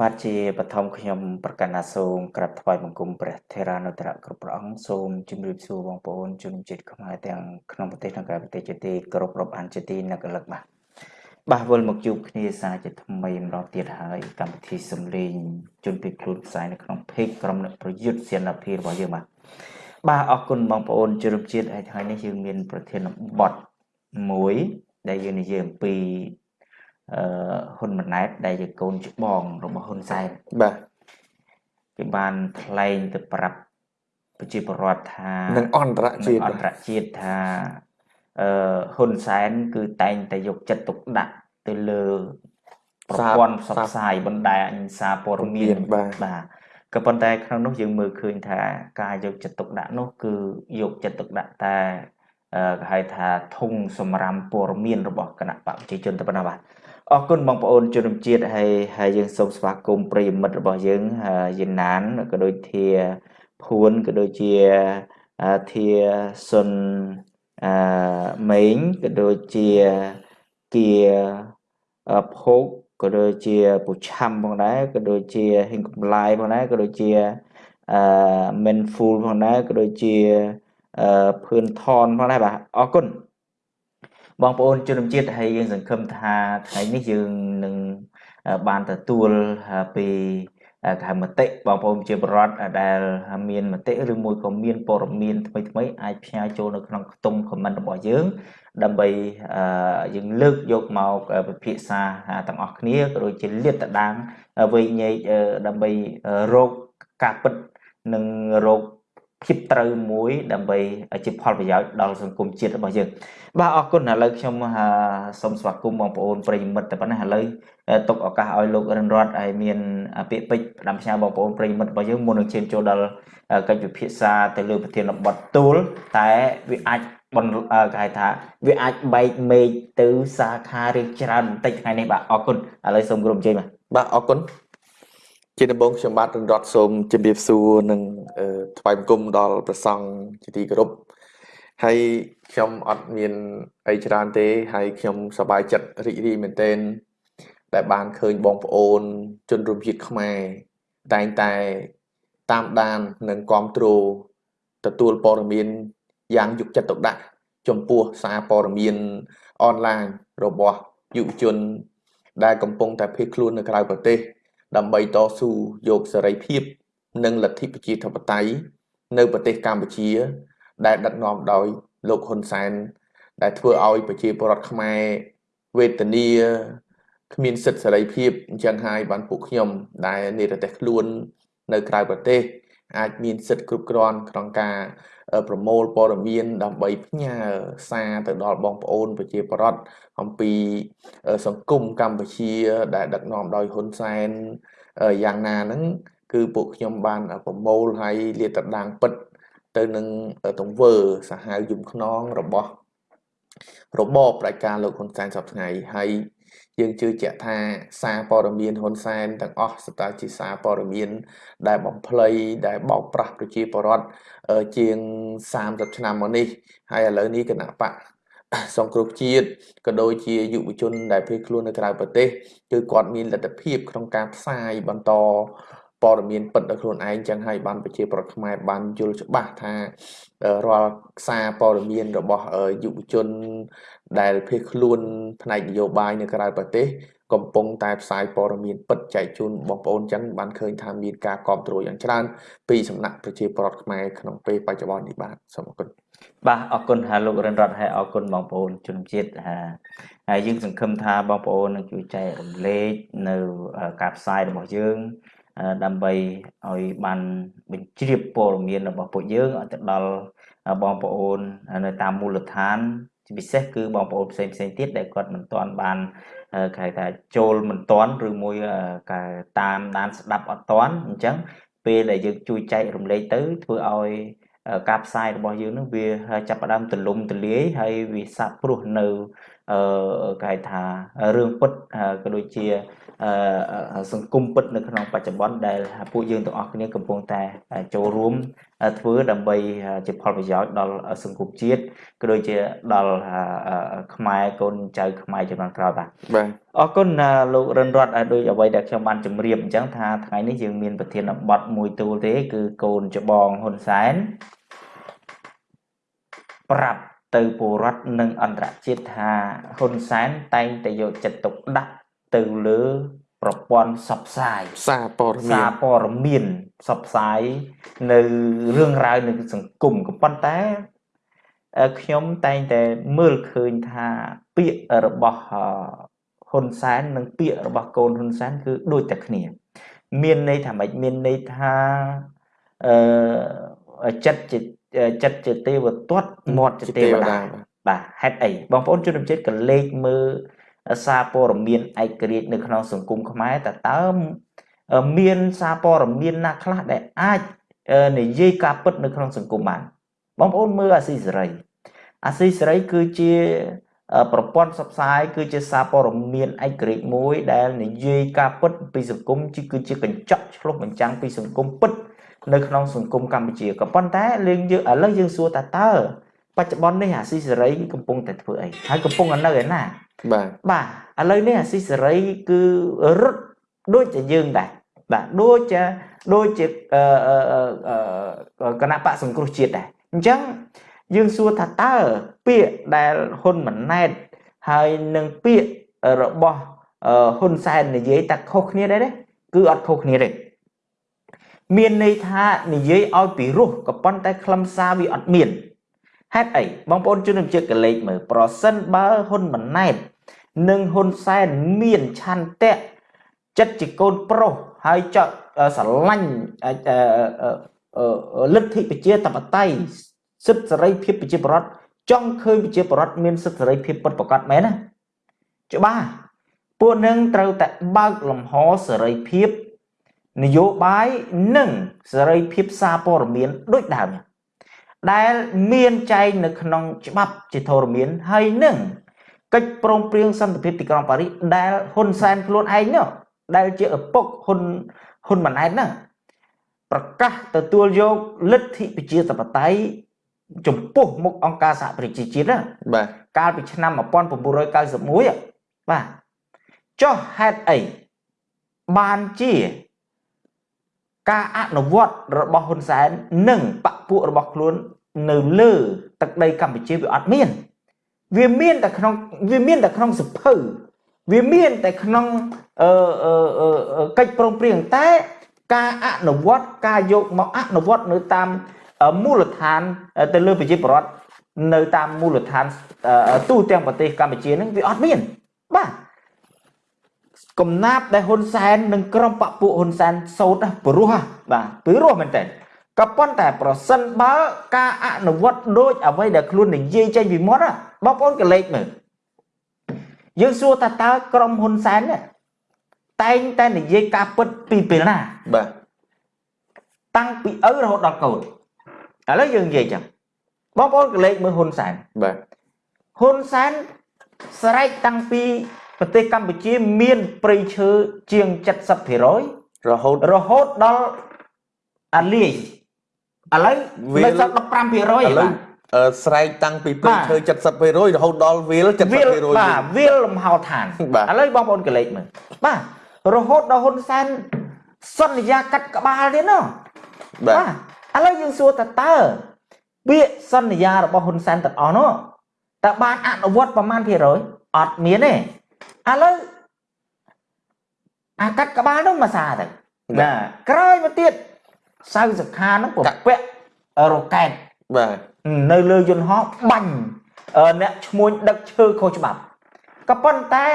បាទជាបឋមខ្ញុំប្រកាសណាសូមក្រាបថ្វាយបង្គំព្រះថេរានុត្តរគ្រប់ព្រះអង្គសូមជម្រាបសួរបងប្អូនជនជាតិខ្មែរទាំងក្នុងប្រទេសនិងក្រៅប្រទេសជាទីគោរពរាប់អានជាទីនឹកលឹកបាទបាទវិលមកជួបគ្នាសារជាថ្មីម្ដងទៀតហើយកម្មវិធីសំលេងជនពីខ្លួនផ្សាយនៅក្នុងเพจក្រុមអ្នកប្រយុទ្ធសេនាភីរបស់យើងបាទបាទអរគុណបងប្អូនជនជាតិហើយថ្ងៃនេះយើងមានប្រធានបទមួយដែលយើងនិយាយអំពីអឺ ហ៊ុនម៉ាណែតដែលជាកូនច្បងរបស់ហ៊ុនសែនបាទគេបានថ្លែងទៅប្រាប់ប្រជាពលរដ្ឋថានឹងអន្តរជាតិអន្តរជាតិថាអឺហ៊ុនសែនគឺតែងតែយកចិត្តទុកដាក់ទៅលើប្រព័ន្ធផ្សព្វផ្សាយបណ្ដាញសារព័ត៌មានបាទក៏ប៉ុន្តែក្នុងនោះយើងមើលឃើញថាការយកចិត្តទុកដាក់នោះគឺយកចិត្តទុកដាក់តែគេហៅថាធុងសម្រាប់ព័ត៌មានរបស់គណៈបកប្រជាជនទៅប៉ុណ្ណាបាទ អរគុណបងប្អូនជនជាតិហើយហើយយើងសូមស្វាគមន៍ប្រិយមិត្តរបស់យើងយិនណានក៏ដូចជាភួនក៏ដូចជាធាសុនអឺម៉េងក៏ដូចជាគៀភោគក៏ដូចជាពុឆាំផងដែរក៏ដូចជាហិងកំឡាយផងដែរក៏ដូចជាអឺ menful ផងដែរក៏ដូចជាអឺភឿនថនផងដែរបាទអរគុណ បងប្អូនជនជាតិហើយយើងសង្ឃឹមថាថ្ងៃនេះយើងនឹងបានទទួលពីកហមតិបងប្អូនជាបរដ្ឋដែលមានមតិឬមួយក៏មានព័ត៌មានថ្មីថ្មីអាចផ្សាយចូលនៅក្នុងខ្ទង់ comment របស់យើង ដើម្បីយើងលើកយកមកពិភាក្សាទាំងអស់គ្នាក៏ដូចជាលាតត្រដាងវែងញែកដើម្បីរកការពិតនិងរក ភាពត្រូវមួយដើម្បីជាផលប្រយោជន៍ដល់សង្គមជាតិរបស់យើងបាទអរគុណឥឡូវខ្ញុំសូមស្វាគមន៍បងប្អូនប្រិយមិត្តតែប៉ុណ្ណេះឥឡូវទុកឱកាសឲ្យលោករិនរតឲ្យមានពាក្យពេចន៍ផ្ដាំផ្ញើបងប្អូនប្រិយមិត្តរបស់យើងមុននឹងឈានចូលដល់កិច្ចពិភាក្សាទៅលើប្រធានបទទូលតែវាអាចបន្គេហៅថាវាអាចបែកមេឃទៅសាខារៀងច្រើនបន្តិចថ្ងៃនេះបាទអរគុណឥឡូវសូមក្រុមជ័យបាទបាទអរគុណ ជាដំបូងខ្ញុំបាទរិនរតសូមជម្រាបសួរនិងថ្វាយបង្គំដល់ព្រះសង្ឃជាទីគោរពហើយខ្ញុំអត់មានអីច្រើនទេហើយខ្ញុំសប្បាយចិត្តរីករាយមែនទែនដែលបានឃើញបងប្អូន ជនរួមជាតិខ្មែរតែងតែតាមដាននិងគ្រប់គ្រងទទួលព័ត៌មានយ៉ាងយកចិត្តទុកដាក់ចំពោះសារព័ត៌មានអនឡាញរបស់យុវជន ដែលកំពុងតែភៀសខ្លួននៅក្រៅប្រទេស ដើម្បីតស៊ូយកសេរីភាព និងលទ្ធិប្រជាធិបតេយ្យនៅប្រទេសកម្ពុជា ដែលដឹកនាំដោយលោកហ៊ុនសែនដែលធ្វើឲ្យប្រជាពលរដ្ឋខ្មែរវេទនាគ្មានសិទ្ធិសេរីភាពអញ្ចឹងហើយបានពួកខ្ញុំដែលនិរទេសខ្លួននៅក្រៅប្រទេស អាចមានសិទ្ធិគ្រប់គ្រាន់ក្នុងការប្រមូលព័ត៌មានដើម្បីផ្ញើសារទៅដល់បងប្អូនប្រជាពលរដ្ឋអំពីសង្គមកម្ពុជា ដែលដឹកនាំដោយហ៊ុនសែនយ៉ាងណាហ្នឹងគឺពួកខ្ញុំបានប្រមូលហើយលាតត្រដាងពិត ទៅនឹងទង្វើសាហាវយំខ្នងរបស់របបប្រជាការលោកហ៊ុនសែនសពថ្ងៃហើយ យើងជឿជាក់ថាសារព័ត៌មានហ៊ុនសែនទាំងអស់ស្ទើរជាសារព័ត៌មាន ដែលបំភ្លៃដែលបោកប្រាស់ប្រជាពលរដ្ឋជាង30ឆ្នាំមកនេះហើយឥឡូវនេះគណៈបកសង្គ្រោះជាតិក៏ដូចជាយុវជនដែលភៀសខ្លួននៅក្រៅប្រទេសគឺគាត់មានលទ្ធភាពក្នុងការផ្សាយបន្តព័ត៌មានពិតដល់ខ្លួនឯងចឹងហើយបានប្រជាប្រដ្ឋខ្មែរបានយល់ច្បាស់ថារាល់សារព័ត៌មានរបស់យុវជន ដែលភៀសខ្លួនផ្នែកនយោបាយនៅក្រៅប្រទេសកំពុងតែផ្សាយព័ត៌មានពិតចែកជូនបងប្អូនចឹងបានឃើញថាមានការគ្រប់គ្រងយ៉ាងច្រើនពីសំណាក់ប្រជាពលរដ្ឋខ្មែរក្នុងពេលបច្ចុប្បន្ននេះបាទសូមអរគុណបាទអរគុណហាលោករិនរតហើយអរគុណបងប្អូនជនជាតិហើយយើងសង្ឃឹមថាបងប្អូននឹងជួយចែករំលែកនៅការផ្សាយរបស់យើងដើម្បីឲ្យបានបញ្ជ្រាបព័ត៌មានរបស់ពួកយើងឲ្យទៅដល់បងប្អូននៅតាមមូលដ្ឋាន ជាពិសេសគឺបងប្អូនផ្សេងផ្សេងទៀតដែលគាត់មិនទាន់បានគេថាចូលមិនទាន់ឬមួយគេតាមដានស្ដាប់អត់ទាន់អញ្ចឹងពេលដែលយើងជួយចែករំលែកទៅធ្វើឲ្យការផ្សាយរបស់យើងនឹងវាចាប់ផ្ដើមទលំទលាយហើយវាសាបព្រោះនៅអឺគេថារឿងពិតក៏ដូចជា សង្គមពិតនៅក្នុងបច្ចុប្បន្នដែលពួកយើងទាំងអស់គ្នាកំពុងតែចូលរួមធ្វើដើម្បីជាផលប្រយោជន៍ដល់សង្គមជាតិក៏ដូចជាដល់ខ្មែរកូនចៅខ្មែរចំនួនក្រោយបាទបាទអរគុណលោករិនរតដោយអ្វីដែលខ្ញុំបានជម្រាបអញ្ចឹងថាថ្ងៃនេះយើងមានប្រធានបទមួយទូលទេ គឺកូនច្បងហ៊ុនសែនប្រាប់ទៅពលរដ្ឋនិងអន្តរជាតិថាហ៊ុនសែនតែងតែយកចិត្តទុកដាក់ ទៅលើប្រព័ន្ធផ្សព្វផ្សាយសារព័ត៌មានសារព័ត៌មានផ្សព្វផ្សាយនៅរឿងរ៉ាវនៅសង្គមក៏ប៉ុន្តែខ្ញុំតែងតែមើលឃើញថាពាក្យរបស់ហ៊ុនសែននិងពាក្យរបស់កូនហ៊ុនសែនគឺដូចតែគ្នា មានន័យថាម៉េចមានន័យថាអឺចិត្តជាចិត្តជាទេវទត្តមាត់ជាទេវតាបាទហេតុអីបងប្អូនជនជាតិក៏លេខមើល សារព័ត៌មានឯករាជ្យនៅក្នុងសង្គមខ្មែរតើតើមានសារព័ត៌មានណាខ្លះដែលអាចនិយាយការពិតនៅក្នុងសង្គមបានបងប្អូនមើលអាស៊ីសេរីអាស៊ីសេរីគឺជាប្រព័ន្ធផ្សព្វផ្សាយគឺជាសារព័ត៌មានឯករាជ្យមួយដែលនិយាយការពិតពីសង្គមគឺជាកញ្ចក់ឆ្លុះបញ្ចាំងពីសង្គមពិតនៅក្នុងសង្គមកម្ពុជាក៏ប៉ុន្តែយើងយើងឥឡូវយើងសួរតើតើ បច្ចុប្បន្ននេះអាស៊ីសេរីកំពុងតែធ្វើអីហើយកំពុងនៅឯណាបាទបាទឥឡូវនេះអាស៊ីសេរីគឺរត់ដូចជាយើងដែរបាទដូចជាដូចជាគណៈបកសង្គ្រោះជាតិដែរអញ្ចឹងយើងសួរថាតើពាក្យដែលហ៊ុនម៉ាណែតហើយនឹងពាក្យរបស់ហ៊ុនសែននិយាយតែខុសគ្នាដែរទេគឺអត់ខុសគ្នាទេមានន័យថានិយាយឲ្យពីរោះក៏ប៉ុន្តែខ្លឹមសារវាអត់មាន ហេតុអីបងប្អូនជនជាតិកលេចមើលប្រសិនបើហ៊ុនម៉ាណែត និងហ៊ុនសែនមានឆន្ទៈចិត្តជាកូនប្រុសហើយចង់ស្រឡាញ់លទ្ធិប្រជាធិបតេយ្យសិទ្ធិសេរីភាពប្រជាប្រដ្ឋចង់ឃើញប្រជាប្រដ្ឋមានសិទ្ធិសេរីភាពពិតប្រាកដមែនណាច្បាស់ពួកនឹងត្រូវតែបើកលំហសេរីភាពនយោបាយនិងសេរីភាពសារព័ត៌មានដូចដើម ដែលមានចែងនៅក្នុងច្បាប់ជាធរមានហើយនឹងកិច្ចព្រមព្រៀងសន្តិភាពទីក្រុងប៉ារីសដែលហ៊ុនសែនខ្លួនឯងនោះដែលជាឪពុកហ៊ុនហ៊ុនម៉ាណែតហ្នឹងប្រកាសទទួលយកលទ្ធិប្រជាធិបតេយ្យចំពោះមុខអង្គការសហប្រជាជាតិណាបាទកាលពីឆ្នាំ1991បាទចុះហេតុអីបានជា ការអនុវត្តរបស់ហ៊ុនសែននិងបពពួករបស់ខ្លួននៅលើទឹកដីកម្ពុជាវាអត់មាន វាមានតែក្នុងវាមានតែក្នុងសភៅវាមានតែក្នុងអឺកិច្ចព្រមព្រៀងតែការអនុវត្តការយកមកអនុវត្តនៅតាមមូលដ្ឋានទៅលើប្រជាពលរដ្ឋនៅតាមមូលដ្ឋានទូទាំងប្រទេសកម្ពុជានឹងវាអត់មានបាទ កំណាប់ដែលហ៊ុនសែននិងក្រុមបពុហ៊ុនសែនសោតព្រោះបាទព្រោះមែនតើក៏ប៉ុន្តែប្រសិនបើការអនុវត្តដូចអ្វីដែលខ្លួននិយាយចេញពីមាត់បងប្អូនក៏លេចមើលយើងសួរថាតើក្រុមហ៊ុនសែនតែងតែនិយាយការពិតពីពេលណាបាទតាំងពីឪរហូតដល់កូនឥឡូវយើងនិយាយចឹងបងប្អូនក៏លេចមើលហ៊ុនសែនបាទហ៊ុនសែនស្រែកតាំងពី ប្រទេសកម្ពុជាមានព្រៃឈើជាង70%រហូតរហូតដល់អាលីឥឡូវនៅសល់15%ឥឡូវស្រែកតាំងពីព្រៃឈើ70%រហូតដល់វាល70%បាទវាលលំហោឋានឥឡូវបងប្អូនកលេចមើលបាទរហូតដល់ហ៊ុនសែនសន្យាកាត់ក្បាលទៀតណោះបាទឥឡូវយើងសួរតើតើពាក្យសន្យារបស់ហ៊ុនសែនទាំងអស់នោះតើបានអនុវត្តប្រមាណភាគរយអត់មានទេ ឥឡូវអាកាត់ក្បាលនោះមកសាទៅណាក្រោយមកទៀតសៅសខានោះពពាក់រ៉ុកែតបាទនៅលើយន្តហោះបាញ់អ្នកឈ្មួញដឹកឈើខុសច្បាប់ក៏ប៉ុន្តែ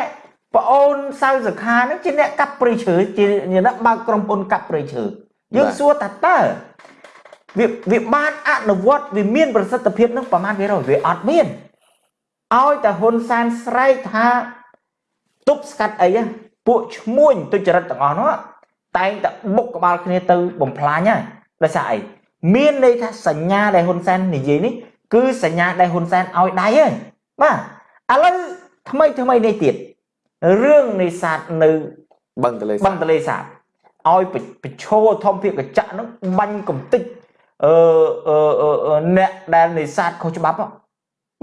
ប្អូនសៅសខានឹងជាអ្នកកាប់ព្រៃឈើជាអ្នកបើកក្រុមហ៊ុនកាប់ព្រៃឈើយើងសួរថាតើវាវាបានអនុវត្តវាមានប្រសិទ្ធភាពនឹងប្រមាណវារយវាអត់មានឲ្យតែហ៊ុនសែនស្រែកថា ទប់ស្កាត់អីពួកឈ្មួញទុច្ចរិតទាំងអស់នោះតែងតែបុកក្បាលគ្នាទៅបំផ្លាញហើយដោយសារអីមានន័យថាសញ្ញាដែលហ៊ុនសែននិយាយនេះគឺសញ្ញាដែលហ៊ុនសែនឲ្យដៃហើយបាទឥឡូវថ្មីថ្មីនេះទៀតរឿងនេសាទនៅបឹងទលេសាបឹងទលេសាបឲ្យបញ្ឈរធម្មភាពកញ្ចក់ហ្នឹងបាញ់កំតិចអឺអឺអឺអ្នកដែលនេសាទខុសច្បាប់ហ៎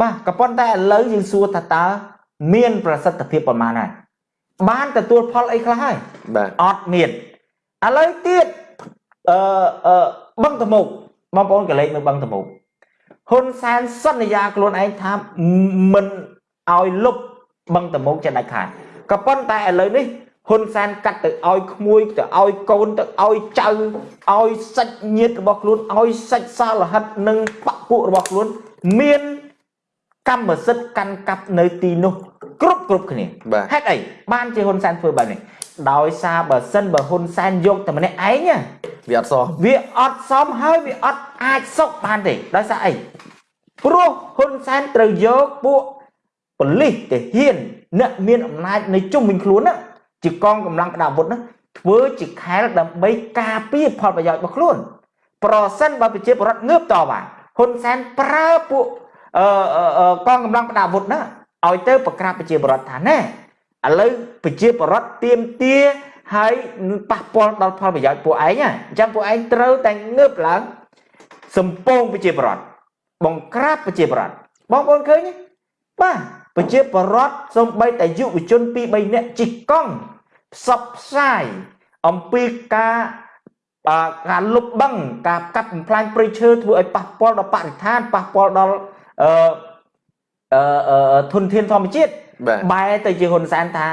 បាទក៏ប៉ុន្តែឥឡូវយើងសួរថាតើ មានប្រសិទ្ធភាពប្រមាណហើយបានទទួលផលអីខ្លះហើយបាទអត់មានឥឡូវទៀតអឺអឺបឹងតមុកបងប្អូនកលេចមើលបឹងតមុកហ៊ុនសែនសន្យាខ្លួនឯងថាមិនឲ្យលុបបឹងតមុកចេះដាច់ខាតក៏ប៉ុន្តែឥឡូវនេះហ៊ុនសែនកាត់ទៅឲ្យក្មួយទៅឲ្យកូនទៅឲ្យចៅឲ្យសាច់ញាតិរបស់ខ្លួនឲ្យសាច់សាលហិតនិងបពុរបស់ខ្លួន មានកម្មសិទ្ធិកាន់កាប់នៅទីនោះ គ្រប់គ្រប់គ្នាបាទហេតុអីបានជាហ៊ុនសែនធ្វើបែបនេះដោយសារបើសិនបើហ៊ុនសែនយកតែម្នាក់ឯងណាវាអត់សោះវាអត់សមហើយវាអត់អាចសុកបានទេដោយសារអីព្រោះហ៊ុនសែនត្រូវយកពួកប៉ូលីសទាហានអ្នកមានអំណាចនៅជុំវិញខ្លួនណាជាកងកម្លាំងក្តារអាវុធណាធ្វើជាខែលដើម្បីការពារផលប្រយោជន៍របស់ខ្លួន ប្រសិនបើប្រជាពលរដ្ឋងើបតបបានហ៊ុនសែនប្រើពួកអឺអឺអឺកងកម្លាំងក្តារអាវុធណា ឲ្យទៅប្រក្រាបប្រជាពលរដ្ឋថាណែឥឡូវប្រជាពលរដ្ឋទៀមទាហើយប៉ះពាល់ដល់ផលប្រយោជន៍ពួកឯងណាអញ្ចឹងពួកឯងត្រូវតែងើបឡើងសំពងប្រជាពលរដ្ឋបង្ក្រាបប្រជាពលរដ្ឋបងប្អូនឃើញទេបាទប្រជាពលរដ្ឋសំបីតែយុវជន2 3នាក់ជិះកង់ផ្សព្វផ្សាយអំពីការអឺការលុបបឹងការកាប់បំផ្លាញព្រៃឈើធ្វើឲ្យប៉ះពាល់ដល់បរិស្ថានប៉ះពាល់ដល់អឺ អឺអឺធនធានធម្មជាតិបាទបែរទៅជាហ៊ុនសែនថា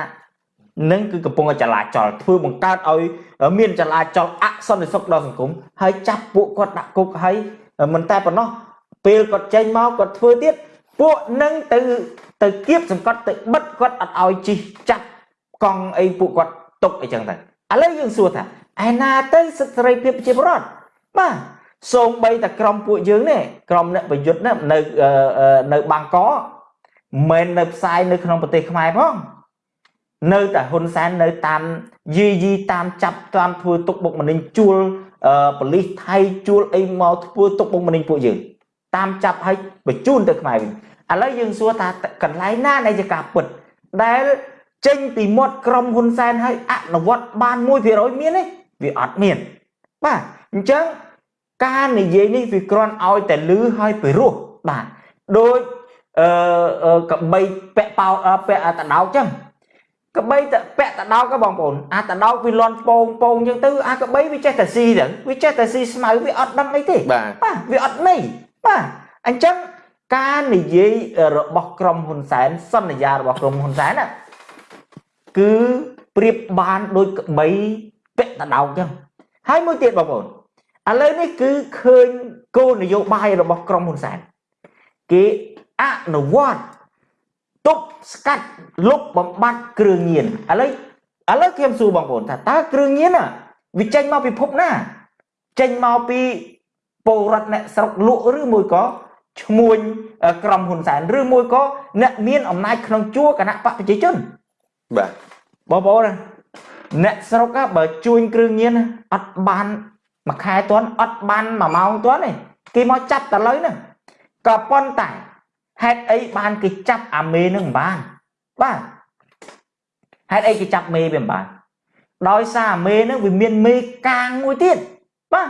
នឹងគឺកំពុងតែចលាចលធ្វើបង្កើតឲ្យមានចលាចលអសន្តិសុខដល់សង្គមហើយចាប់ពួកគាត់ដាក់គុកហើយមិនតែប៉ុណ្ណោះពេលគាត់ចេញមកគាត់ធ្វើទៀតពួកនឹងទៅទៅគៀបសង្កត់ទៅបិទគាត់អត់ឲ្យជិះចាប់កង់អីពួកគាត់ຕົកអីចឹងទៅឥឡូវយើងសួរថាឯណាទៅសិទ្ធិសេរីភាពប្រជាពលរដ្ឋបាទ សូម្បីតែក្រុមពួកយើងនេះក្រុមអ្នកប្រយុទ្ធនេះនៅអឺអឺនៅបាងកកមិននៅផ្សាយនៅក្នុងប្រទេសខ្មែរផងនៅតែហ៊ុនសែននៅតាមយីយីតាមចាប់តាមធ្វើទុកបុកម្នេញជួលអឺប៉ូលីសថៃជួលអីមកធ្វើទុកបុកម្នេញពួកយើងតាមចាប់ឲ្យបញ្ជូនទៅខ្មែរវិញឥឡូវយើងសួរថាកន្លែងណានៃជាការពិតដែលចេញពីមាត់ក្រុមហ៊ុនសែនឲ្យអនុវត្តបាន1%មានទេវាអត់មានបាទអញ្ចឹង ការនិយាយនេះវាគ្រាន់ឲ្យតែលឺឲ្យពីរោះបាទដូចអឺអឺកបីពាក់ប៉ោអឺពាក់អាតដោកចឹងកបីតពាក់តដោកក៏បងប្អូនអាតដោកវាលន់ពងពងចឹងទៅអាកបីវាចេះតែស៊ីទៅវាចេះតែស៊ីស្មៅវាអត់ដឹងអីទេបាទបាទវាអត់ន័យបាទអញ្ចឹងការនិយាយរបស់ក្រុមហ៊ុនសែនសន្យារបស់ក្រុមហ៊ុនសែនណាគឺប្រៀបបានដូចកបីពាក់តដោកចឹងហើយមួយទៀតបងប្អូន ឥឡូវនេះគឺឃើញគោលនយោបាយរបស់ក្រុមហ៊ុនសែនគេអនុវត្តទប់ស្កាត់លុបបំបត្តិគ្រឿងញៀនឥឡូវឥឡូវខ្ញុំសួរបងប្អូនថាតើគ្រឿងញៀនណាវាចេញមកពីភពណាចេញមកពីពលរដ្ឋអ្នកស្រុកលក់ឬមួយក៏ឈ្មួញក្រុមហ៊ុនសែនឬមួយក៏អ្នកមានអំណាចក្នុងជួរគណៈបកប្រជាជនបាទបងប្អូនណាអ្នកស្រុក á បើជួញគ្រឿងញៀនណាអត់បាន មួយខែទាន់អត់បានមួយម៉ោងទាន់ទេគេមកចាប់តែលើហ្នឹងក៏ប៉ុន្តែហេតុអីបានគេចាប់អាមេនឹងមិនបានបាទហេតុអីគេចាប់មេវាមិនបានដោយសារអាមេនឹងវាមានមេកាងមួយទៀតបាទ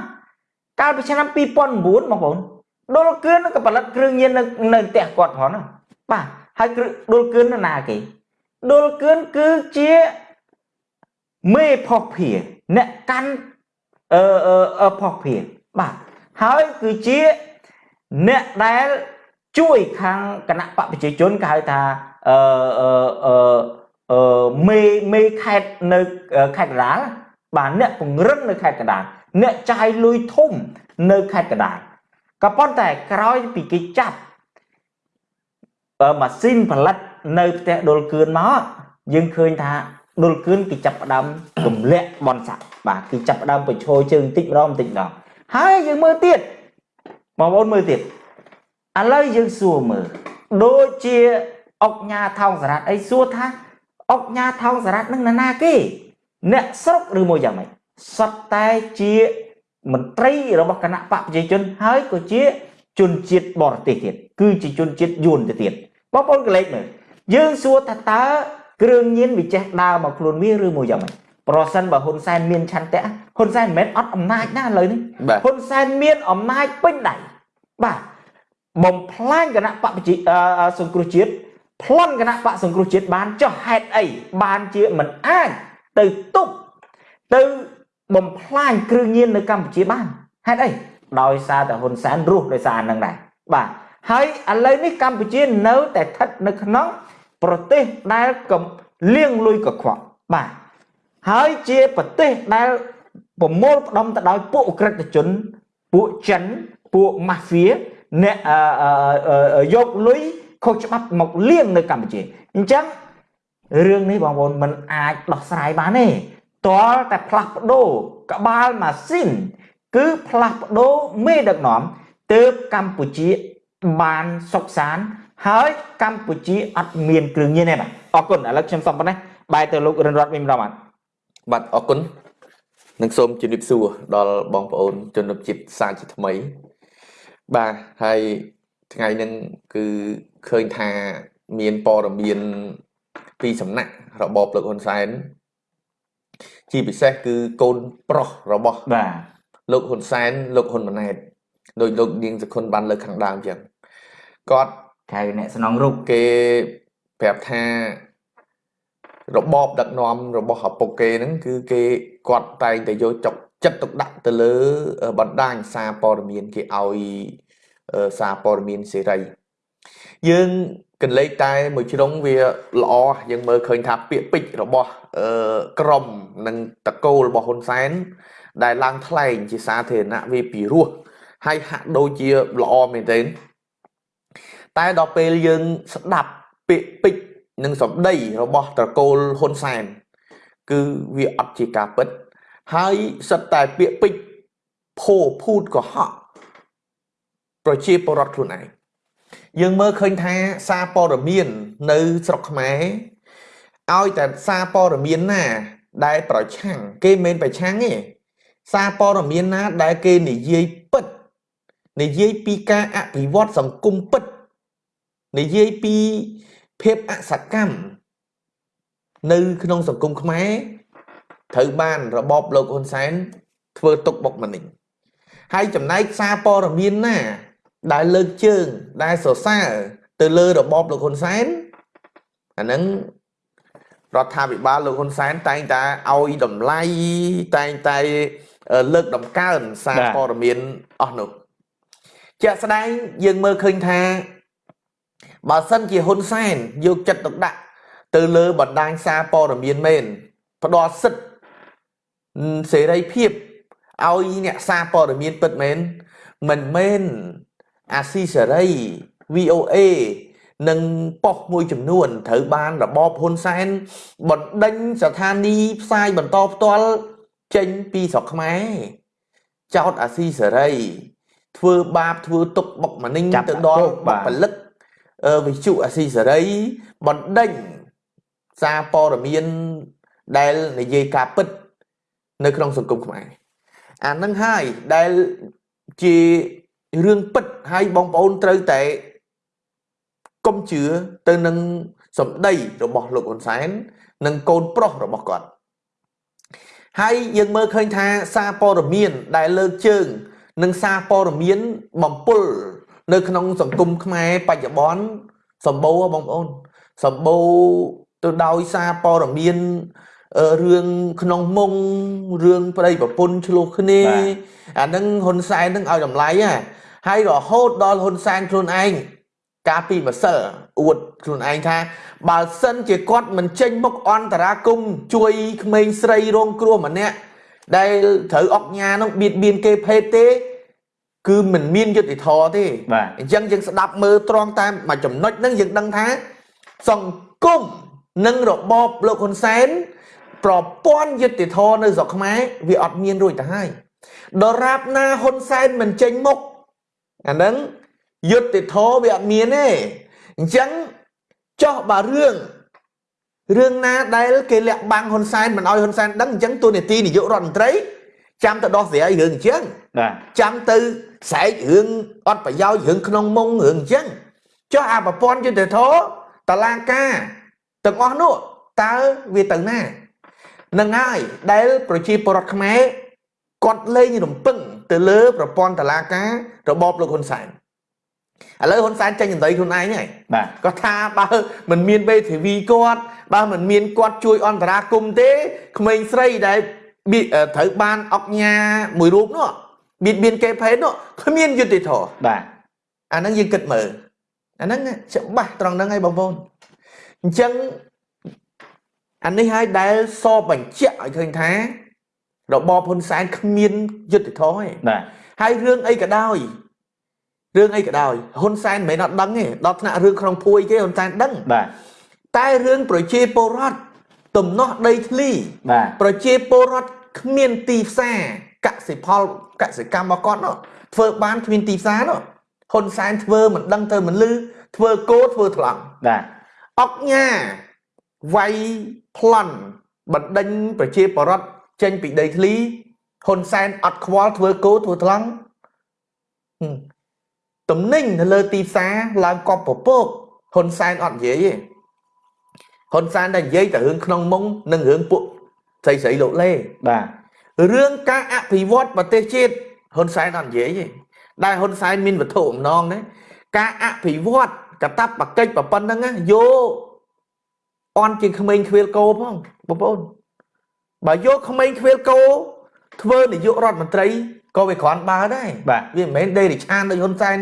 កាលពីឆ្នាំ2009បងប្អូនដុលគឿនក៏ផលិតគ្រឿងញៀននៅនៅផ្ទះគាត់ផងណាបាទហើយគ្រឿងដុលគឿននៅណាគេដុលគឿនគឺជាមេផុសភាអ្នកកាន់ អឺអឺអឺផុសភាបាទហើយគឺជាអ្នកដែលជួយខាងគណៈបកប្រជាជនគេហៅថាអឺអឺអឺអឺមេមេខេតនៅខេត្តកណ្ដាលបាទអ្នកពង្រឹងនៅខេត្តកណ្ដាលអ្នកចាយលុយធំនៅខេត្តកណ្ដាលក៏ប៉ុន្តែក្រោយពីគេចាប់អឺម៉ាស៊ីនផលិតនៅផ្ទះដុលគឿនមកយើងឃើញថា ដុលគឿនគេចាប់ផ្ដើមទម្លាក់បនស័កបាទគេចាប់ផ្ដើមបញ្ឈរជើងបន្តិចម្ដងបន្តិចម្ដងហើយយើងមើលទៀតបងប្អូនមើលទៀតឥឡូវយើងសួរមើលដូចជាអុកញ៉ាថោងសារ៉ាត់អីសួរថាអុកញ៉ាថោងសារ៉ាត់នឹងនរណាគេ អ្នកស្រុកឬមួយយ៉ាងម៉េចសត្វតែជាមន្ត្រីរបស់គណៈបកប្រជាជនហើយក៏ជាជនជាតិបរទេសទៀតគឺជាជនជាតិយួនទៅទៀតបងប្អូនកលេចមើលយើងសួរថាតើ គ្រឿងញៀនវាចេះដើរមកខ្លួនវាឬមួយយ៉ាងម៉េចប្រសិនបើហ៊ុនសែនមានឆន្ទៈហ៊ុនសែនមិនមែនអត់អំណាចណាឥឡូវនេះហ៊ុនសែនមានអំណាចពេញដៃបាទបំផ្លាញគណៈបកប្រជាសង្គ្រោះជាតិប្លន់គណៈបកសង្គ្រោះជាតិបានចុះហេតុអីបានជាមិនអាចទៅទប់ទៅបំផ្លាញគ្រឿងញៀននៅកម្ពុជាបានហេតុអីដោយសារតែហ៊ុនសែនរស់ដោយសារហ្នឹងដែរបាទហើយឥឡូវនេះកម្ពុជានៅតែស្ថិតនៅក្នុង ប្រទេសដែលកំលៀងលុយកខ្វក់បាទហើយជាប្រទេសដែលប្រមូលផ្ដុំទៅដោយពួកអក្រិតជនពួកចិនពួកម៉ាហ្វៀអ្នកយកលុយខុសច្បាប់មកលៀងនៅកម្ពុជាអញ្ចឹងរឿងនេះបងប្អូនមិនអាចដោះស្រាយបានទេតលតែផ្លាស់ប្ដូរក្បាលម៉ាស៊ីនគឺផ្លាស់ប្ដូរមេដឹកនាំទើបកម្ពុជាបានសុខសាន ហើយកម្ពុជាអត់មានគ្រឿងញៀនទេបាទអរគុណឥឡូវខ្ញុំសុំប៉ុណ្ណេះបែរទៅលោករិនរតវិញម្ដងបាទបាទអរគុណនឹងសូមជម្រាបសួរដល់បងប្អូនជនជាតិសាជាថ្មី បាទហើយថ្ងៃនេះគឺឃើញថាមានព័ត៌មានពីសំណាក់របបលោកហ៊ុនសែនជាពិសេសគឺកូនប្រុសរបស់បាទលោកហ៊ុនសែនលោកហ៊ុនម៉ាណែតដោយលោកនាងសខុនបានលើកខាងដើមចឹងគាត់ ហៅអ្នកស្នងរូបគេប្រាប់ថារបបដឹកនាំរបស់ឪពុកគេហ្នឹងគឺគេគាត់តែងតែយកចុកចិត្តទុកដាក់ទៅលើបណ្ដាញសារព័ត៌មានគេឲ្យសារព័ត៌មានសេរីយើងកលេចតែមួយជ្រុងវាល្អយើងមើលឃើញថាពាក្យពេចរបស់ក្រមនិងតកូលរបស់ហ៊ុនសែនដែលឡើងថ្លែងជាសាធារណៈវាពីរោះហើយហាក់ដូចជាល្អមែនទែន តែដល់ពេលយើងស្ដាប់ពាក្យពេចនិងសម្ដីរបស់ត្រកូលហ៊ុនសែនគឺវាអត់ជាការពិត ហើយសិតតែពាក្យពេចភោភូតកុហកប្រជាពលរដ្ឋខ្លួនឯងយើងមើលឃើញថាសារព័ត៌មាននៅស្រុកខ្មែរឲ្យតែសារព័ត៌មានណា ដែលប្រឆាំងគេមិនប្រឆាំងទេសារព័ត៌មានណាដែលគេនិយាយពិតនិយាយពីការអភិវឌ្ឍសង្គមពិត និយាយពីភាពអសកម្មនៅក្នុងសង្គមខ្មែរត្រូវបានរបបលោកហ៊ុនសែនធ្វើទុកបុកម្នេញហើយចំណែកសារព័ត៌មានណា ដែលលើកជើងដែលសរសើរទៅលើរបបលោកហ៊ុនសែនអាហ្នឹងរដ្ឋាភិបាលលោកហ៊ុនសែនតែងតែឲ្យតម្លៃតែងតែលើកដំកើងសារព័ត៌មានអស់នោះជាក់ស្ដែងយើងមើលឃើញថា បើសិនជាហ៊ុនសែនយកចិត្តទុកដាក់ទៅលើបណ្ដាញសារព័ត៌មានមែនផ្ដល់សិទ្ធិសេរីភាពឲ្យអ្នកសារព័ត៌មានពិតមែនមិនមែនអាស៊ីសេរី VOA និងប៉ុស្តិ៍មួយចំនួនត្រូវបានរបបហ៊ុនសែនបណ្ដេញស្ថានីយ៍ផ្សាយបន្តផ្ទាល់ចេញពីស្រុកខ្មែរចោតអាស៊ីសេរី ធ្វើបាបធ្វើទុកបុកម្នេញទៅដល់ផលិត វិទ្យុអាស៊ីសេរីបណ្ដេញសារព័ត៌មានដែលនិយាយការពិត នៅក្នុងសង្គមខ្មែរអានឹងហើយដែលជារឿងពិតហើយបងប្អូនត្រូវតែកុំជឿទៅនឹងសម្ដីរបស់លោកហ៊ុនសែននិងកូនប្រុសរបស់គាត់ហើយយើងមើលឃើញថាសារព័ត៌មានដែលលើកជើង និងសារព័ត៌មានបំពុល នៅក្នុងសង្គមខ្មែរបច្ចុប្បន្នសម្បូរបងប្អូនសម្បូរទៅដោយសារព័ត៌មានរឿងក្នុងមុងរឿងប្តីប្រពន្ធឆ្លោះគ្នាអានឹងហ៊ុនសែននឹងឲ្យតម្លៃហ่ะហើយរហូតដល់ហ៊ុនសែនខ្លួនឯងកាលពីម្សិលអួតខ្លួនឯងថា បើសិនជាគាត់មិនចេញមុខអន្តរាគមជួយក្មេងស្រីរងគ្រោះម្នាក់ដែលត្រូវអុកញ៉ានឹងបៀតបៀនគេភេទទេ គឺមិនមានយុត្តិធម៌ទេអញ្ចឹងយើងស្ដាប់មើលត្រង់តាមមួយចំណុចហ្នឹងយើងដឹងថា សង្គមនិងរបបលោកហ៊ុនសែនប្រព័ន្ធយុត្តិធម៌នៅស្រុកខ្មែរវាអត់មានរួចទៅហើយដរាបណាហ៊ុនសែនមិនចេញមុខអាហ្នឹងយុត្តិធម៌វាអត់មានទេអញ្ចឹងចោះបើរឿងរឿងណាដែលគេលាក់បាំងហ៊ុនសែនមិនអោយហ៊ុនសែនដឹងអញ្ចឹងទូនីតិនាយករដ្ឋមន្ត្រី ចាំទៅដោះស្រាយរឿងអញ្ចឹងចាំទៅស្រែករឿងអត់ប្រយោជន៍រឿងក្នុងមុងរឿងអញ្ចឹងចុះអាប្រព័ន្ធយុទ្ធធរតឡាការទាំងអស់នោះតើវាទៅណានឹងហើយដែលប្រជាពលរដ្ឋខ្មែរគាត់លែងរំពឹងទៅលើប្រព័ន្ធតឡាការរបបលោកហ៊ុនសែនឥឡូវហ៊ុនសែនចេញចន្ទៃខ្លួនឯងហើយបាទគាត់ថាបើមិនមានវេធីវីគាត់បើមិនមានគាត់ជួយអន្តរាគមន៍ទេក្មេងស្រីដែលបៀ ត្រូវបានអុកញ៉ាមួយរូបនោះបៀតបៀនគេភេទនោះគ្មានយុត្តិធម៌បាទអាហ្នឹងយើងគិតមើលអាហ្នឹងច្បាស់ត្រង់ហ្នឹងហើយបងប្អូនអញ្ចឹងអានេះហើយដែលសបញ្ជាក់ឲ្យឃើញថារបបហ៊ុនសែនគ្មានយុត្តិធម៌ទេបាទហើយរឿងអីក៏ដោយរឿងអីក៏ដោយហ៊ុនសែនមិនមែនអត់ដឹងទេដល់ថ្នាក់រឿងក្នុងភួយគេហ៊ុនសែនដឹងបាទតែរឿងប្រជាពលរដ្ឋ ទំនាស់ដីធ្លីបាទប្រជាពលរដ្ឋគ្មានទីផ្សារកសិផលកសិកម្មរបស់គាត់នោះធ្វើបានគ្មានទីផ្សារនោះហ៊ុនសែនធ្វើមិនដឹងទៅមិនលឺធ្វើគោធ្វើថ្លង់បាទអុកញ៉ាវាយប្លន់បណ្ដេញប្រជាពលរដ្ឋចេញពីដីធ្លីហ៊ុនសែនអត់ខ្វល់ធ្វើគោធ្វើថ្លង់ហឹមតំណែងនៅលើទីផ្សារឡើងកប់ពពកហ៊ុនសែនអត់និយាយទេ ហ៊ុនសែនតែនិយាយតែរឿងក្នុងមុងនិងរឿងពួកស្រីស្រីលោកលេបាទរឿងការអភិវឌ្ឍប្រទេសជាតិហ៊ុនសែនអត់និយាយទេដែលហ៊ុនសែនមានវត្ថុអំណងណាការអភិវឌ្ឍកតាបកិច្ចប្រប៉ុណ្្នឹងណាយកអន់ជាងក្មេងខ្វៀលគោផងបងប្អូនបើយកក្មេងខ្វៀលគោធ្វើនាយករដ្ឋមន្ត្រីក៏វាគ្រាន់បើដែរបាទវាមិនមែនដេរិឆានដូចហ៊ុនសែន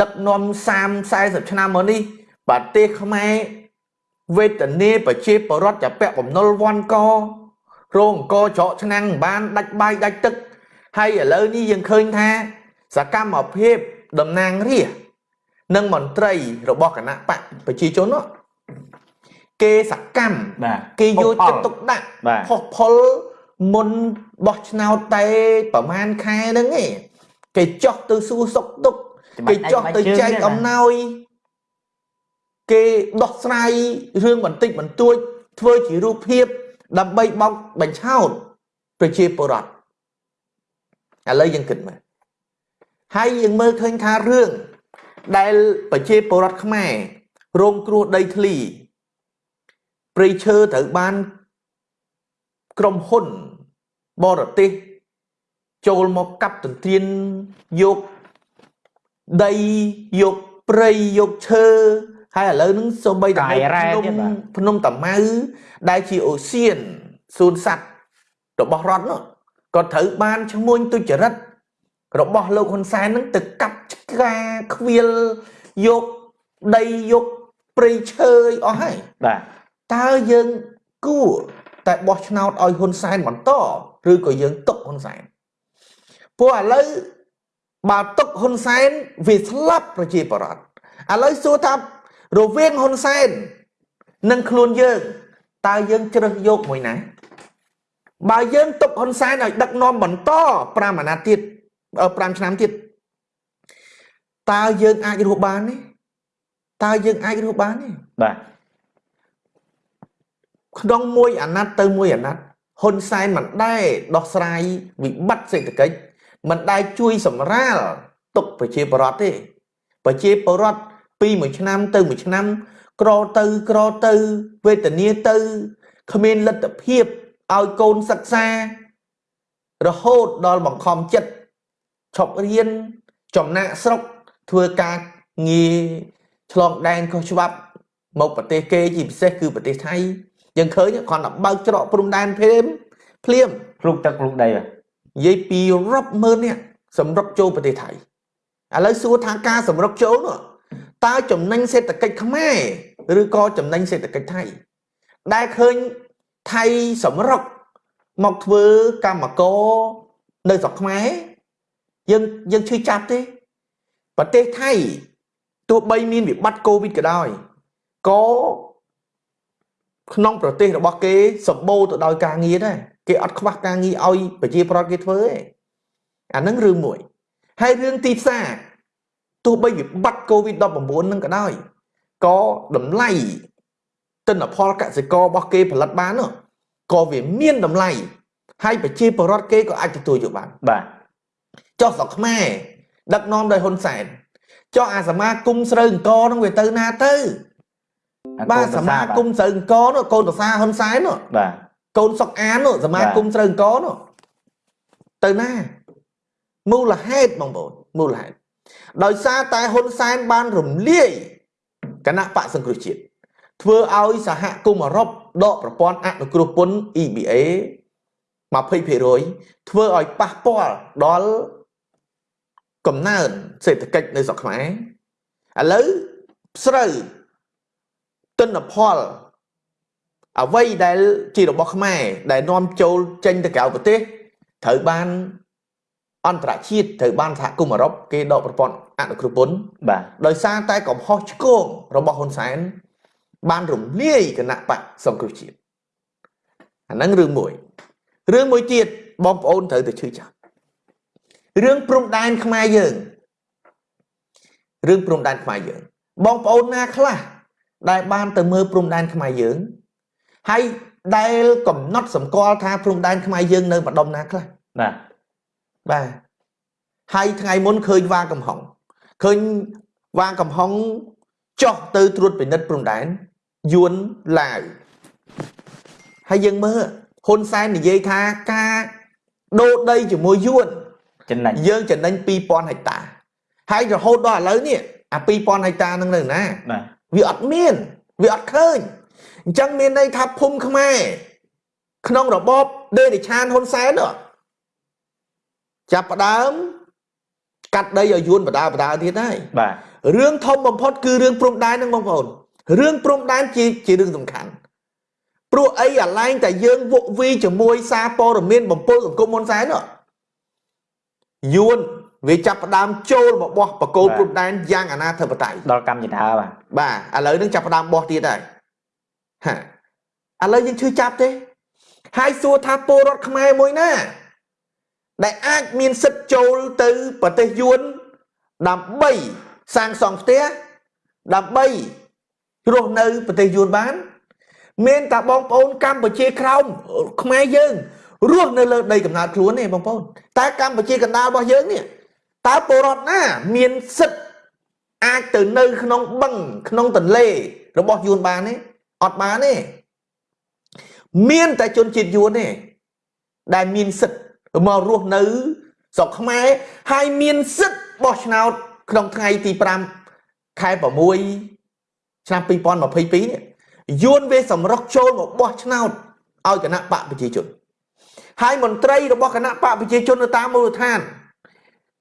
ដឹកនាំ30 40ឆ្នាំមកនេះប្រទេសខ្មែរ វេទនាប្រជាពលរដ្ឋចាពាក់បំណុលវ័នករោងអង្គច្រកឆ្នាំងមិនបានដាច់បាយដាច់ទឹកហើយឥឡូវនេះយើងឃើញថា សកម្មភាពតំណាងរាស្ត្រនិងមន្ត្រីរបស់គណៈបកប្រជាជននោះគេសកម្មបាទគេយកផលចិត្តទុកដាក់បាទផុសផុលមុនបោះឆ្នោតតែប្រហែលខែហ្នឹងឯងគេចោះទៅសួរសុខទុក្ខគេចោះទៅចែកអំណោយ គេដោះស្រាយរឿងបន្តិចបន្តួច ធ្វើជារូបភាព ដើម្បីបោកបញ្ឆោតប្រជាពលរដ្ឋឥឡូវយើងគិតមើលហើយយើងមើលឃើញថារឿងដែលប្រជាពលរដ្ឋខ្មែររងគ្រោះដីធ្លីព្រៃឈើត្រូវបានក្រុមហ៊ុនបរទេសចូលមកកាប់ទន្ទ្រានយកដីយកព្រៃយកឈើ ហើយឥឡូវហ្នឹងសូម្បីតែកាយរ៉ែភ្នំទៀតបាទភ្នំតាម៉ៅដែលជាអូសៀនសួនសัตว์របស់រដ្ឋនោះក៏ត្រូវបានឈ្មោះទុច្ចរិតរបស់លោកហ៊ុនសែនហ្នឹងទៅកាប់ឆ្ការខ្វៀលយកដីយកព្រៃឈើអីអស់ហើយបាទតើយើងគួរតែបោះឆ្នោតឲ្យហ៊ុនសែនបន្តឬក៏យើងទុកហ៊ុនសែនព្រោះឥឡូវបើទុកហ៊ុនសែនវាស្លាប់ប្រជាពលរដ្ឋឥឡូវសួរថា រវាងហ៊ុនសែននិងខ្លួនយើងតើយើងជ្រើសយកមួយណាបើយើងទុកហ៊ុនសែនឲ្យដឹកនាំបន្ត5អាណត្តិទៀតអឺ5ឆ្នាំទៀតតើយើងអាចរស់បានទេតើយើងអាចរស់បានទេបាទក្នុងមួយអាណត្តិទៅមួយអាណត្តិហ៊ុនសែនមិនដែលដោះស្រាយវិបត្តិសេដ្ឋកិច្ចមិនដែលជួយសម្រាលទុកប្រជាពលរដ្ឋទេប្រជាពលរដ្ឋ ពីមួយឆ្នាំទៅមួយឆ្នាំ ក្រទៅក្រទៅវេទនាទៅគ្មានលទ្ធភាពឲ្យកូនសិក្សា រហូតដល់បង្ខំចិត្តឈប់រៀនចំណាក់ស្រុកធ្វើការងារឆ្លងដែនខុសច្បាប់មកប្រទេសគេជាពិសេសគឺប្រទេសថៃយើងឃើញគ្រាន់តែបើកច្រកព្រំដែនភ្លាមភ្លាមភ្លុកទឹកភ្លុកដីបាទនិយាយពីរាប់ម៉ឺននាក់សម្រុកចូលប្រទេសថៃឥឡូវសួរថាការសម្រុកចូលនោះ តើចំណេញសេដ្ឋកិច្ចខ្មែរឬក៏ចំណេញសេដ្ឋកិច្ចថៃដែលឃើញថៃសម្រុកមកធ្វើកម្មករនៅស្រុកខ្មែរយើងយើងឈឺចាប់ទេប្រទេសថៃទោះបីមានវិបត្តិកូវីដក៏ដោយក៏ក្នុងប្រទេសរបស់គេសម្បូរទៅដោយការងារដែរគេអត់ខ្វះការងារឲ្យប្រជាប្រដ្ឋគេធ្វើទេអាហ្នឹងរឿងមួយហើយរឿងទីផ្សារ ទោះបីវិបត្តិកូវីដ19ហ្នឹងក៏ដោយក៏តម្លៃទិន្នផលកសិកររបស់គេផលិតបាននោះក៏វាមានតម្លៃហើយប្រជាពលរដ្ឋគេក៏អាចទទួលយកបានបាទចុះស្រុកខ្មែរដឹកនាំដោយហ៊ុនសែនចុះអាសមាគមស្រូវអង្គហ្នឹងវាទៅណាទៅបាទសមាគមស្រូវអង្គនោះកូនតសាហ៊ុនសែននោះបាទកូនសុកអាននោះសមាគមស្រូវអង្គនោះទៅណាមូលហេតុបងប្អូនមូលហេតុ ដោយសារតែហ៊ុនសែនបានរំលាយគណៈបកសង្គ្រោះជាតិធ្វើឲ្យសហគមន៍អឺរ៉ុបដកប្រព័ន្ធអនុគ្រោះពន្ធ EBA 20%ធ្វើឲ្យប៉ះពាល់ដល់កំណើនសេដ្ឋកិច្ចនៅស្រុកខ្មែរឥឡូវស្រូវទិន្នផលអ្វីដែលជារបស់ខ្មែរដែលនាំចូលចេញទៅក្រៅប្រទេសត្រូវបាន អន្តរជាតិត្រូវបានសហគមន៍អឺរ៉ុបគេដកប្រព័ន្ធអនុគ្រោះពន្ធបាទដោយសារតែកំហុសឆ្គងរបស់ហ៊ុនសែនបានរំលាយគណៈបកសង្គ្រោះជាតិអាហ្នឹងរឿងមួយរឿងមួយទៀតបងប្អូនត្រូវតែជឿចាប់រឿងព្រំដែនខ្មែរយើងរឿងព្រំដែនខ្មែរយើង បងប្អូនណាខ្លះដែលបានទៅមើលព្រំដែនខ្មែរយើងហើយដែលកំណត់សម្គាល់ថាព្រំដែនខ្មែរយើងនៅម្ដុំណាខ្លះបាទ បាទហើយថ្ងៃមុនឃើញវាកំហុងឃើញវាកំហុងចោះទៅត្រួតពិនិត្យព្រំដែនយួនឡាវហើយយើងមើលហ៊ុនសែននិយាយថាការដូរដីជាមួយយួនចំណេញយើងចំណេញ2000ហិកតាហើយរហូតដល់ឥឡូវនេះអា2000ហិកតានឹងនៅណាបាទវាអត់មានវាអត់ឃើញអញ្ចឹងមានន័យថាភូមិខ្មែរក្នុងរបបដេរិឆានហ៊ុនសែន ចាប់ផ្ដើមកាត់ដីឲ្យយួនបដាបដាទៀតហើយបាទរឿងធំបំផុតគឺរឿងព្រំដែនហ្នឹងបងប្អូនរឿងព្រំដែនជាជារឿងសំខាន់ព្រោះអីអាឡែងតែយើងវក់វីជាមួយសារព័ត៌មានបំពុលសង្គមហ៊ុនសែនយួនវាចាប់ផ្ដើមចូលមកបោះបកគោព្រំដែនយ៉ាងអនាធិបតេយ្យដល់កម្ពុជាបាទបាទឥឡូវនឹងចាប់ផ្ដើមបោះទៀតហើយហាឥឡូវយើងឈឺចាប់ទេហើយសួរថាពលរដ្ឋខ្មែរមួយណា ដែលអាចមានសិទ្ធចូលទៅប្រទេសយួនដើម្បីសាងសង់ផ្ទះដើម្បីរស់នៅប្រទេសយួនបាន មានតែបងប្អូនកម្ពុជាក្រោមខ្មែរយើងរស់នៅលើដីកំណើតខ្លួនទេបងប្អូនតែកម្ពុជាកណ្ដាលរបស់យើងនេះតើពលរដ្ឋណាមានសិទ្ធអាចទៅនៅក្នុងបឹងក្នុងទន្លេរបស់យួនបានទេអត់បានទេមានតែជនជាតិយួនទេដែលមានសិទ្ធ មករស់នៅស្រុកខ្មែរហើយមានសិទ្ធបោះឆ្នោតក្នុងថ្ងៃទី5ខែ6ឆ្នាំ2022នេះយួនវាសម្រុកចូលមកបោះឆ្នោតឲ្យគណៈបកប្រជាជនហើយមន្ត្រីរបស់គណៈបកប្រជាជននៅតាមមូលដ្ឋាន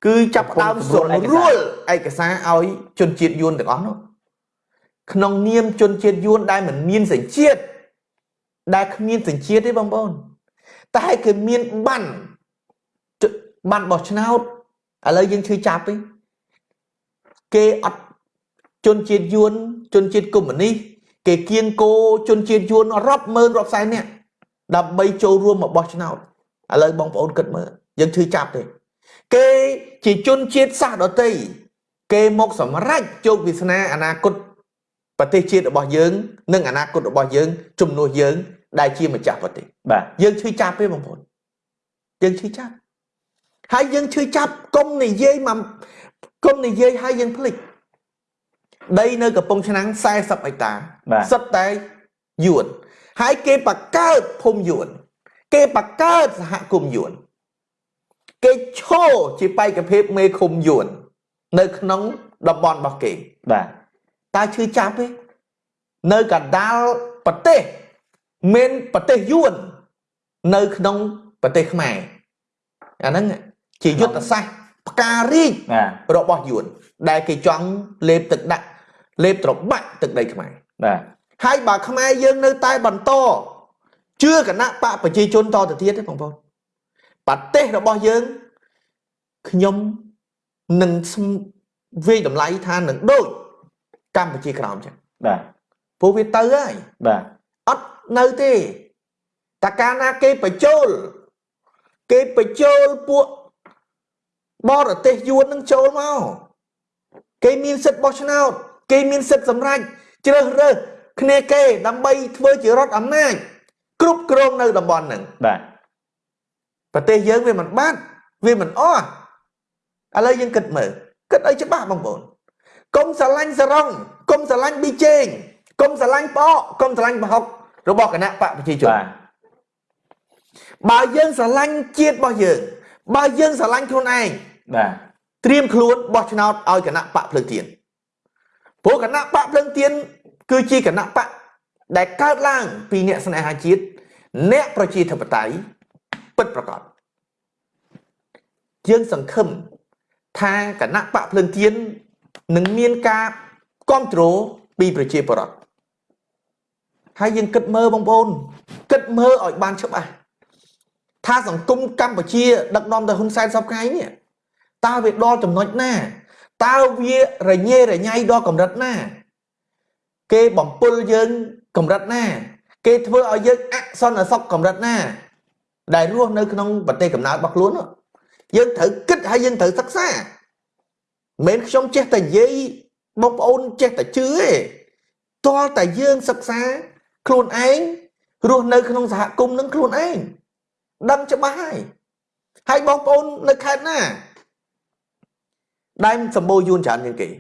គឺចាប់ផ្ដើមសម្រួលឯកសារឲ្យជនជាតិយួនទាំងអស់នោះក្នុងនាមជនជាតិយួនដែលមិនមានសញ្ជាតិដែលគ្មានសញ្ជាតិទេបងប្អូនតែគឺមានបាន បានបោះឆ្នោតឥឡូវយើងឈឺចាប់ទេគេអត់ជនជាតិយួនជនជាតិកុម្មុយនីសគេគៀងគោជនជាតិយួនរាប់ម៉ឺនរាប់សែននាក់ដើម្បីចូលរួមមកបោះឆ្នោតឥឡូវបងប្អូនគិតមើលយើងឈឺចាប់ទេគេជាជនជាតិសាសន៍ដតីគេមកសម្រេចជោគវាសនាអនាគតប្រទេសជាតិរបស់យើង និងអនាគតរបស់យើងជំនួសយើង ដែលជាម្ចាស់ប្រទេសបាទយើងឈឺចាប់ទេបងប្អូនយើងឈឺចាប់ ហើយយើងឈឺចាប់កុំនិយាយមកកុំនិយាយហើយយើងភ្លេចដីនៅកំពង់ឆ្នាំង40ហិកតាសិតតែយួនហើយគេបកកើតភូមិយួនគេបកកើតសហគមន៍យួនគេឈរជាបេក្ខភាពមេឃុំយួននៅក្នុងតំបន់របស់គេបាទតើឈឺចាប់ទេនៅកណ្ដាលប្រទេសមានប្រទេសយួននៅក្នុងប្រទេសខ្មែរអាហ្នឹង ជាយុទ្ធសាស្ត្រផ្ការីករបស់យួនដែលគេចង់លេបទឹកដាក់លេបត្របាក់ទឹកដីខ្មែរបាទហើយបើខ្មែរយើងនៅតែបន្តជឿគណៈបកប្រជាជនតទៅទៀតទេបងប្អូនប្រទេសរបស់យើងខ្ញុំនឹងវាយតម្លៃថានឹងដូចកម្ពុជាក្រោមចឹងបាទព្រោះវាទៅហើយបាទអត់នៅទេតើកាលណាគេបញ្ចូលគេបញ្ចូលពួក បរទេសយួននឹងចូលមកគេមានសិទ្ធិបោះឆ្នោត គេមានសិទ្ធិសម្រេចជ្រើសរើសគ្នាគេដើម្បីធ្វើជារដ្ឋអំណាចគ្រប់គ្រងនៅតំបន់ហ្នឹងបាទប្រទេសយើងវាមិនបាត់វាមិនអស់ឥឡូវយើងគិតមើលគិតឲ្យច្បាស់បងប្អូនកុំស្រឡាញ់សរងកុំស្រឡាញ់ប៊ីចេងកុំស្រឡាញ់បកកុំស្រឡាញ់ប្រហុករបស់គណៈបកប្រជាជនបាទបើយើងស្រឡាញ់ជាតិរបស់យើង បើយើងស្រឡាញ់ខ្លួនឯងបាទត្រៀមខ្លួនបោះឆ្នោតឲ្យគណៈបកភ្លើងទៀនព្រោះគណៈបកភ្លើងទៀនគឺជាគណៈបកដែលកើតឡើងពីអ្នកស្នេហាជាតិអ្នកប្រជាធិបតេយ្យពិតប្រាកដយើងសង្ឃឹមថាគណៈបកភ្លើងទៀននឹងមានការគ្រប់គ្រងពីប្រជាពលរដ្ឋហើយយើងគិតមើលបងប្អូនគិតមើលឲ្យបានច្បាស់ ថាសង្គមកម្ពុជាដឹកនាំដោយហ៊ុនសែនសពថ្ងៃនេះតើវាដល់ចំណុចណាតើវារញ៉េរញ៉ៃដល់កម្រិតណា គេបំពុលយើងកម្រិតណា គេធ្វើឲ្យយើងអសន្តិសុខកម្រិតណា ដែលរស់នៅក្នុងប្រទេសកំណើតរបស់ខ្លួននោះយើងត្រូវគិតហើយយើងត្រូវសិក្សាមិនមែនខ្ញុំចេះតែនិយាយបងប្អូនចេះតែជឿទេតលតែយើងសិក្សាខ្លួនឯងរស់នៅក្នុងសហគមន៍នឹងខ្លួនឯង ដឹងច្បាស់ហើយហើយបងប្អូននៅខេត្តណាដែលសម្បូរយួនច្រើនជាងគេឥ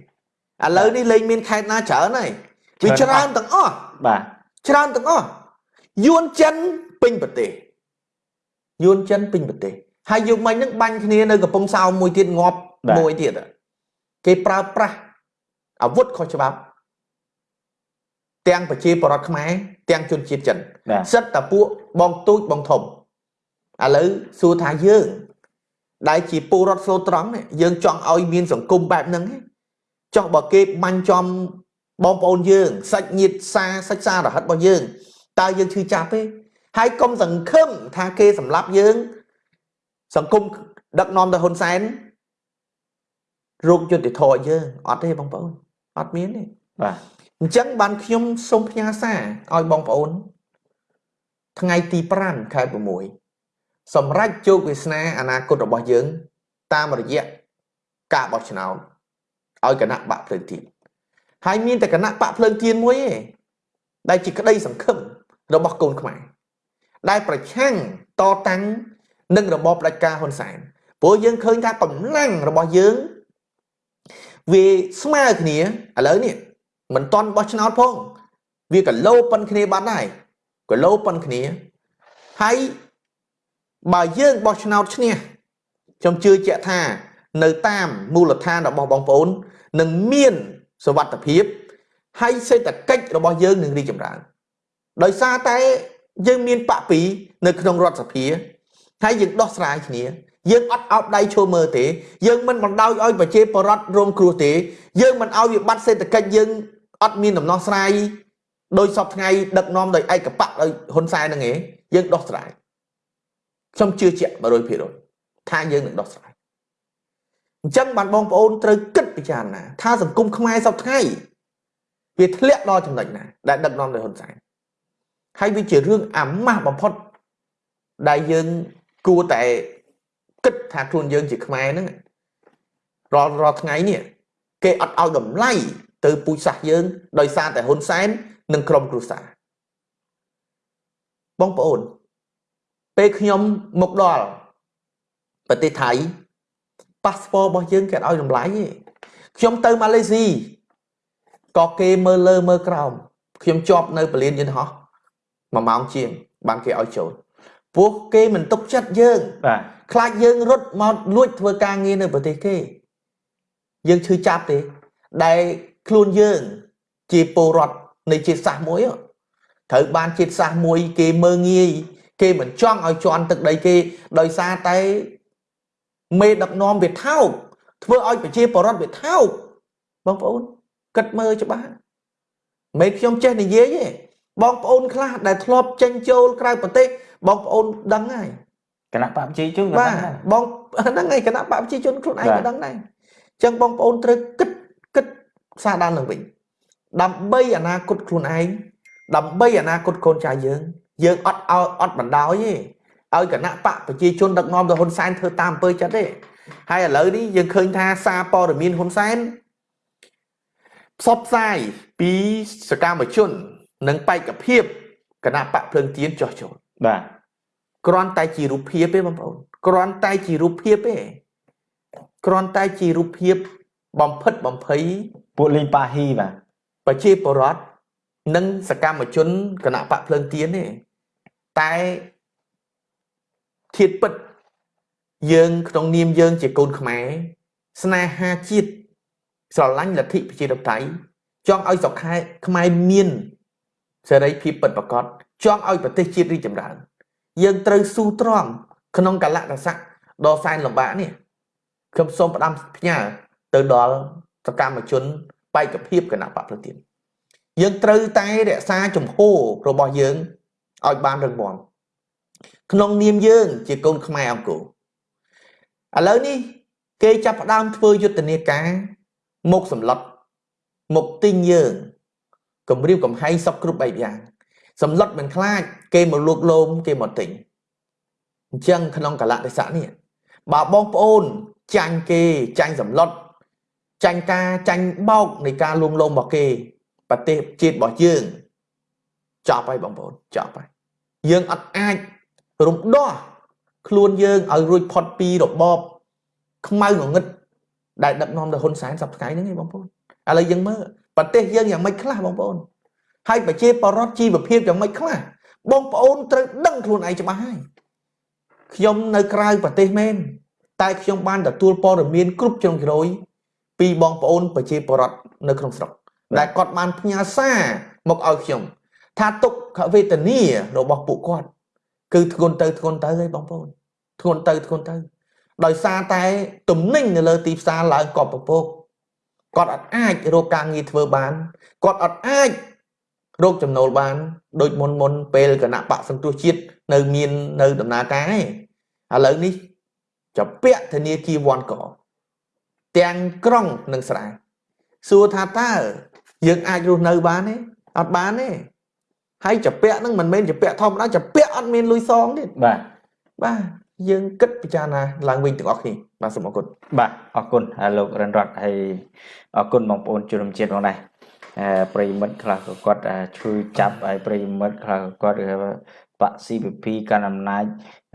ឡូវនេះលែងមានខេត្តណាច្រើនហើយវាច្រើនទាំងអស់បាទច្រើនទាំងអស់យួនចិនពេញប្រទេសយួនចិនពេញប្រទេសហើយយុគមិញហ្នឹងបាញ់គ្នានៅកំពង់សោមមួយទៀតងាប់មួយទៀតគេប្រើប្រាស់អាវុធខុសច្បាប់ទាំងប្រជាពលរដ្ឋខ្មែរទាំងជនជាតិចិនបាទសិតតែពួកបងទូចបងធំ ឥឡូវសួរថាយើងដែលជាពលរដ្ឋស្លូតត្រង់នេះយើងចង់ឲ្យមានសង្គមបែបហ្នឹងទេចុះបើគេបាញ់ចំបងប្អូនយើងសាច់ញាតិសាសាច់សារហិតរបស់យើងតើយើងឈឺចាប់ទេហើយកុំសង្ឃឹមថាគេសម្លាប់យើង សង្គមដឹកនាំដោយហ៊ុនសែនរោគយុត្តិធម៌ឲ្យយើងអត់ទេបងប្អូនអត់មានទេបាទអញ្ចឹងបានខ្ញុំសូមផ្ញើសារឲ្យបងប្អូន ថ្ងៃទី5ខែ6 សម្រាប់ជោគវាសនាអនាគតរបស់យើង តាមរយៈការបោះឆ្នោតឲ្យគណៈបកភ្លើងទៀនហើយមានតែគណៈបកភ្លើងទៀនមួយឯងដែលជាក្តីសង្ឃឹមរបស់កូនខ្មែរដែលប្រឆាំងតតាំងនឹងរបបផ្ដាច់ការហ៊ុនសែនព្រោះយើងឃើញថាកម្លាំងរបស់យើងវាស្មើគ្នាឥឡូវនេះមិនតន់បោះឆ្នោតផង វាកលោប៉ុនគ្នាបាត់ហើយកលោប៉ុនគ្នាហើយ បើយើងបោះឆ្នោតឈ្នះខ្ញុំជឿជាក់ថានៅតាមមូលដ្ឋានរបស់បងប្អូននឹងមានសវត្ថភាពហើយសេដ្ឋកិច្ចរបស់យើងនឹងរីកចម្រើន ដោយសារតែយើងមានបកពីនៅក្នុងរដ្ឋសភាហើយយើងដោះស្រាយគ្នាយើងអត់អោបដៃឈោមើលទេយើងមិនបណ្ដោយឲ្យប្រជាពលរដ្ឋរងគ្រោះទេយើងមិនឲ្យវិបត្តិសេដ្ឋកិច្ចយើងអត់មានដំណោះស្រាយដោយសពថ្ងៃដឹកនាំដោយឯកបកដោយហ៊ុនសែនហ្នឹងឯងយើងដោះស្រាយ ខ្ញុំជឿជាក់100%ថាយើងនឹងដោះស្រាយអញ្ចឹងបានបងប្អូនត្រូវគិតពិចារណា ថាសង្គមខ្មែរសពថ្ងៃវាធ្លាក់ដល់ចំណុចណា ដែលដឹកនាំដោយហ៊ុនសែនហើយវាជារឿងអាម៉ាស់បំផុតដែលយើងគួរតែគិតថាខ្លួនយើងជាខ្មែរហ្នឹងរាល់រាល់ថ្ងៃនេះគេអត់ឲ្យតម្លៃទៅពូជសាសន៍យើងដោយសារតែហ៊ុនសែននិងក្រុមគ្រួសារបងប្អូន ពេលខ្ញុំមកដល់ប្រទេសថៃប៉ាសពតរបស់យើងគេអត់ឲ្យតម្លៃទេខ្ញុំទៅម៉ាឡេស៊ីក៏គេមើលលើមើលក្រោមខ្ញុំជាប់នៅពលានយន្តហោះមួយម៉ោងជាងបានគេឲ្យចូលពួកគេមិនទុកចិត្តយើងបាទខ្លាចយើងរត់មកលួចធ្វើការងារនៅប្រទេសគេ យើងឈឺចាប់ទេ ដែលខ្លួនយើង ជាពលរដ្ឋនៃជាតិសាសន៍មួយហ៎ត្រូវបានជាតិសាសន៍មួយគេមើងងាយ គេមិនចង់ឲ្យជន់ទឹកដីគេដោយសារតែមេដឹកនាំវាថោកធ្វើឲ្យប្រជាពលរដ្ឋវាថោកបងប្អូនគិតមើលច្បាស់មិនខ្ញុំចេះនិយាយទេបងប្អូនខ្លះដែលធ្លាប់ចេញចូលក្រៅប្រទេសបងប្អូនដឹងហើយគណៈបកប្រជាជនក៏បាទដឹងដែរបងហ្នឹងហើយគណៈបកប្រជាជនខ្លួនឯងបាទក៏ដឹងដែរអញ្ចឹងបងប្អូនត្រូវគិតគិតសារដល់នឹងវិញដើម្បីអនាគតខ្លួនឯងដើម្បីអនាគតកូនចៅយើង យើងអត់ឲ្យអត់បណ្ដោយទេឲ្យគណៈបកប្រជាជនដឹកនាំដោយហ៊ុនសែនធ្វើតាមអំពើចិត្តទេហើយឥឡូវនេះយើងឃើញថាសារព័ត៌មានហ៊ុនសែនផ្សព្វផ្សាយពីសកម្មជន និងបេក្ខភាពគណៈបកភ្លើងទៀនចោះចូលបាទគ្រាន់តែជារូបភាពទេបងប្អូនគ្រាន់តែជារូបភាពទេគ្រាន់តែជារូបភាពបំផិតបំភ័យពួកលេងប៉ាហ៊ីបាទប្រជាពលរដ្ឋនិងសកម្មជនគណៈបកភ្លើងទៀនទេ តែធៀបពិតយើងក្នុងនាមយើងជាកូនខ្មែរស្នេហាជាតិស្រឡាញ់លទ្ធិប្រជាធិបតេយ្យចង់ឲ្យស្រុកខែខ្មែរមានសេរីភាពពិតប្រាកដចង់ឲ្យប្រទេសជាតិរីកចម្រើន យើងត្រូវស៊ូទ្រាំក្នុងកលៈទេសៈដ៏សែនលំបាកនេះខ្ញុំសូមផ្ដាំផ្ញើទៅដល់សកម្មជនបេក្ខភាពគណៈបកប្រទានយើងត្រូវតែរក្សាជំហររបស់យើង ឲ្យបានរឹងមាំក្នុងនាមយើងជាកូនខ្មែរអង្គរឥឡូវនេះគេចាប់ផ្ដើមធ្វើយុទ្ធនាការមកសម្លុតមកទិញយើងគម្រាមកំហែងសពគ្រប់បែបយ៉ាងសម្លុតមិនខ្លាច គេមកលួកលោមគេមកទិញអញ្ចឹងក្នុងកលៈទេសៈនេះបើបងប្អូនចាញ់គេចាញ់សម្លុតចាញ់ការចាញ់បោកនៃការលួងលោមរបស់គេ ប្រទេសជាតិរបស់យើង ចប់ហើយបងប្អូនចប់ហើយយើងអត់អាចរំដោះខ្លួនយើងឲ្យរួចផុតពីរបបខ្មៅងងឹតដែលដឹកនាំដោយហ៊ុនសែនសប្តាហ៍ហ្នឹងឯងបងប្អូនឥឡូវយើងមើលប្រទេសយើងយ៉ាងម៉េចខ្លះបងប្អូនហើយប្រជាពលរដ្ឋជីវភាពយ៉ាងម៉េចខ្លះបងប្អូនត្រូវដឹងខ្លួនឯងច្បាស់ហើយខ្ញុំនៅក្រៅប្រទេសមែនតែខ្ញុំបានទទួលព័ត៌មានគ្រប់ជ្រុងជ្រោយពីបងប្អូនប្រជាពលរដ្ឋនៅក្នុងស្រុកដែលគាត់បានផ្ញើសារមកឲ្យខ្ញុំ ថាទុកខវេទនារបស់ពួកគាត់គឺធ្ងន់ទៅធ្ងន់ទៅហើយបងប្អូនធ្ងន់ទៅធ្ងន់ទៅ ដោយសារតែទំនិញនៅលើទីផ្សារឡើងកប់ពពកគាត់អត់អាចរកការងារធ្វើបានគាត់អត់អាចរកចំណូលបានដូចមុនមុនពេលគណៈបកសង្គ្រោះជាតិនៅមាននៅដំណើរការឯងឥឡូវនេះចពាក់ធនាគារវ៉ាន់កទាំងក្រុងនិងស្រែសួរថាតើយើងអាចរស់នៅបានទេអត់បានទេ ហើយចពាក់ហ្នឹងមិនមែនចពាក់ធម្មតាចពាក់អត់មានលុយសងទេបាទបាទយើងគិតពិចារណាឡើងវិញទាំងអស់គ្នាបាទសូមអរគុណបាទអរគុណលោករិនរតហើយអរគុណបងប្អូនជនរួមជាតិផងដែរប្រិមិត្តខ្លះក៏គាត់ជួយចាប់ហើយប្រិមិត្តខ្លះក៏គាត់បក CPP កាន់អំណាច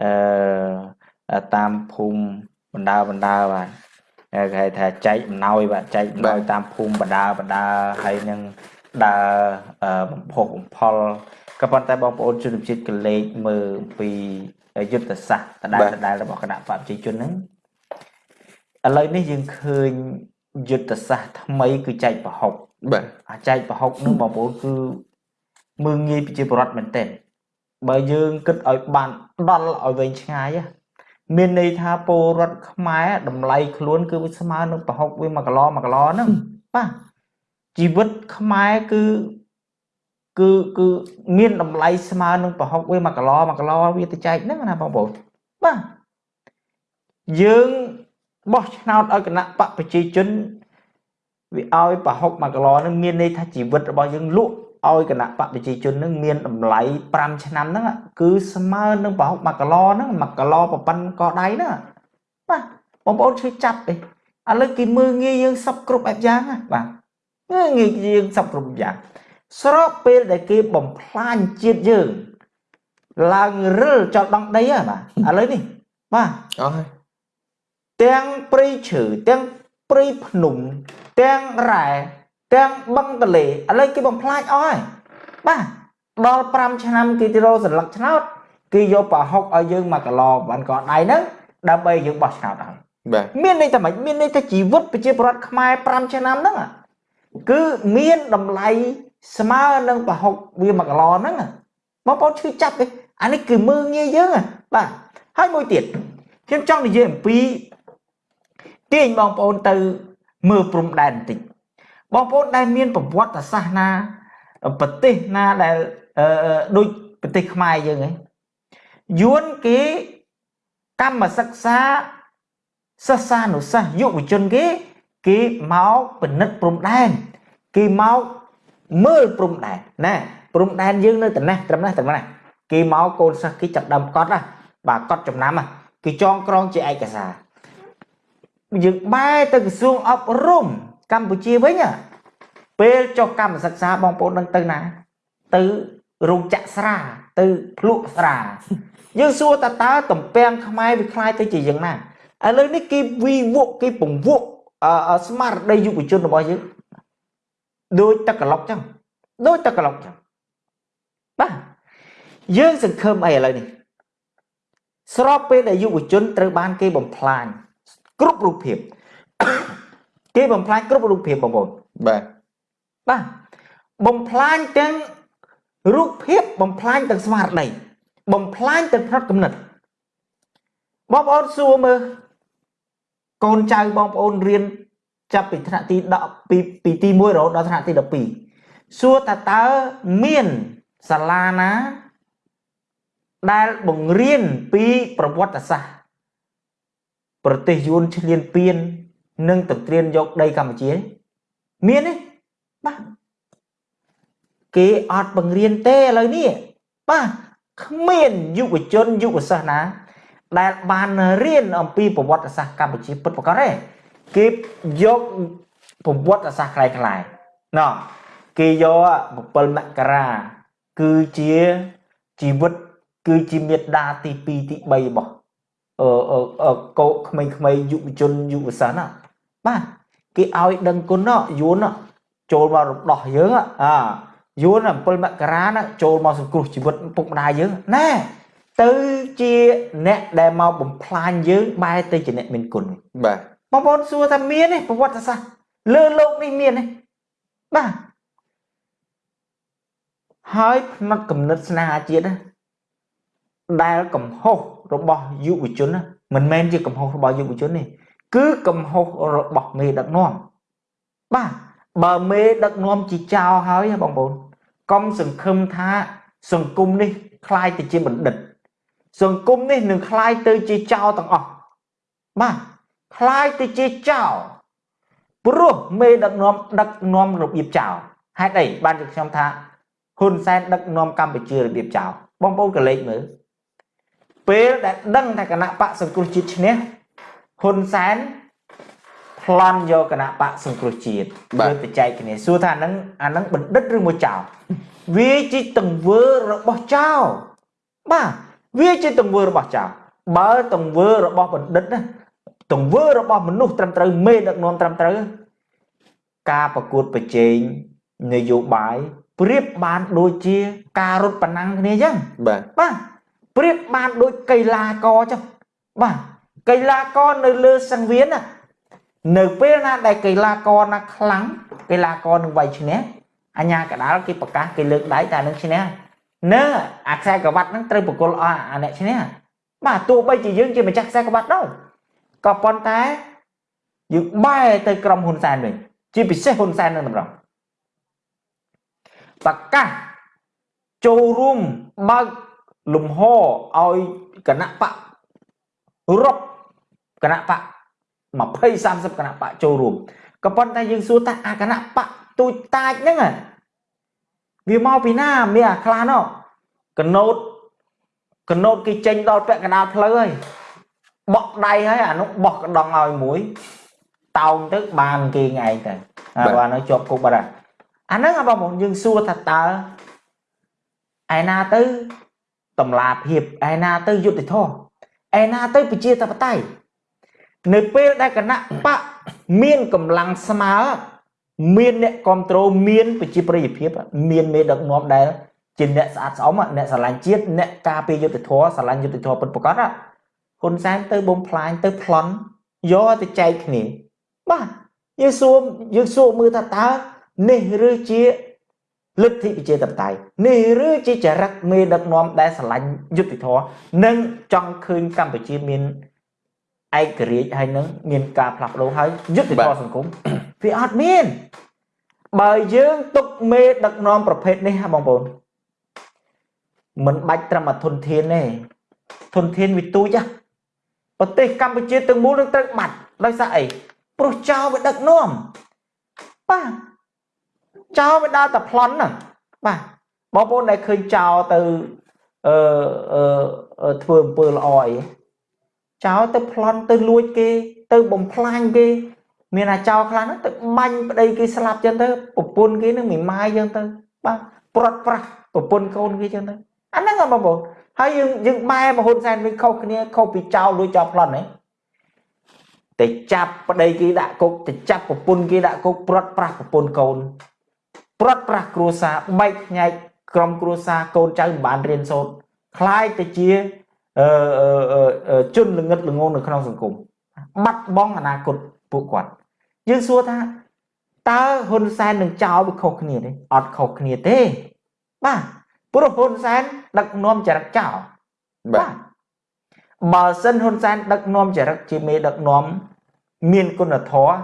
អឺតាមភូមិបណ្ដាបណ្ដាបាទគេហៅថាចែកអំណោយបាទចែកអំណោយតាមភូមិបណ្ដាបណ្ដាហើយនឹង ដើរបំផុសបំផុលក៏ប៉ុន្តែបងប្អូនជនជាតិកលេចមើលពីយុទ្ធសាស្ត្រដដែលដដែលរបស់គណៈបព្វជិជនហ្នឹងឥឡូវនេះយើងឃើញយុទ្ធសាស្ត្រថ្មីគឺចែកប្រហុកបាទអាចែកប្រហុកនឹងបងប្អូនគឺមើងងាយប្រជាពលរដ្ឋមែនទែនបើយើងគិតឲ្យបានដល់ឲ្យវែងឆ្ងាយមានន័យថាពលរដ្ឋខ្មែរតម្លៃខ្លួនគឺវាស្មើនឹងប្រហុកវា1គីឡូ1គីឡូហ្នឹងបាទ ជីវិតខ្មែរគឺគឺគឺមានតម្លៃស្មើនឹងប្រហុកវា1គីឡូ1គីឡូវាទៅចែកហ្នឹងណាបងប្អូនបាទយើងបោះឆ្នោតឲ្យគណៈបកប្រជាជនវាឲ្យប្រហុក1គីឡូហ្នឹងមានន័យថាជីវិតរបស់យើងលក់ឲ្យគណៈបកប្រជាជននឹងមានតម្លៃ5ឆ្នាំហ្នឹងគឺស្មើនឹងប្រហុក1គីឡូហ្នឹង1គីឡូប្រប៉ុណ្ណកដៃហ្នឹងបាទបងប្អូនជួយចាប់ទេឥឡូវគេមើងងាយយើងសពគ្រប់បែបយ៉ាងណាបាទ ងាយយើងសពគ្រប់យ៉ាងស្របពេលដែលគេបំផ្លាញជាតិយើងឡើងរិលចោលដងដីហ៎បាទឥឡូវនេះបាទអស់ហើយទាំងព្រៃឈើទាំងព្រៃភ្នំទាំងរ៉ែទាំងបឹងទលេឥឡូវគេបំផ្លាញអស់ហើយបាទដល់5ឆ្នាំគេទៅរកសន្លឹកឆ្នោតគេយកប្រហុកឲ្យយើង1គីឡូបានកដៃហ្នឹងដើម្បីយើងបោះឆ្នោតហើយបាទមានន័យថាម៉េចមានន័យថាជីវិតប្រជាពលរដ្ឋខ្មែរ5ឆ្នាំហ្នឹង គឺមានតម្លៃស្មើនឹងប្រហុកវា1គីឡូហ្នឹងបងប្អូនឈឺចាប់ទេអានេះគឺមើងងាយយើងបាទហើយមួយទៀតខ្ញុំចង់និយាយអំពីទាញបងប្អូនទៅមើលព្រំដែនបន្តិចបងប្អូនដែលមានប្រវត្តិសាស្ត្រណាប្រទេសណាដែលដូចប្រទេសខ្មែរយើងហ៎យួនគេកម្មសិក្សាសិស្សានុសិស្សយុវជនគេ គេមកពិនិត្យព្រំដែនគេមកមើលព្រំដែនណាព្រំដែនយើងនៅត្នេះត្រឹមនេះត្រឹមនេះគេមកកូនសិស្សគេចាប់ដើមកត់ណាបាទកត់ចំណាំគេចងក្រងជាឯកសារយើងបែរទៅក្រសួងអប់រំកម្ពុជាវិញពេលចុះកម្មសិក្សាបងប្អូននឹងទៅណាទៅរោងចក្រស្រាទៅភ្លក់ស្រាយើងសួរតើតើតំពាំងខ្មែរវាคล้ายទៅជាយ៉ាងណាឥឡូវនេះគេវិវកគេពង្វក់ ស្មារតីយុវជនរបស់យើងដូចទឹកក្លុកចឹងដូចតែក្លុកចឹងបាទយើងសង្ឃឹមអីឥឡូវនេះស្របពេលដែលយុវជនត្រូវបានគេបំផ្លាញគ្រប់រូបភាពគេបំផ្លាញគ្រប់រូបភាពបងប្អូនបាទបាទបំផ្លាញទាំងរូបភាពបំផ្លាញទាំងស្មារតីបំផ្លាញទាំងផ្នត់គំនិតបងប្អូនសួរមើល កូនចៅបងប្អូនរៀនចាប់ពីថ្នាក់ទី10ពីពីទី1រហូតដល់ថ្នាក់ទី12សួរតើតើមានសាលាណា ដែលបង្រៀនពីប្រវត្តិសាស្ត្រប្រទេសយួនឈ្លានពាន និងទន្ទ្រានយកដីកម្ពុជា មានទេបាទគេអត់បង្រៀនទេឥឡូវនេះបាទគ្មានយុវជនយុវសិស្សណា ដែលបានរៀនអំពីប្រវត្តិសាស្ត្រកម្ពុជាពិតប្រាកដទេគេយកប្រវត្តិសាស្ត្រคล้ายៗណោះគេយក7មករាគឺជាជីវិតគឺជាមេដាទី2ទី3របស់អឺកោក្មេងៗយុវជនយុវសិស្សណាបាទគេឲ្យដឹងគុណយួនចូលមករំដោះយើងអាយួន7មករាណាចូលមកសង្គ្រោះជីវិតពុកម្ដាយយើងណែ ទៅជាអ្នកដែលមកបំផ្លាញយើងបែរទៅជាអ្នកមានគុណបាទបងប្អូនសួរថាមានទេប្រវត្តិសាស្ត្រលើโลกនេះមានទេបាទហើយផ្នត់គំនិតស្នេហាជាតិដែលកំហុសរបស់យុវជនមិនមែនជាកំហុសរបស់យុវជនទេគឺកំហុសរបស់មេដឹកនាំបាទបើមេដឹកនាំជាចោលហើយបងប្អូនកុំសង្ឃឹមថាសង្គមនេះคล้ายទៅជាបណ្ឌិត សង្គមនេះនឹងคล้ายទៅជាចោលទាំងអស់បាទคล้ายទៅជាចោលព្រោះមេដឹកនាំដឹកនាំរបៀបចោលហេតុអីបានជាខ្ញុំថាហ៊ុនសែនដឹកនាំកម្ពុជារបៀបចោលបងប្អូនកលេចមើលពេលដែលដឹងថាគណៈបកសង្គ្រោះជាតិឈ្នះហ៊ុនសែនប្លន់យកគណៈបកសង្គ្រោះជាតិវាបច្ចេកគ្នាសួរថាហ្នឹងអាហ្នឹងបណ្ឌិតឬមួយចោលវាជាទង្វើរបស់ចោលបាទ វាជាទង្វើរបស់ចោលបើទង្វើរបស់បណ្ឌិតណាទង្វើរបស់មនុស្សត្រឹមត្រូវមេដឹកនាំត្រឹមត្រូវការប្រកួតប្រជែងនយោបាយប្រៀបបានដូចជាការរត់ប្រណាំងគ្នាអញ្ចឹងបាទបាទប្រៀបបានដូចកីឡាករចឹងបាទកីឡាករនៅលើសង្វៀនណានៅពេលណាដែលកីឡាករណាខ្លាំងកីឡាករនឹងវាយឈ្នះអញ្ញាកដាលគេប្រកាសគេលើកដៃតែនឹងឈ្នះ នៅអាខ្សែក្រវ៉ាត់ហ្នឹងត្រូវបកលអស់អាអ្នកឈ្នះបាទទោះបីជាយើងជាម្ចាស់ខ្សែក្រវ៉ាត់ đâu ក៏ប៉ុន្តែយើងបែរទៅក្រុមហ៊ុនសែនវិញជាពិសេសហ៊ុនសែននឹងតម្រង់ប្រកាសចូលរួមបើកលំហឲ្យគណៈបករាប់គណៈបក20 30គណៈបកចូលរួមក៏ប៉ុន្តែយើងសួរថាអាគណៈបកទូចតាចហ្នឹង វាមកពីណាមានអាខ្លះណោះកណូតកណូតគេចេញដល់ពាក់កណ្ដាលផ្លូវហើយបក់ដៃហើយអានោះបោះកណ្ដងឲ្យមួយតោងទៅបានគេឯងទៅអាបាទនៅជាប់គុកបាត់អាហ្នឹងបងប្អូនយើងសួរថាតើឯណាទៅតម្លាភាពឯណាទៅយុត្តិធម៌ឯណាទៅប្រជាធិបតេយ្យនៅពេលដែលគណៈបកមានកម្លាំងស្មើ មានអ្នកគ្រប់គ្រងមានប្រជាប្រិយភាពមានមេដឹកនាំដែលជាអ្នកស្អាតស្អំអ្នកស្រឡាញ់ជាតិអ្នកការពារយុទ្ធធរស្រឡាញ់យុទ្ធធរពិតប្រាកដហ៊ុនសែនទៅបំផ្លាញទៅប្លន់យកទៅចែកគ្នាបាទយើងសួរយើងសួរមើលថាតើនេះឬជាលទ្ធិប្រជាធិបតេយ្យនេះឬជាចរិតមេដឹកនាំដែលស្រឡាញ់យុទ្ធធរនិងចង់ឃើញកម្ពុជាមានឯករាជ្យហើយនឹងមានការផ្លាស់ប្ដូរហើយយុទ្ធធរសង្គម វាអត់មាន បើយើងទុកមេដឹកនាំប្រភេទនេះបងប្អូនមិនបាច់ត្រឹមធនធានទេធនធានវាទូចណាប្រទេសកម្ពុជាទាំងមូលនឹងត្រូវបាត់ដោយសារអីព្រោះចៅវាដឹកនាំបាទចៅវាដើរតែប្លន់ហ្នឹងបាទបងប្អូនដែលឃើញចៅទៅអឺអឺធ្វើអំពើល្អអីចោលទៅប្លន់ទៅលួចគេ ទៅបំផ្លាញគេ មានអាចោលខ្លះហ្នឹងទៅបាញ់ប្តីគេស្លាប់ចឹងទៅប្រពន្ធគេនឹងមិនម៉ាយចឹងទៅបាទព្រាត់ប្រាស់ប្រពន្ធកូនគេចឹងទៅអាហ្នឹងបងប្អូនហើយយើងយើងបែរមហ៊ុនសែនវិញខុសគ្នាខុសពីចោលលួចចោលប្លន់ហ្នឹងទៅចាប់ប្តីគេដាក់គុកទៅចាប់ប្រពន្ធគេដាក់គុកព្រាត់ប្រាស់ប្រពន្ធកូន ព្រាត់ប្រាស់គ្រួសារបែកញែកក្រុមគ្រួសារកូនចៅមិនបានរៀនសូត្រคล้ายទៅជាអឺជនល្ងឹតល្ងងនៅក្នុងសង្គមបាត់បង់អនាគតពួកគាត់ យើងសួរថាតើហ៊ុនសែននឹងចោលវាខុសគ្នាទេអត់ខុសគ្នាទេ បាទព្រោះហ៊ុនសែនដឹកនាំចរិតចោលបាទបើសិនហ៊ុនសែនដឹកនាំចរិតជាមេដឹកនាំមានគុណធម៌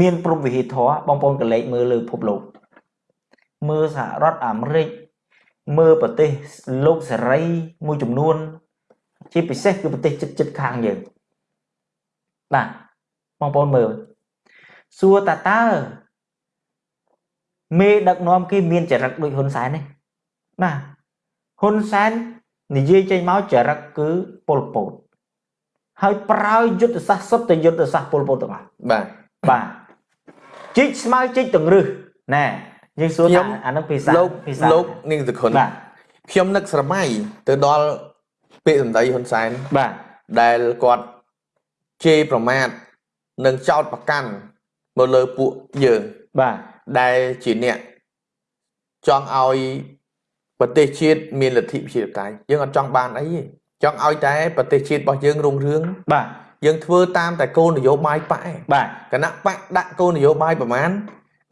មានព្រំវិហារធម៌បងប្អូនកលេចមើលលើពិភពលោកមើលសហរដ្ឋអាមេរិកមើលប្រទេសលោកសេរីមួយចំនួន ជាពិសេសគឺប្រទេសជិតជិតខាងយើងបាទ បងប្អូនមើលសួរតាតើមេដឹកនាំគេមានចរិតដូចហ៊ុនសែនទេបាទហ៊ុនសែននិយាយចេញមកចរិតគឺពលពតហើយប្រើយុទ្ធសាស្ត្រសុទ្ធតែយុទ្ធសាស្ត្រពលពតទាំងអស់បាទបាទជីកស្មៅជីកទង្រឹសណែយើងសួរថាអានឹងភាសាលោកភាសាលោកនាងសុខុនបាទខ្ញុំនឹកស្រមៃទៅដល់ពាក្យសម្ដីហ៊ុនសែនបាទដែលគាត់ជេរប្រមាថ និងចោតប្រកាន់មកលើពួកយើងបាទដែលជាអ្នកចង់ឲ្យប្រទេសជាតិមានលទ្ធិប្រជាធិបតេយ្យយើងអត់ចង់បានអីទេចង់ឲ្យតែប្រទេសជាតិរបស់យើងរុងរឿងបាទយើងធ្វើតាមតែគោលនយោបាយបកឯងបាទគណៈបកដាក់គោលនយោបាយប្រមាណ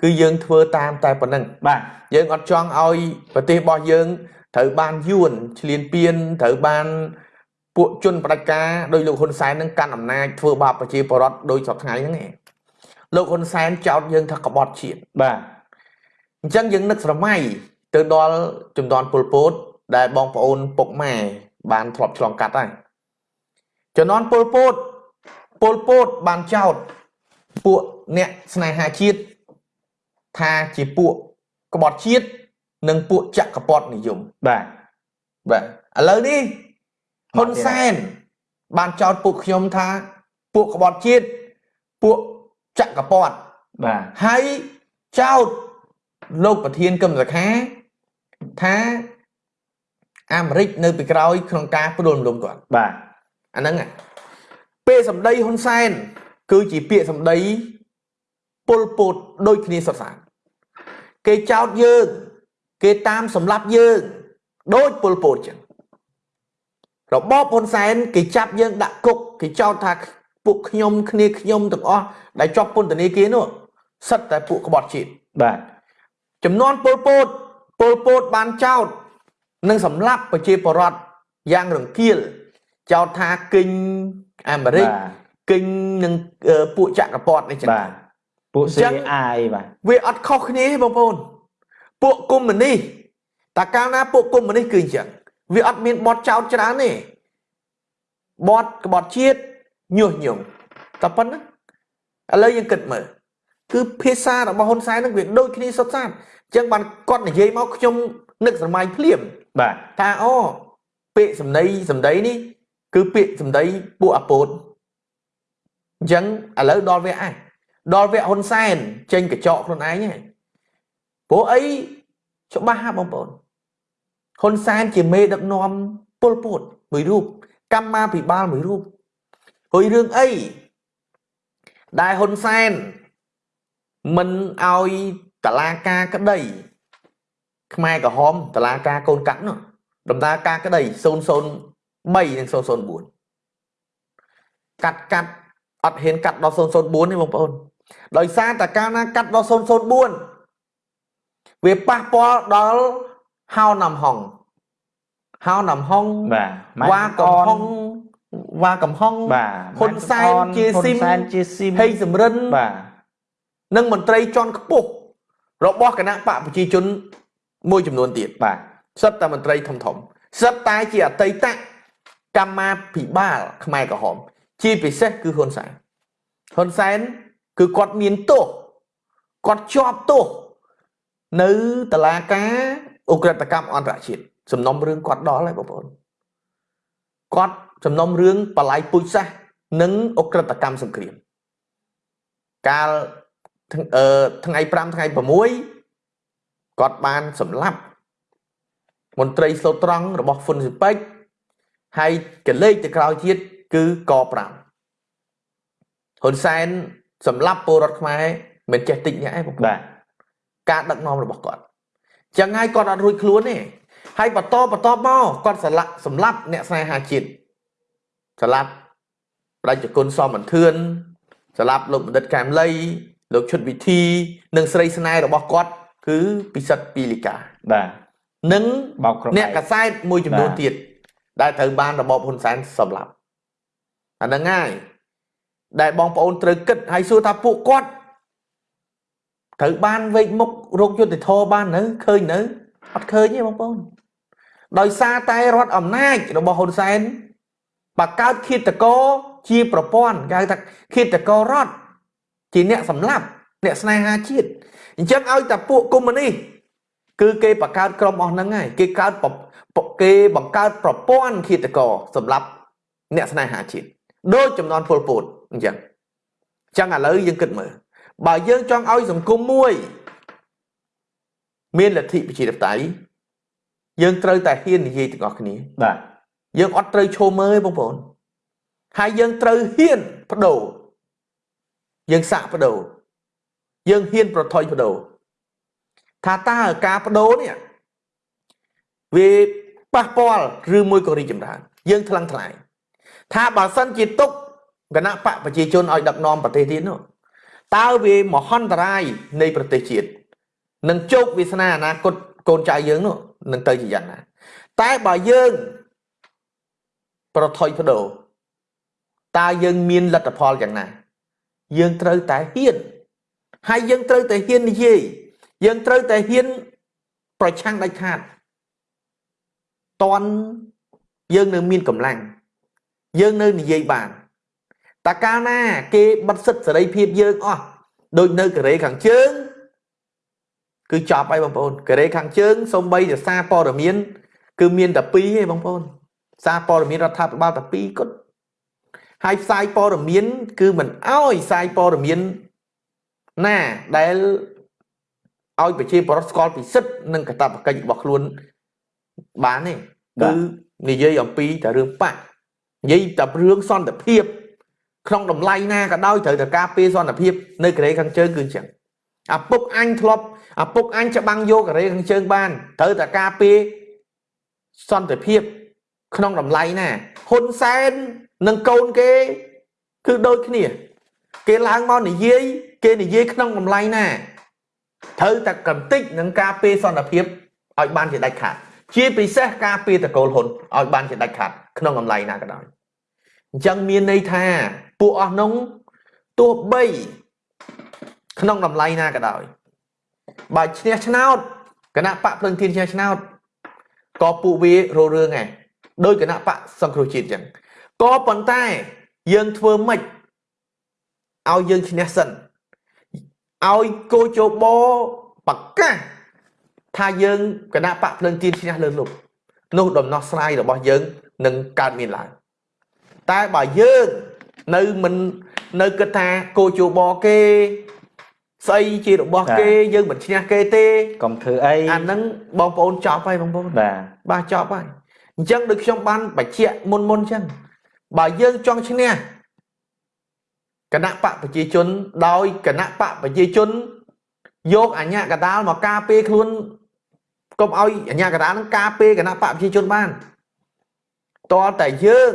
គឺយើងធ្វើតាមតែប៉ុណ្្នឹងបាទយើងអត់ចង់ឲ្យប្រទេសរបស់យើងត្រូវបានយួនឆ្លៀនពៀនត្រូវបាន ពួកជនបដិការដោយលោកហ៊ុនសែននឹងកាន់អំណាចធ្វើបាបប្រជាពលរដ្ឋដោយសពថ្ងៃហ្នឹងឯងលោកហ៊ុនសែនចោទយើងថាក្បត់ជាតិបាទអញ្ចឹងយើងនឹកស្រមៃទៅដល់ជំនាន់ពលពតដែលបងប្អូនពុកម៉ែបានធ្លាប់ឆ្លងកាត់ហើយជំនាន់ពលពតពលពតបានចោទពួកអ្នកស្នេហាជាតិថាជាពួកក្បត់ជាតិនិងពួកចក្រពត្តិនិយមបាទបាទឥឡូវនេះ ហ៊ុនសែនបានចោទពួកខ្ញុំថាពួកក្បត់ជាតិពួកចក្រពត្តិបាទហើយចោទលោកប្រធានកឹមសុខាថាអាមេរិកនៅពីក្រោយក្នុងការផ្ដួលរំលំគាត់បាទអាហ្នឹងពាក្យសម្ដីហ៊ុនសែន គឺជាពាក្យសម្ដីពលពតដូចគ្នាសុទ្ធសាធគេចោទយើង គេតាមសម្លាប់យើង ដូចពលពតចឹង របបហ៊ុនសែនគេចាប់យើងដាក់គុកគេចោទថាពួកខ្ញុំគ្នាខ្ញុំទាំងអស់ដែលជាប់ពន្ធនាគារនោះសិតតែពួកក្បត់ជាតិបាទចំនួនពលពតពលពតបានចោទនិងសម្លាប់ប្រជាពលរដ្ឋយ៉ាងរង្គាលចោទថាគិញអាមេរិកគិញនឹងពួកចក្រពត្តិនេះចឹងបាទពួក CI បាទវាអត់ខុសគ្នាទេបងប្អូនពួកកុម្មុយនីសតើកាលណាពួកកុម្មុយនីសគឺអញ្ចឹង វាអត់មានបត់ចោតច្រើនទេបត់ក្បត់ជាតិញុះញង់តែប៉ុណ្ណឹងឥឡូវយើងគិតមើលគឺភាសារបស់ហ៊ុនសែននឹងវាដូចគ្នាសុទ្ធសាធអញ្ចឹងបានគាត់និយាយមកខ្ញុំនឹកស្រមៃភ្លាមបាទថាអូពាក្យសម្ដីសម្ដីនេះ គឺពាក្យសម្ដីពួកអាពតអញ្ចឹងឥឡូវដល់វគ្គឯងដល់វគ្គហ៊ុនសែនចេញកញ្ចក់ខ្លួនឯងហ្នឹងព្រោះអីច្បាស់ហ่าបងប្អូន ហ៊ុនសែនជាមេដឹកនាំពលពតមួយរូបកម្មាភិបាលមួយរូបហើយរឿងអីដែលហ៊ុនសែនមិនឲ្យតឡាការក្តី ខ្មែរក្រហមតឡាការកូនកាត់នោះដំណើរការក្តី003និង004កាត់កាត់អត់ហ៊ានកាត់ដល់004ទេបងប្អូនដោយសារតែកាលណាកាត់ដល់004វាប៉ះពាល់ដល់ ហៅណាំហុងហៅណាំហុងបាទវ៉ាកំហុងវ៉ាកំហុងបាទហ៊ុនសែនជាស៊ីមហ៊ុនសែនជាស៊ីមហេងសំរិនបាទនិងមន្ត្រីជាន់ខ្ពស់របស់គណៈបកប្រជាជនមួយចំនួនទៀតបាទសិតតែមន្ត្រីធំធំសិតតែជាអតីតកម្មាភិបាលខ្មែរក្រហម ជាពិសេសគឺហ៊ុនសែនហ៊ុនសែនគឺគាត់មានទោសគាត់ជាប់ទោសនៅតឡាការ អ ுக ្រិតកម្មអន្តរជាតិសំណុំរឿងគាត់ដល់ហើយបងប្អូនគាត់សំណុំរឿងបល័យពុជសាសនិងអ ுக ្រិតកម្មសង្គ្រាមកាលថ្ងៃ5ថ្ងៃ6គាត់បានសម្លាប់មន្ត្រីស្លូតត្រង់របស់ហ៊ុនស៊ីពេចហើយកលេចទៅក្រោយទៀតគឺក5ហ៊ុនសែនសម្លាប់ពលរដ្ឋខ្មែរមិនចេះតិចអ្នកឯងបងបាទការដឹកនាំរបស់គាត់ ចឹងហើយគាត់អត់រួចខ្លួនទេហើយបន្តបន្តមកគាត់ស្លាប់សម្លាប់អ្នកស្នេហាជាតិស្លាប់ប្រជាជនសមបន្ទឿនស្លាប់លោកបណ្ឌិតកែមលីលោកឈុតវិធី និងស្រីស្នេហ៍របស់គាត់ គឺពិសិដ្ឋពីលីកាបាទនិងបោកក្រុមអ្នកកសែតមួយចំនួនទៀតដែលត្រូវបានរបបហ៊ុនសែនសម្លាប់អាហ្នឹងហើយដែលបងប្អូនត្រូវគិតហើយសួរថាពួកគាត់ ត្រូវបានវេកមុខរោគយុទ្ធធរបាននៅឃើញនៅអត់ឃើញទេបងប្អូនដោយសារតែរដ្ឋអំណាចរបស់ហ៊ុនសែនបកកើតឃាតករជាប្រព័ន្ធគេហៅថាឃាតកររដ្ឋជាអ្នកសម្លាប់អ្នកស្នេហាជាតិអញ្ចឹងឲ្យតែពួកកុម្មុយនីសគឺគេបង្កើតក្រុមអស់ហ្នឹងហើយគេកើតគេបង្កើតប្រព័ន្ធឃាតករសម្រាប់អ្នកស្នេហាជាតិដូចចំនួនពលពតអញ្ចឹងអញ្ចឹងឥឡូវយើងគិតមើល បើយើងចង់ឲ្យសង្គមមួយ មានលទ្ធិប្រជាធិបតេយ្យយើងត្រូវតែហ៊ាននិយាយទាំងអស់គ្នាបាទយើងអត់ត្រូវឈោមើលបងប្អូនហើយយើងត្រូវហ៊ានបដូរយើងសាក់បដូរយើងហ៊ានប្រថុយបដូរថាតើការបដូរនេះវាប៉ះពាល់ឬមួយក៏រីកចម្រើន យើងថ្លឹងថ្លែងថាបើសិនជាទុកគណៈបកប្រជាជនឲ្យដឹកនាំប្រទេសទៀតនោះ តើវាមហន្តរាយនៃប្រទេសជាតិនឹងជោគវាសនាអនាគតកូនចៅយើងនោះនឹងទៅជាយ៉ាងណា តែបើយើងប្រថុយបដូរតើយើងមានលទ្ធផលយ៉ាងណា យើងត្រូវតែហ៊ានហើយយើងត្រូវតែហ៊ាននិយាយយើងត្រូវតែហ៊ានប្រឆាំងដាច់ខាតតន់យើងនៅមានកម្លាំងយើងនៅនិយាយបាន តើកាលណាគេបិទសិទ្ធសេរីភាពយើងអស់ដូចនៅកូរ៉េខាងជើងគឺចប់ហើយបងប្អូនកូរ៉េខាងជើងសំបីតែសារព័ត៌មាន គឺមានតែ2ទេបងប្អូនសារព័ត៌មានរដ្ឋាភិបាលតែ2គត់ហើយផ្សាយព័ត៌មាន គឺមិនអោយផ្សាយព័ត៌មានណាដែលឲ្យប្រជាពលរដ្ឋស្គាល់ពីសិទ្ធិនិងកាតព្វកិច្ចរបស់ខ្លួនបានទេគឺនិយាយអំពីតែរឿងបាក់និយាយតែរឿងសន្តិភាព ក្នុងតម្លៃណាក៏ដោយត្រូវតែការពារសន្តិភាពនៅកូរ៉េខាងជើងគឺអញ្ចឹងអាពុកអញធ្លាប់អាពុកអញច្បាំងយកកូរ៉េខាងជើងបានត្រូវតែការពារសន្តិភាព ក្នុងតម្លៃណាហ៊ុនសែននិងកូនគេគឺដូចគ្នា គេឡើងមកនិយាយគេនិយាយក្នុងតម្លៃណាត្រូវតែកំតិចនឹងការពារសន្តិភាពឲ្យបានជាដាច់ខាតជាពិសេសការពារតកូលហ៊ុនឲ្យបានជាដាច់ខាតក្នុងតម្លៃណាក៏ដោយ អញ្ចឹងមានន័យថាពួកអស់នោះទោះបីក្នុងតម្លៃណាក៏ដោយបើឈ្នះឆ្នោតគណៈបកភ្លឹងធានឈ្នះឆ្នោតក៏ពួកវាររឿងដែរដោយគណៈបកសង្គ្រោះជាតិអញ្ចឹងក៏ប៉ុន្តែយើងធ្វើម៉េចឲ្យយើងឈ្នះសិនឲ្យកោជបប្រកាសថាយើងគណៈបកភ្លឹងទៀនឈ្នះលើលោកនោះដំណោះស្រាយរបស់យើងនឹងកើតមានឡើង តែបើយើងនៅមិននៅគិតថាកោជបគេស្អីជារបស់គេយើងមិនឈ្នះគេទេកុំធ្វើអីអាហ្នឹងបងប្អូនចប់ហើយបងប្អូនបាទបាទចប់ហើយអញ្ចឹងដូចខ្ញុំបានបញ្ជាក់មុនមុនអញ្ចឹងបើយើងចង់ឈ្នះគណៈបកប្រជាជនដោយគណៈបកប្រជាជនយកអញ្ញាកដាលមកការពារខ្លួនកុំឲ្យអញ្ញាកដាលនឹងការពារគណៈបកប្រជាជនបានតើតែយើង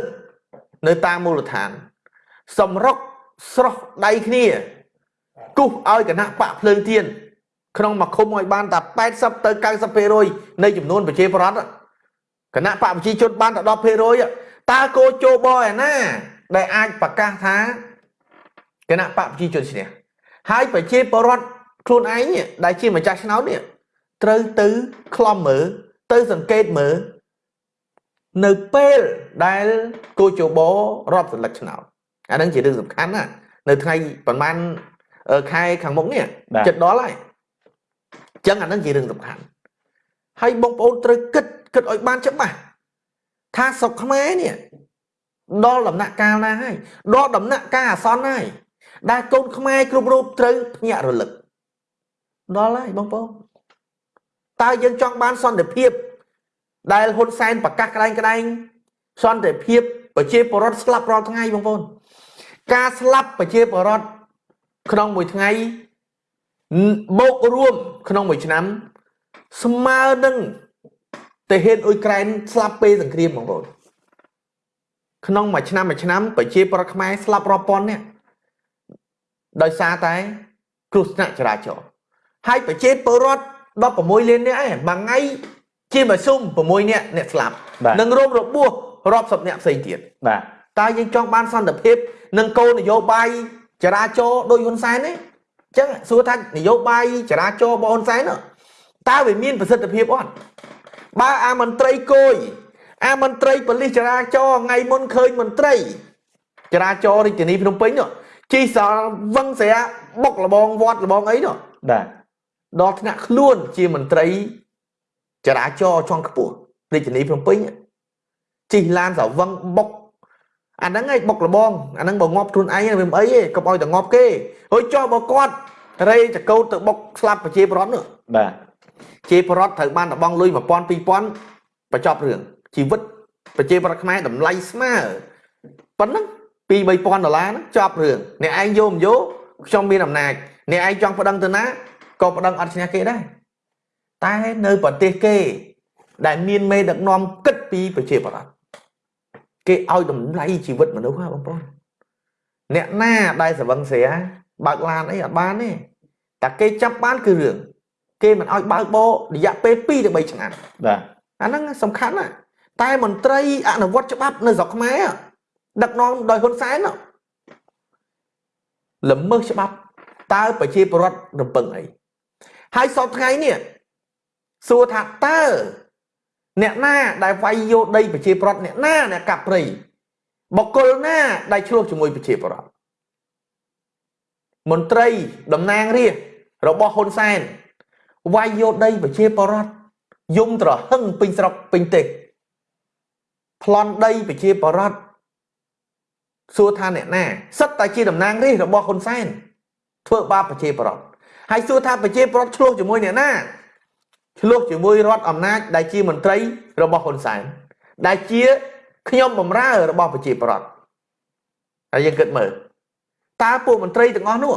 នៅតាមមូលដ្ឋាន សម្រុកស្រោះដៃគ្នាគូសឲ្យគណៈបកភ្លើងទៀនក្នុងមួយឃុំឲ្យបានតែ80ទៅ90%នៃចំនួនប្រជាប្រដ្ឋគណៈបកប្រជាជនបានតែ10%តើគោជោបឯណា ដែលអាចប្រកាសថាគណៈបកប្រជាជនឈ្នះហើយប្រជាពលរដ្ឋខ្លួនឯងដែលជាម្ចាស់ឆ្នោតនេះត្រូវទៅខ្លំមើលទៅសង្កេតមើល នៅពេលដែលគូជបរាប់សន្លឹកឆ្នោតអានឹងជារឿងសំខាន់ណានៅថ្ងៃប្រហែលខែខាងមុខនេះចិត្តដល់ហើយអញ្ចឹងអានឹងជារឿងសំខាន់ហើយបងប្អូនត្រូវគិតគិតឲ្យបានច្បាស់ថាស្រុកខ្មែរនេះដល់ដំណាក់កាលណាហើយដល់ដំណាក់កាលអាសន្នហើយដែលកូនខ្មែរគ្រប់រូបត្រូវភ្ញាក់រលឹកដល់ហើយបងប្អូនតើយើងចង់បានសន្តិភាព ដែលហ៊ុនសែនប្រកាសក្តែងក្តែងសន្តិភាពប្រជាពលរដ្ឋស្លាប់រាល់ថ្ងៃបងប្អូនការស្លាប់ប្រជាពលរដ្ឋក្នុងមួយថ្ងៃបូករួមក្នុងមួយឆ្នាំ ស្មើនឹងទាហានអ៊ុយក្រែនស្លាប់ពេលសង្គ្រាមបងប្អូនក្នុងមួយឆ្នាំមួយឆ្នាំប្រជាប្រដ្ឋខ្មែរស្លាប់រាប់ពាន់នាក់ដោយសារតែគ្រោះថ្នាក់ចរាចរណ៍ហើយប្រជាពលរដ្ឋ16លាននាក់ឯងមួយថ្ងៃ ជាមធ្យម6នាក់អ្នកស្លាប់និងរងរបួសរាប់សិបនាក់ផ្សេងទៀតបាទតើយើងចង់បានសន្តិភាពនិងគោលនយោបាយចរាចរណ៍ដោយហ៊ុនសែនទេអញ្ចឹងសួរថានយោបាយចរាចរណ៍របស់ហ៊ុនសែនតើវាមានប្រសិទ្ធភាពអត់បើអាមន្ត្រីគយអាមន្ត្រីប៉ូលីសចរាចរណ៍ថ្ងៃមុនឃើញមន្ត្រីចរាចរណ៍រាជធានីភ្នំពេញជិះសល់វឹងស្រាបុកលបងវត្តលបងអីនោះបាទដល់ថ្នាក់ខ្លួនជាមន្ត្រី ចរាចរណ៍ជាន់ខ្ពស់រាជធានីភ្នំពេញជិះឡានស្រវឹងបុកអាហ្នឹងឯងបុកលបងអាហ្នឹងបើងាប់ខ្លួនឯងវាមិនអីទេកុំឲ្យតែងាប់គេហើយចុះបើគាត់រេចកោតទៅបុកស្លាប់ប្រជាពលរដ្ឋនោះបាទជាពលរដ្ឋត្រូវបានដបងលុយ1000 2000បញ្ចប់រឿងជីវិតប្រជាពលរដ្ឋខ្មែរតម្លៃស្មើប៉ុណ្ណឹង2 3000ដុល្លារហ្នឹងចប់រឿងអ្នកឯងយកមិនយកខ្ញុំមានអំណាចអ្នកឯងចង់ប្តឹងទៅណាក៏ប្តឹងអត់ឈ្នះគេដែរ តែនៅប្រទេសគេ ដែលមានមេដឹកនាំគិតពីប្រជាពលរដ្ឋគេឲ្យតម្លៃជីវិតមនុស្សហ៎បងប្អូនអ្នកណាដែលស្រវឹងស្រាបើកឡានអីអត់បានទេតែគេចាប់បានគឺរឿងគេមិនឲ្យបើកបោរយៈពេល2ទៅ3ឆ្នាំបាទអាហ្នឹងសំខាន់ណាស់តែមន្ត្រីអនុវត្តច្បាប់នៅស្រុកខ្មែរដឹកនាំដោយហ៊ុនសែនល្មើសច្បាប់តើប្រជាពលរដ្ឋរំពឹងអីហើយសពថ្ងៃនេះ សួរថាតើអ្នកណាដែលវាយយកដីប្រជាពលរដ្ឋអ្នកណាអ្នកកាប់ព្រៃបកគលណាដែលឆ្លោះជាមួយប្រជាពលរដ្ឋមន្ត្រីតំណាងរាស្ត្ររបស់ហ៊ុនសែនវាយយកដីប្រជាពលរដ្ឋយំត្រហឹងពេញស្រុកពេញទេសប្លន់ដីប្រជាពលរដ្ឋសួរថាអ្នកណាសិតតែជាតំណាងរាស្ត្ររបស់ហ៊ុនសែនធ្វើបាបប្រជាពលរដ្ឋហើយសួរថាប្រជាពលរដ្ឋឆ្លោះជាមួយអ្នកណា ឆ្លោះជាមួយរដ្ឋអំណាចដែលជាមន្ត្រីរបស់ហ៊ុនសែនដែលជាខ្ញុំបំរើរបស់ប្រជាពលរដ្ឋហើយយើងគិតមើលតើពួកមន្ត្រីទាំងអស់នោះ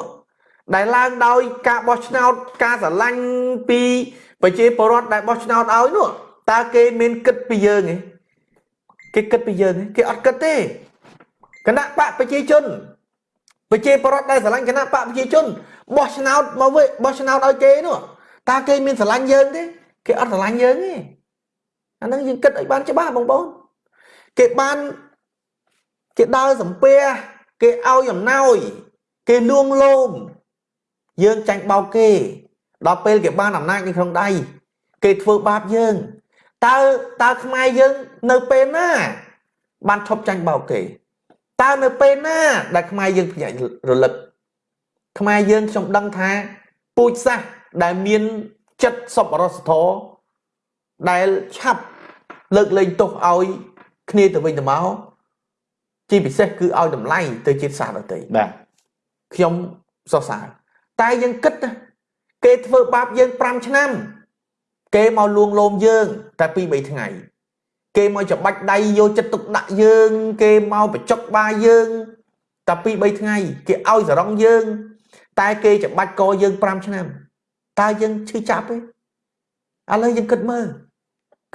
ដែលឡើងដោយការបោះឆ្នោតការស្រឡាញ់ពីប្រជាពលរដ្ឋដែលបោះឆ្នោតឲ្យនោះតើគេមានគិតពីយើងទេគេគិតពីយើងទេគេអត់គិតទេគណៈបកប្រជាជនប្រជាពលរដ្ឋដែលស្រឡាញ់គណៈបកប្រជាជនបោះឆ្នោតមកវិញបោះឆ្នោតឲ្យគេនោះ តើគេមានស្រឡាញ់យើងទេគេអត់ស្រឡាញ់យើងទេអាហ្នឹងយើងគិតឲ្យបានច្បាស់បងប្អូនគេបានគេដើរសំពះគេឲ្យអំណោយ គេលួងលោមយើងចាញ់បោកគេដល់ពេលគេបានអំណាចនៅក្នុងដៃគេធ្វើបាបយើងតើតើខ្មែរយើងនៅពេលណា បានឈប់ចាញ់បោកគេតើនៅពេលណា ដែលខ្មែរយើងភ្ញាក់រលឹកខ្មែរយើងខ្ញុំដឹងថាពូជសាស ដែលមានចិត្តសប្បុរសធម៌ដែលឆាប់លើកលែងទោសឲ្យគ្នាទៅវិញទៅមកជាពិសេសគឺឲ្យតម្លៃទៅជាតិសាសន៍ដទៃបាទខ្ញុំសរសើរតែយើងគិតណាគេធ្វើបាបយើង5ឆ្នាំ គេមកលួងលោមយើង តែ2 3ថ្ងៃ គេមកច្បាច់ដៃយកចិត្តទុកដាក់យើង គេមកបញ្ចុកបាយើងតែ2 3ថ្ងៃ គេឲ្យសរងយើង តែគេច្បាច់កយើង5ឆ្នាំ តើយើងឈឺចាប់ទេឥឡូវយើងគិតមើល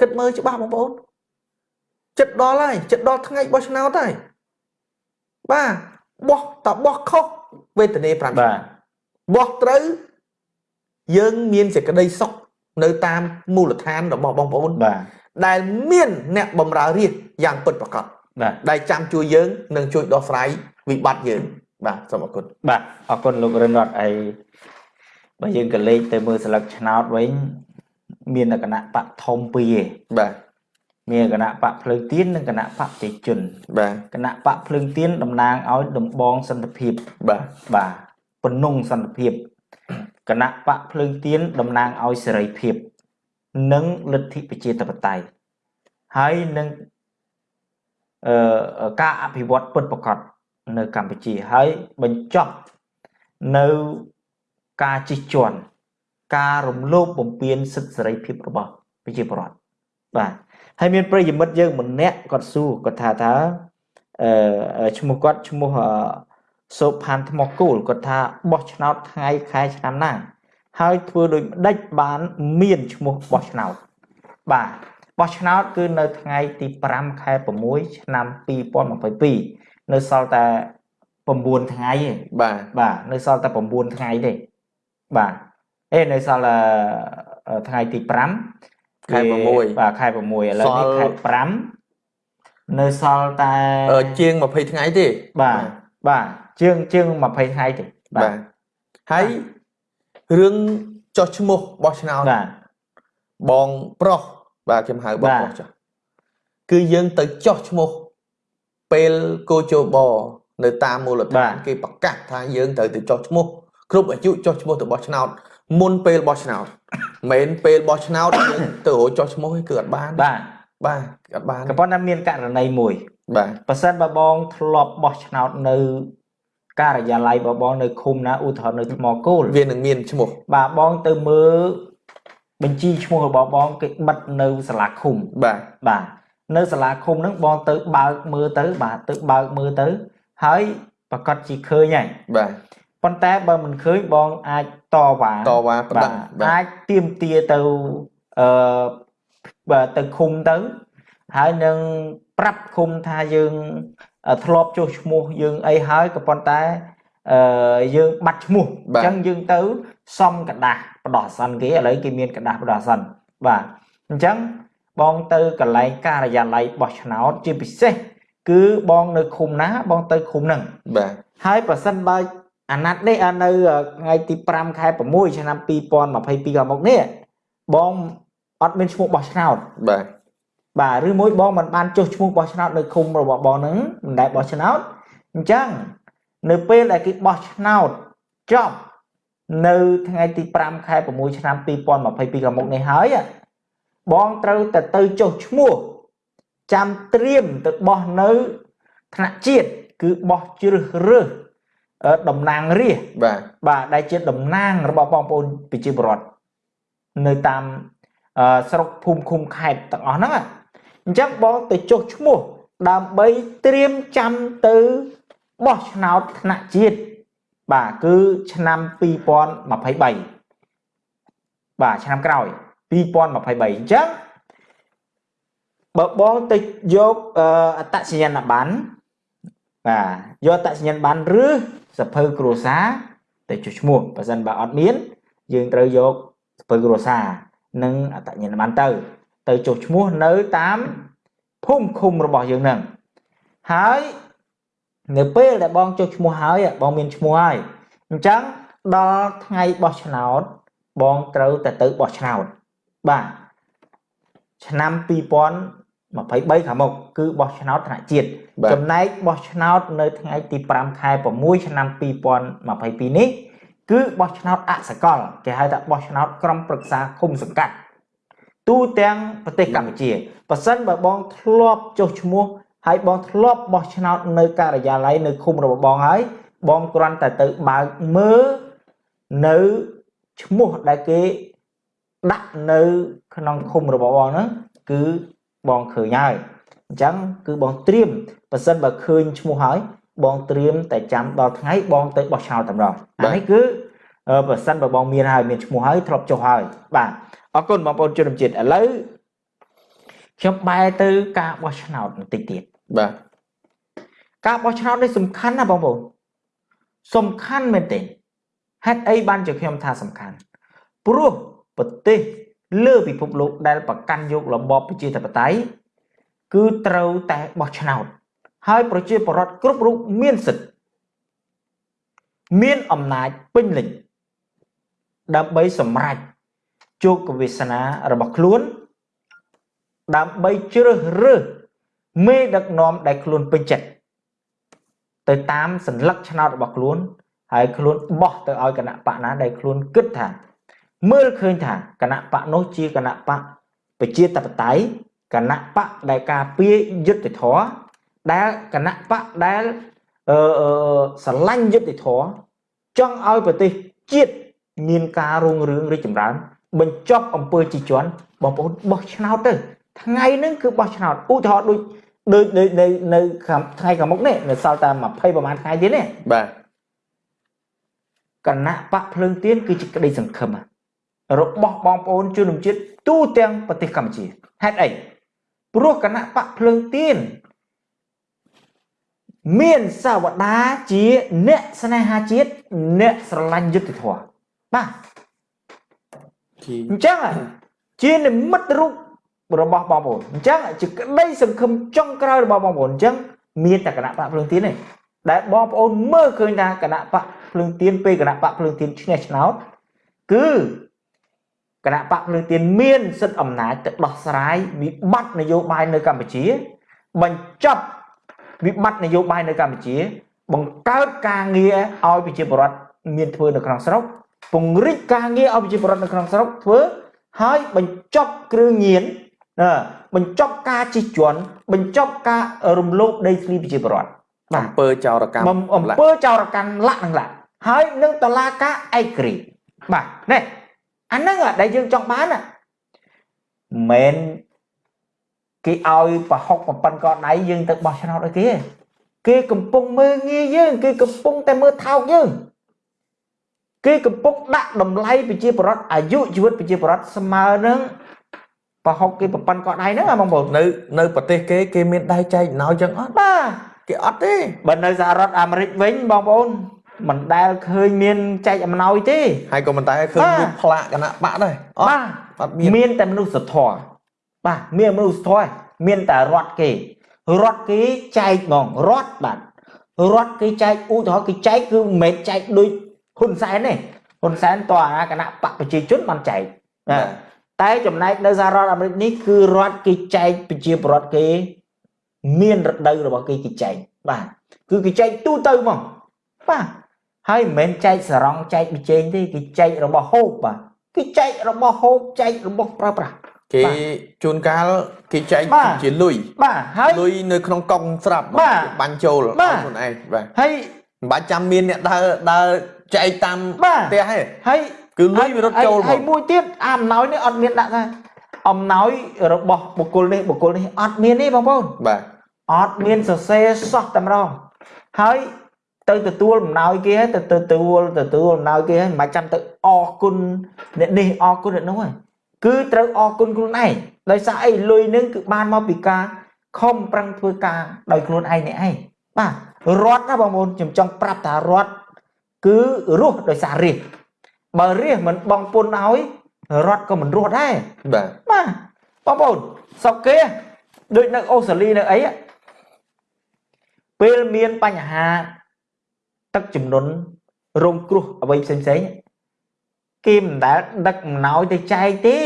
គិតមើលច្បាស់បងប្អូនចិត្តដល់ហើយចិត្តដល់ថ្ងៃបោះឆ្នោតហើយបាទបោះតបោះខុសវេទនា5ឆ្នាំបាទបោះត្រូវយើងមានសេចក្តីសុខនៅតាមមូលដ្ឋានរបស់បងប្អូនបាទដែលមានអ្នកបម្រើរាជយ៉ាងពិតប្រាកដបាទដែលចាំជួយយើងនិងជួយដោះស្រាយវិបត្តិយើងបាទសូមអរគុណបាទអរគុណលោករិនរតអី បើយើងក៏លេខទៅមើលស្លឹកឆ្នោតវិញមានគណៈបកធំពីរឯងបាទមានគណៈបកភ្លើងទៀននិងគណៈបកប្រជាជនបាទគណៈបកភ្លើងទៀនតំណាងឲ្យដំបងសន្តិភាពបាទបាទពនងសន្តិភាពគណៈបកភ្លើងទៀនតំណាងឲ្យសេរីភាព និងលទ្ធិប្រជាធិបតេយ្យហើយនឹងអឺការអភិវឌ្ឍពិតប្រាកដនៅកម្ពុជាហើយបញ្ចប់នៅ ការជិះជាន់ការរំលោភបំពានសិទ្ធិសេរីភាពរបស់ប្រជាពលរដ្ឋបាទហើយមានប្រិយមិត្តយើងម្នាក់គាត់សួរគាត់ថាថាអឺឈ្មោះគាត់ឈ្មោះសូផានថ្មគូលគាត់ថាបោះឆ្នោតថ្ងៃខែឆ្នាំណាហើយធ្វើដោយម្ដេចបានមានឈ្មោះបោះឆ្នោតបាទបោះឆ្នោតគឺនៅថ្ងៃទី5ខែ6ឆ្នាំ2022នៅសល់តែ9ថ្ងៃទេបាទបាទនៅសល់តែ9ថ្ងៃទេ បាទអេនៅសល់ថ្ងៃទី5ខែ6បាទខែ6ឥឡូវនេះខែ5នៅសល់តែជាង20ថ្ងៃទេបាទបាទជាងជាង20ថ្ងៃទេបាទហើយរឿងចោះឈ្មោះបោះឆ្នោតបាទបងប្រុសបាទខ្ញុំហៅបងប្រុសចោះគឺយើងទៅចោះឈ្មោះពេលកោជបនៅតាមមូលដ្ឋានគេប្រកាសថាយើងត្រូវទៅចោះឈ្មោះ គ្រប់អាយុចោះឈ្មោះទៅបោះឆ្នោតមុនពេលបោះឆ្នោតមិនមែនពេលបោះឆ្នោតយើងទៅរកចោះឈ្មោះគឺអត់បានបាទបាទអត់បានក៏ប៉ុន្តែមានករណីមួយបាទបើសិនបើបងធ្លាប់បោះឆ្នោតនៅការិយាល័យបបងនៅឃុំណាឧទាហរណ៍នៅថ្មគោលវានឹងមានឈ្មោះបាទបងទៅមើលបញ្ជីឈ្មោះរបស់បងគេបិទនៅសាលាឃុំបាទបាទនៅសាលាឃុំហ្នឹងបងទៅបើកមើលទៅបាទទៅបើកមើលទៅហើយប្រកាសជាឃើញហើយបាទ ប៉ុន្តែបើមិនឃើញបងអាចតវ៉ាតវ៉ាប្តឹងអាចទៀមទាទៅអឺបាទទៅឃុំទៅហើយនឹងប្រាប់ឃុំថាយើងធ្លាប់ចុះឈ្មោះយើងអីហើយក៏ប៉ុន្តែអឺយើងបាត់ឈ្មោះអញ្ចឹងយើងទៅសំกระดาษបដោះអាសន្នគេឥឡូវគេមានកระดาษបដោះអាសន្នបាទអញ្ចឹងបងទៅកន្លែងការិយាល័យបោះឆ្នោតជាពិសេសគឺបងនៅឃុំណាបងទៅឃុំហ្នឹងបាទហើយប្រសិនបើ អាណត្តិនេះនៅថ្ងៃទី5ខែ6ឆ្នាំ2022កន្លងមកនេះបងអត់មានឈ្មោះបោះឆ្នោតបាទបាទឬមួយបងមិនបានចុះឈ្មោះបោះឆ្នោតនៅឃុំរបស់បងហ្នឹងមិនដែលបោះឆ្នោតអញ្ចឹងនៅពេលដែលគេបោះឆ្នោតចប់នៅថ្ងៃទី5ខែ6ឆ្នាំ2022កន្លងមកនេះហើយបងត្រូវតែទៅចុះឈ្មោះចាំត្រៀមទៅបោះនៅថ្នាក់ជាតិគឺបោះជ្រើសរើស តំណាងរាស្ត្របាទបាទដែលជាតំណាងរបស់បងប្អូនប្រជាពលរដ្ឋនៅតាមស្រុកភូមិឃុំខេត្តទាំងអស់ហ្នឹងអញ្ចឹងបងទៅចុះឈ្មោះដើម្បីត្រៀមចាំទៅបោះឆ្នោតថ្នាក់ជាតិបាទគឺឆ្នាំ2023បាទឆ្នាំក្រោយ2023អញ្ចឹងបើបងទៅយកអត្តសញ្ញាណប័ណ្ណបាទយកអត្តសញ្ញាណប័ណ្ណឬ សភៅគ្រួសារទៅចុះឈ្មោះបើសិនបើអត់មានយើងត្រូវយកសភៅគ្រួសារនិងអត្តសញ្ញាណប័ណ្ណទៅ ទៅចុះឈ្មោះនៅតាមភូមិឃុំរបស់យើងនឹងហើយនៅពេលដែលបងចុះឈ្មោះហើយបងមានឈ្មោះហើយអញ្ចឹងដល់ថ្ងៃបោះឆ្នោត បងត្រូវតែទៅបោះឆ្នោតបាទឆ្នាំ 2023ខាងមុខគឺបោះឆ្នោតថ្នាក់ជាតិចំណែកបោះឆ្នោតនៅថ្ងៃទី5ខែ6ឆ្នាំ2022នេះគឺបោះឆ្នោតអសកលគេហៅថាបោះឆ្នោតក្រុមប្រឹក្សាឃុំសង្កាត់ទូទាំងប្រទេសកម្ពុជាប៉ះសិនបើបងធ្លាប់ចុះឈ្មោះហើយបងធ្លាប់បោះឆ្នោតនៅការិយាល័យនៅឃុំរបស់បងហើយបងគ្រាន់តែទៅបើកមើលនៅឈ្មោះដែលគេដាក់នៅក្នុងឃុំរបស់បងហ្នឹងគឺ បងឃើញហើយអញ្ចឹងគឺបងត្រៀមប៉ះសិនបើឃើញឈ្មោះហើយបងត្រៀមតែចាំដល់ថ្ងៃបងទៅបោះឆ្នោតតែម្ដងអានេះគឺបើសិនបើបងមានហើយមានឈ្មោះហើយធ្លាប់ចុះហើយបាទអរគុណបងប្អូនជនជាតិឥឡូវខ្ញុំបែរទៅការបោះឆ្នោតបន្តិចទៀតបាទការបោះឆ្នោតនេះសំខាន់ណាបងប្អូនសំខាន់មែនទេហេតុអីបានជាខ្ញុំថាសំខាន់ព្រោះប្រទេស លើពិភពលោកដែលប្រកាន់យករបបប្រជាធិបតេយ្យគឺត្រូវតែបោះឆ្នោតហើយប្រជាពលរដ្ឋគ្រប់រូបមានសិទ្ធិមានអំណាចពេញលេញដើម្បីសម្រេចជោគវាសនារបស់ខ្លួនដើម្បីជ្រើសរើសមេដឹកនាំដែលខ្លួនពេញចិត្តទៅតាមសัญลักษณ์ឆ្នោតរបស់ខ្លួនហើយខ្លួនបោះទៅឲ្យគណៈបកណាដែលខ្លួនគិតថា មើលឃើញថាគណៈបកនោះជាគណៈបកប្រជាធិបតេយ្យគណៈបកដែលការពារយុត្តិធម៌ដែលគណៈបកដែលអឺស្រឡាញ់យុត្តិធម៌ចង់ឲ្យប្រទេសជាតិមានការរុងរឿងរីកចម្រើន បញ្ចប់អំពើជីជន់បងប្អូនបោះឆ្នោតទៅ ថ្ងៃហ្នឹងគឺបោះឆ្នោតឧទាហរណ៍ដូចដូចនៅនៅនៅថ្ងៃខាងមុខនេះនៅសល់តែ20ប្រហែលថ្ងៃទៀតនេះបាទគណៈបកភ្លើងទៀនគឺជាក្តីសង្ឃឹម របស់បងប្អូនជនជាតិទូទាំងប្រទេសកម្ពុជាហេតុអីព្រោះគណៈបកភ្លើងទៀនមានសាវតាជាអ្នកស្នេហាជាតិអ្នកស្រឡាញ់យុត្តិធម៌បាទអញ្ចឹងជានិមិត្តរូបរបស់បងប្អូនអញ្ចឹងជាក្តីសង្ឃឹមចុងក្រោយរបស់បងប្អូនអញ្ចឹងមានតែគណៈបកភ្លើងទៀនទេដែលបងប្អូនមើលឃើញថាគណៈបកភ្លើងទៀនពេលគណៈបកភ្លើងទៀនឈ្នះឆ្នោតគឺ គណៈបកភ្លើងទៀនមានសិទ្ធិអំណាចទៅដោះស្រាយវិបត្តិនយោបាយនៅកម្ពុជា បញ្ចប់វិបត្តិនយោបាយនៅកម្ពុជា បង្កើតការងារឲ្យប្រជាពលរដ្ឋមានធ្វើនៅក្នុងស្រុកពង្រីកការងារឲ្យប្រជាពលរដ្ឋនៅក្នុងស្រុកធ្វើហើយបញ្ចប់គ្រឿងញៀនបញ្ចប់ការជិះជាន់បញ្ចប់ការរំលោភដីធ្លីប្រជាពលរដ្ឋអំពើចោរកម្មអំពើចោរកម្មលាក់នឹងលាក់ហើយនឹងតឡាការឯករាជ្យបាទនេះ អាហ្នឹងដែលយើងចង់បានណាមិនគេឲ្យប្រហុកប្រប៉ិនកដៃយើងទៅបោះឆ្នោតឲ្យគេគេកំពុងមើងងាយយើងគេកំពុងតែមើលថោកយើងគេកំពុងដាក់តម្លៃប្រជាប្រដ្ឋអាយុជីវិតប្រជាប្រដ្ឋស្មើនឹងប្រហុកគេប្រប៉ិនកដៃហ្នឹងបងប្អូននៅនៅប្រទេសគេគេមានដៃចែកណោចឹងអត់បាទគេអត់ទេបើនៅសហរដ្ឋអាមេរិកវិញបងប្អូន មិនដែលឃើញមានចែកអំណោយទេហើយក៏មិនដែលឃើញមានផ្លាកគណៈបកដែរអត់អត់មានមានតែមនុស្សធម៌បាទមានមនុស្សធម៌មានតែរត់គេរត់គេចែកហ្មងរត់បាទរត់គេចែកឧទាហរណ៍គេចែកគឺមិនមែនចែកដូចហ៊ុនសែនទេហ៊ុនសែនតអាគណៈបកប្រជាជនបានចែកតែចំណែកនៅសហរដ្ឋអាមេរិកនេះគឺរដ្ឋគេចែកប្រជាពលរដ្ឋគេមានរដូវរបស់គេគេចែកបាទគឺគេចែកទូទៅហ្មងបាទ ហើយមិនមែនចែកសរងចែកបិជែងទេគេចែករបស់ហូបបាទគេចែករបស់ហូបចែករបស់ប្រើប្រាស់គេជួនកាលគេចែកជាលុយបាទហើយលុយនៅក្នុងកង់ស្រាប់បាញ់ចូលឲ្យខ្លួនឯងបាទហើយមិនបាច់ចាំមានអ្នកដើរដើរចែកតាមផ្ទះទេហើយគឺលុយវារត់ចូលហើយមួយទៀតអាអំណោយនេះអត់មានដាក់ថាអំណោយរបស់បុគ្គលនេះបុគ្គលនេះអត់មានទេបងប្អូនបាទអត់មានសរសេរសោះតែម្ដងហើយ ទៅទទួលអំណោយគេហើយទៅទទួលទទួលអំណោយគេហើយមិនបាច់ចាំទៅអរគុណអ្នកនេះអរគុណអ្នកនោះហើយគឺត្រូវអរគុណខ្លួនឯងដោយសារអីលុយនឹងគឺបានមកពីការខំប្រឹងធ្វើការដោយខ្លួនឯងនេះឯងបាទរត់ណាបងប្អូនខ្ញុំចង់ប្រាប់ថារត់គឺរស់ដោយសាររាជបើរាជមិនបងពុនឲ្យរត់ក៏មិនរស់ដែរបាទបាទបងប្អូនសុកគេដូចនៅអូស្ត្រាលីនៅអីពេលមានបញ្ហា ទឹកចំនួនរងគ្រោះអ្វីផ្សេងផ្សេងគេមិនដែលដឹកអំណោយទៅចែកទេ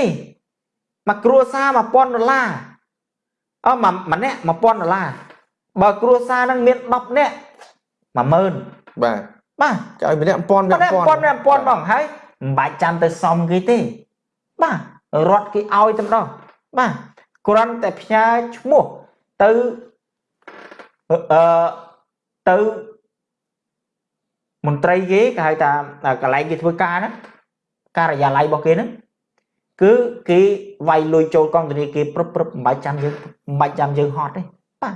មកគ្រួសារ1000ដុល្លារអឺម្នាក់1000ដុល្លារបើគ្រួសារនឹងមាន10នាក់10000បាទបាទចឲ្យម្នាក់1000 1000 1000 1000បងហើយមិនបាច់ចាំទៅសំគេទេ បាទរត់គេឲ្យតែម្ដងបាទគ្រាន់តែផ្ញើឈ្មោះទៅអឺទៅ មន្ត្រីគេគេហៅថាកន្លែងគេធ្វើការហ្នឹងការិយាល័យរបស់គេហ្នឹងគឺគេវាយលុយចូលកងធនាគារព្រឹបព្រឹបមិនបាច់ចាំយើងមិនបាច់ចាំយើងហត់ទេបាទ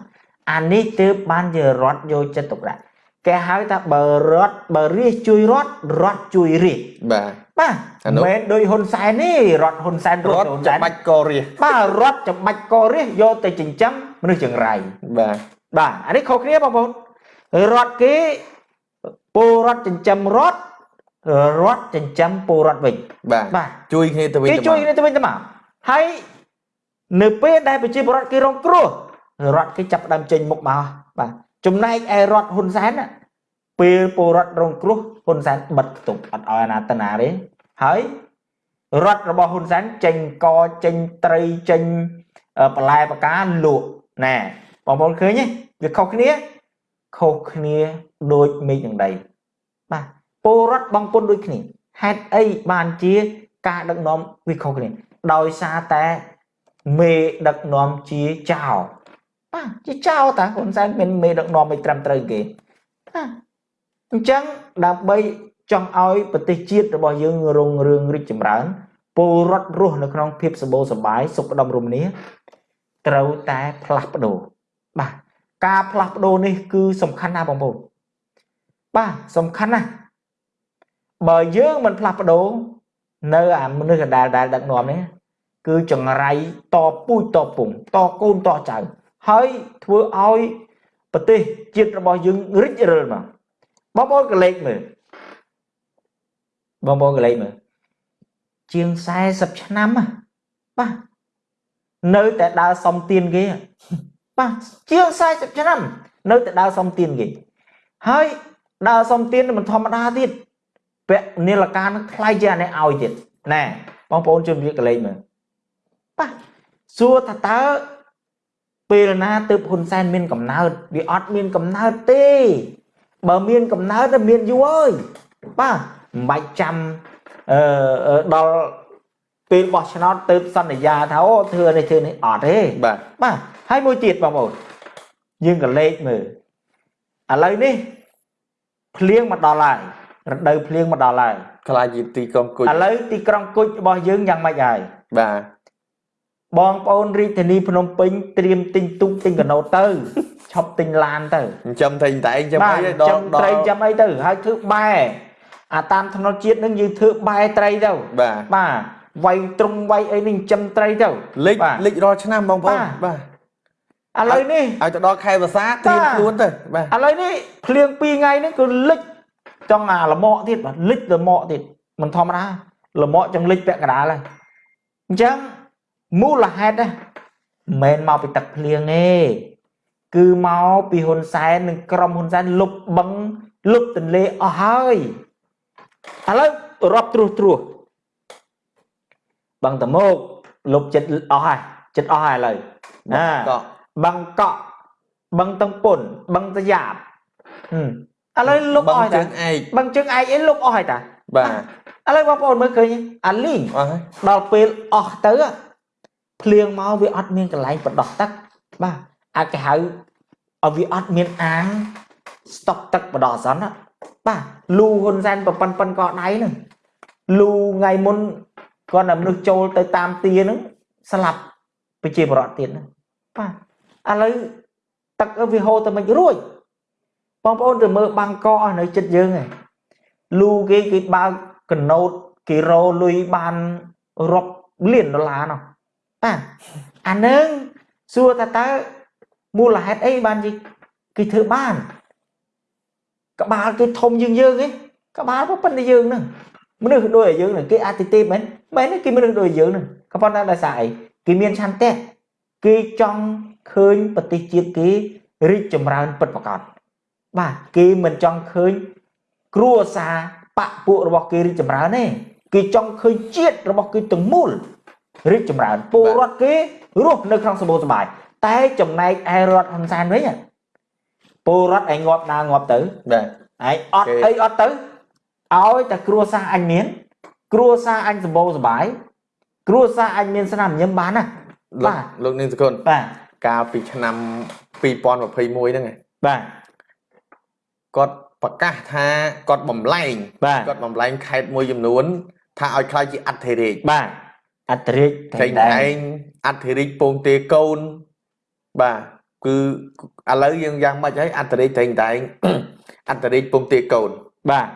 អានេះទើបបានជារត់យកចិត្តទុកដាក់គេហៅថាបើរត់បើរាជជួយរត់រត់ជួយរាជបាទបាទមិនមែនដោយហ៊ុនសែនទេរត់ហ៊ុនសែនរត់ហ៊ុនសែនច្បាច់ករាជបាទរត់ច្បាច់ករាជយកទៅចិញ្ចឹមមនុស្សចង្រៃបាទបាទអានេះខុសគ្នាបងប្អូនរត់គេ ពលរដ្ឋចិញ្ចឹមរត់រត់ចិញ្ចឹមពលរដ្ឋវិញបាទបាទជួយគ្នាទៅវិញទៅមកគេជួយគ្នាទៅវិញទៅមកហើយនៅពេលដែលប្រជាពលរដ្ឋគេរងគ្រោះរដ្ឋគេចាប់ដើមចេញមុខមកបាទចំណែកឯរដ្ឋហ៊ុនសែនពេលពលរដ្ឋរងគ្រោះហ៊ុនសែនបិទខ្ទប់អត់ឲ្យអាណាតណាទេហើយរដ្ឋរបស់ហ៊ុនសែនចេញកចេញត្រីចេញបន្លែបកាលក់ណែបងប្អូនឃើញទេវាខុសគ្នាខុសគ្នា ដូចមេឃនឹងដីបាទពលរដ្ឋបងពុនដូចគ្នាហេតុអីបានជាការដឹកនាំវាខុសគ្នាដោយសារតែមេដឹកនាំជាចៅបាទជាចៅតាហ៊ុនសែនមានមេដឹកនាំមិនត្រឹមត្រូវគេបាទអញ្ចឹងដើម្បីចង់ឲ្យប្រទេសជាតិរបស់យើងរុងរឿងរីកចម្រើនពលរដ្ឋរស់នៅក្នុងភាពសម្បូរសប្បាយសុខដុមរមនាត្រូវតែផ្លាស់ប្ដូរបាទការផ្លាស់ប្ដូរនេះគឺសំខាន់ណាស់បងប្អូន បាទសំខាន់ណាស់បើយើងមិនផ្លាស់ប្ដូរនៅអាមនុស្សកដាលដែលដឹកនាំនេះគឺចង្រៃតពូជតពងតកូនតចៅហើយធ្វើឲ្យប្រទេសជាតិរបស់យើងរិចរិលមកបងប្អូនកលេចមើលបងប្អូនកលេចមើលជាង40ឆ្នាំហ៎បាទនៅតែដើរសំទៀនគេបាទជាង40ឆ្នាំ នៅតែដើរសំទៀនគេហើយ ដើរសំទៀនមិនធម្មតាទៀតពាក់នីលការនឹងថ្លៃជាអានេះឲ្យទៀតណែបងប្អូនជួយវាកលេចមើលបាទសួរថាតើពេលណាទើបហ៊ុនសែនមានកំណើតវាអត់មានកំណើតទេ បើមានកំណើតទៅមានយូរអើយបាទមិនបាច់ចាំអឺដល់ពេលបោះឆ្នោតទៅសន្យាថាអូធ្វើនេះធ្វើនេះអត់ទេបាទបាទហើយមួយទៀតបងប្អូនយើងក៏លេខមើលឥឡូវនេះ ភ្លៀងមកដល់ហើយរដូវភ្លៀងមកដល់ហើយខ្លាចជាទីក្រុងគុជឥឡូវទីក្រុងគុជរបស់យើងយ៉ាងម៉េចហើយបាទបងប្អូនរាជធានីភ្នំពេញត្រៀមទិញទូកទិញកណូតទៅឈប់ទិញឡានទៅចិញ្ចឹមតែងតែងចាំបាទអីចិដល់ញ្ចឹមដត្រីល់ចាំអីទៅហើយធ្វើបែអាតាមថ្នុតជាតិនឹងយើងធ្វើបែត្រីទៅបាទបាទវាយត្រង់វាយអីនេះចិញ្ចឹមត្រីទៅលិចបាទលិចរាល់ឆ្នាំបងប្អូនបាទបាទ ឥឡូវនេះឲ្យទៅដល់ខែវស្សាត្រៀមបាទខ្លួនទៅបាទឥឡូវនេះភ្លៀង2ថ្ងៃនេះគឺលិចចង់អាលមក់ទៀតបាទលិចលមក់ទៀតមិនធម្មតាលមក់ចង់លិចពាក់កណ្ដាលហើយអញ្ចឹងមូលហេតុណាមិនមែនមកពីទឹកភ្លៀងទេគឺមកពីហ៊ុនសែននិងក្រុមហ៊ុនសែនលុបបឹងលុបទន្លេអស់ហើយឥឡូវរាប់ត្រួសត្រួសបឹងតមោកលុបចិត្តអស់ហើយចិត្តអស់ហើយឥឡូវណាក៏ បឹងកក់បឹងតឹងពុនបឹងតាយ៉ាបហឹមឥឡូវលុបអស់ហើយជើតាងឯកបឹងជើងឯកអីលុបអស់ហើយតាបាទឥឡូវបងប្អូនមើលឃើញអាលីងអស់ហើយដល់ពេលអស់ទៅភ្លៀងមកវាអត់មានកន្លែងបដោះទឹកបាទអាចគេហៅឲ្យវាអត់មានអាងស្តុកទឹកបដោះអសន្នណាបាទលូហ៊ុនសែនប្រប៉ិនប៉ិនក៏ដៃហ្នឹងលូថ្ងៃមុនគាត់តែមនុស្សចូលទៅតាមទាហ្នឹងស្លាប់ប្រជាពលរដ្ឋទៀតហ្នឹងបាទ ឥឡូវទឹកវាហូរទៅមិនរួចបងប្អូនទៅមើលបាំងកអស់នៅចិត្តយើងឯងលូគេគេបើកកណូតគេរោលុយបានរាប់លានដុល្លារនោះបាទអានឹងសួរថាតើមូលហេតុអីបានជាគេធ្វើបាន ក្បាលគេធំជាងយើងឯងក្បាលក៏ប៉ុន្តែយើងហ្នឹងមនុស្សដូចឲ្យយើងហ្នឹងគេអតិទេពមែនមែនទេគេមនុស្សដូចយើងហ្នឹងក៏ប៉ុន្តែដោយសារអីគេមានឆន្ទៈ គេចង់ឃើញប្រទេសជាតិគេរីកចម្រើនពិតប្រាកដបាទគេមិនចង់ឃើញគ្រួសារបពពួករបស់គេរីកចម្រើនទេគេចង់ឃើញជាតិរបស់គេទាំងមូលរីកចម្រើនពលរដ្ឋគេរស់នៅក្នុងសម្បូរសប្បាយតែចំណែកឯរដ្ឋហ៊ុនសែនវិញពលរដ្ឋឯងងាប់ដើរងាប់ទៅបាទឯងអត់គេអីអត់ទៅឲ្យតែគ្រួសារអញមាន គ្រួសារអញសម្បូរសប្បាយគ្រួសារអញមានស្នាមញញឹមបានណាលោក បាទលោកនាងសកុនបាទកាលពីឆ្នាំ2021ហ្នឹងឯងបាទគាត់ប្រកាសថាគាត់បំលែងបាទគាត់បំលែងខេត្តមួយចំនួន ថាឲ្យខ្លាចជាអធិរាជបាទអត្តរាជតែងតែងអធិរាជពងទេកូនបាទគឺឥឡូវយើងយ៉ាងម៉េចហើយអធិរាជតែងតែងអធិរាជពងទេកូនបាទ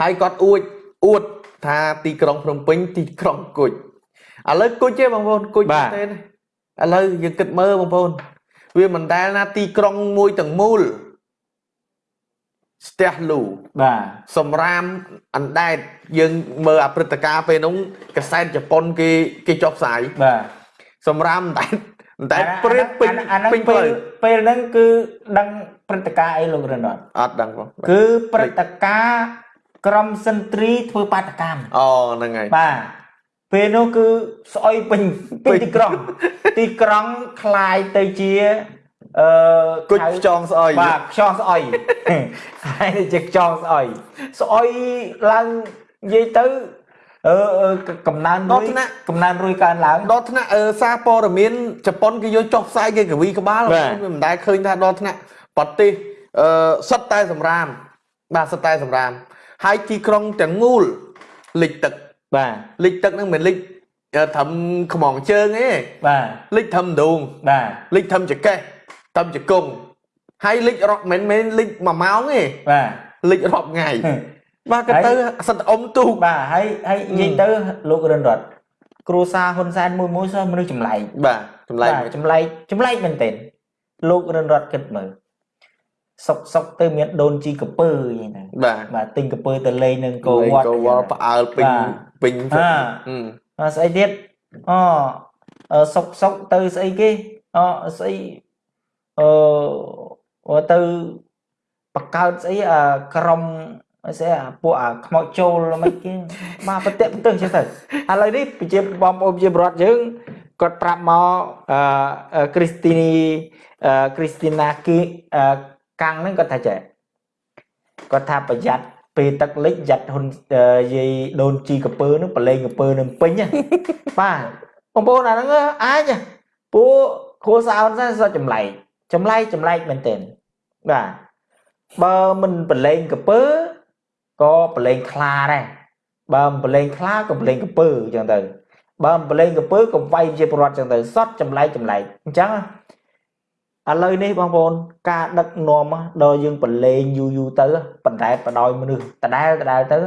ហើយគាត់អួចអួតថាទីក្រុងភ្នំពេញទីក្រុងគុជ ឥឡូវគុជទេបងប្អូនគុជទេឥឡូវយើងគិតមើលបងប្អូន វាមិនដែលណាទីក្រុងមួយទាំងមូលស្ទះលូបាទសម្រាមអណ្ដែតយើងមើលអាព្រឹត្តិការណ៍ពេលនោះកសែតជប៉ុនគេគេចុះផ្សាយបាទសម្រាមអណ្ដែតអណ្ដែតព្រាតពេញអាហ្នឹងពេញផ្ពេលលូវពេលហ្នឹងគឺដឹងព្រឹត្តិការណ៍អីលោករណត់អត់ដឹងបងគឺព្រឹត្តិការណ៍ក្រមសិនត្រីធ្វើបាតកម្មអូហ្នឹងហើយបាទ ពេលនោះគឺស្អុយពេញពេញទីក្រុង ទីក្រុងคล้ายទៅជាអឺ គុជ ហៅ ខ្យងស្អុយ បាទខ្យងស្អុយ ហើយទៅជាខ្យងស្អុយស្អុយឡើងនិយាយទៅអឺអឺកំណើន ដ រុ ក យ ថ្នាក់ កំណើនរុយកើនឡើង ដល់ថ្នាក់អឺសារព័ត៌មានជប៉ុនគេយកចុះផ្សាយគេកវីក្បាល បាទ វាមិនដែលឃើញថាដល់ថ្នាក់ប្រទេសអឺសុទ្ធតែសម្រាមបាទសុទ្ធតែសម្រាមហើយទីក្រុងទាំងមូលលិចទឹក បាទលិចទឹកហ្នឹងមិនលិចអឺត្រឹមខ្មងជើងទេបាទលិចត្រឹមដងបាទលិចត្រឹមចកេះត្រឹមចកុងហើយលិចរាប់មិនមែនលិច1ម៉ោងទេបាទលិចរាប់ថ្ងៃបាទក៏ទៅសិតអ៊ំទូកបាទហើយហើយនិយាយទៅលោករិនរតគ្រួសារហ៊ុនសែនមួយមួយសោះមនុស្សចម្លែកបាទចម្លែកចម្លែកចម្លែកមែនទែនលោករិនរតគិតមើលសុកសុកទៅមានដូនជីកពើអីហ្នឹងបាទបាទទិញកពើទៅលេងនឹងកោវត្តកោវត្តផ្អើលពេញ ពេញអឺស្អីទៀតអូសុកសុកទៅស្អីគេអូស្អីអឺទៅបង្កើតស្អីអាក្រុមស្អីអាពួកអាខ្មោចចូលមិនគេមកប្រតិបទិសចឹងទៅឥឡូវនេះប្រជាបងប្អូនប្រជាប្រដ្ឋយើងគាត់ប្រាប់មកអឺគ្រីស្ទីនីអឺគ្រីស្ទីណាគីកាំងហ្នឹងគាត់ថាចេះគាត់ថាប្រយ័ត្ន ពេលទឹកលិចយ៉ាត់ហ៊ុនយាយដូនជីកពើនឹងប្រឡែងកពើនឹងពេញបាទបងប្អូនអាហ្នឹងអាចពួកគ្រួសារហ៊ុនសែនសតចម្លែកចម្លែកចម្លែកមែនទែនបាទបើមិនប្រឡែងកពើក៏ប្រឡែងខ្លាដែរបើមិនប្រឡែងខ្លាក៏ប្រឡែងកពើអញ្ចឹងទៅបើមិនប្រឡែងកពើក៏វាយជាប្រវត្តិអញ្ចឹងទៅសតចម្លែកចម្លែកអញ្ចឹង ឥឡូវនេះបងប្អូនការដឹកនាំដល់យើងប្រឡែងយូរយូរទៅបណ្ដែតបដោយមនុស្សដដែលដដែលទៅ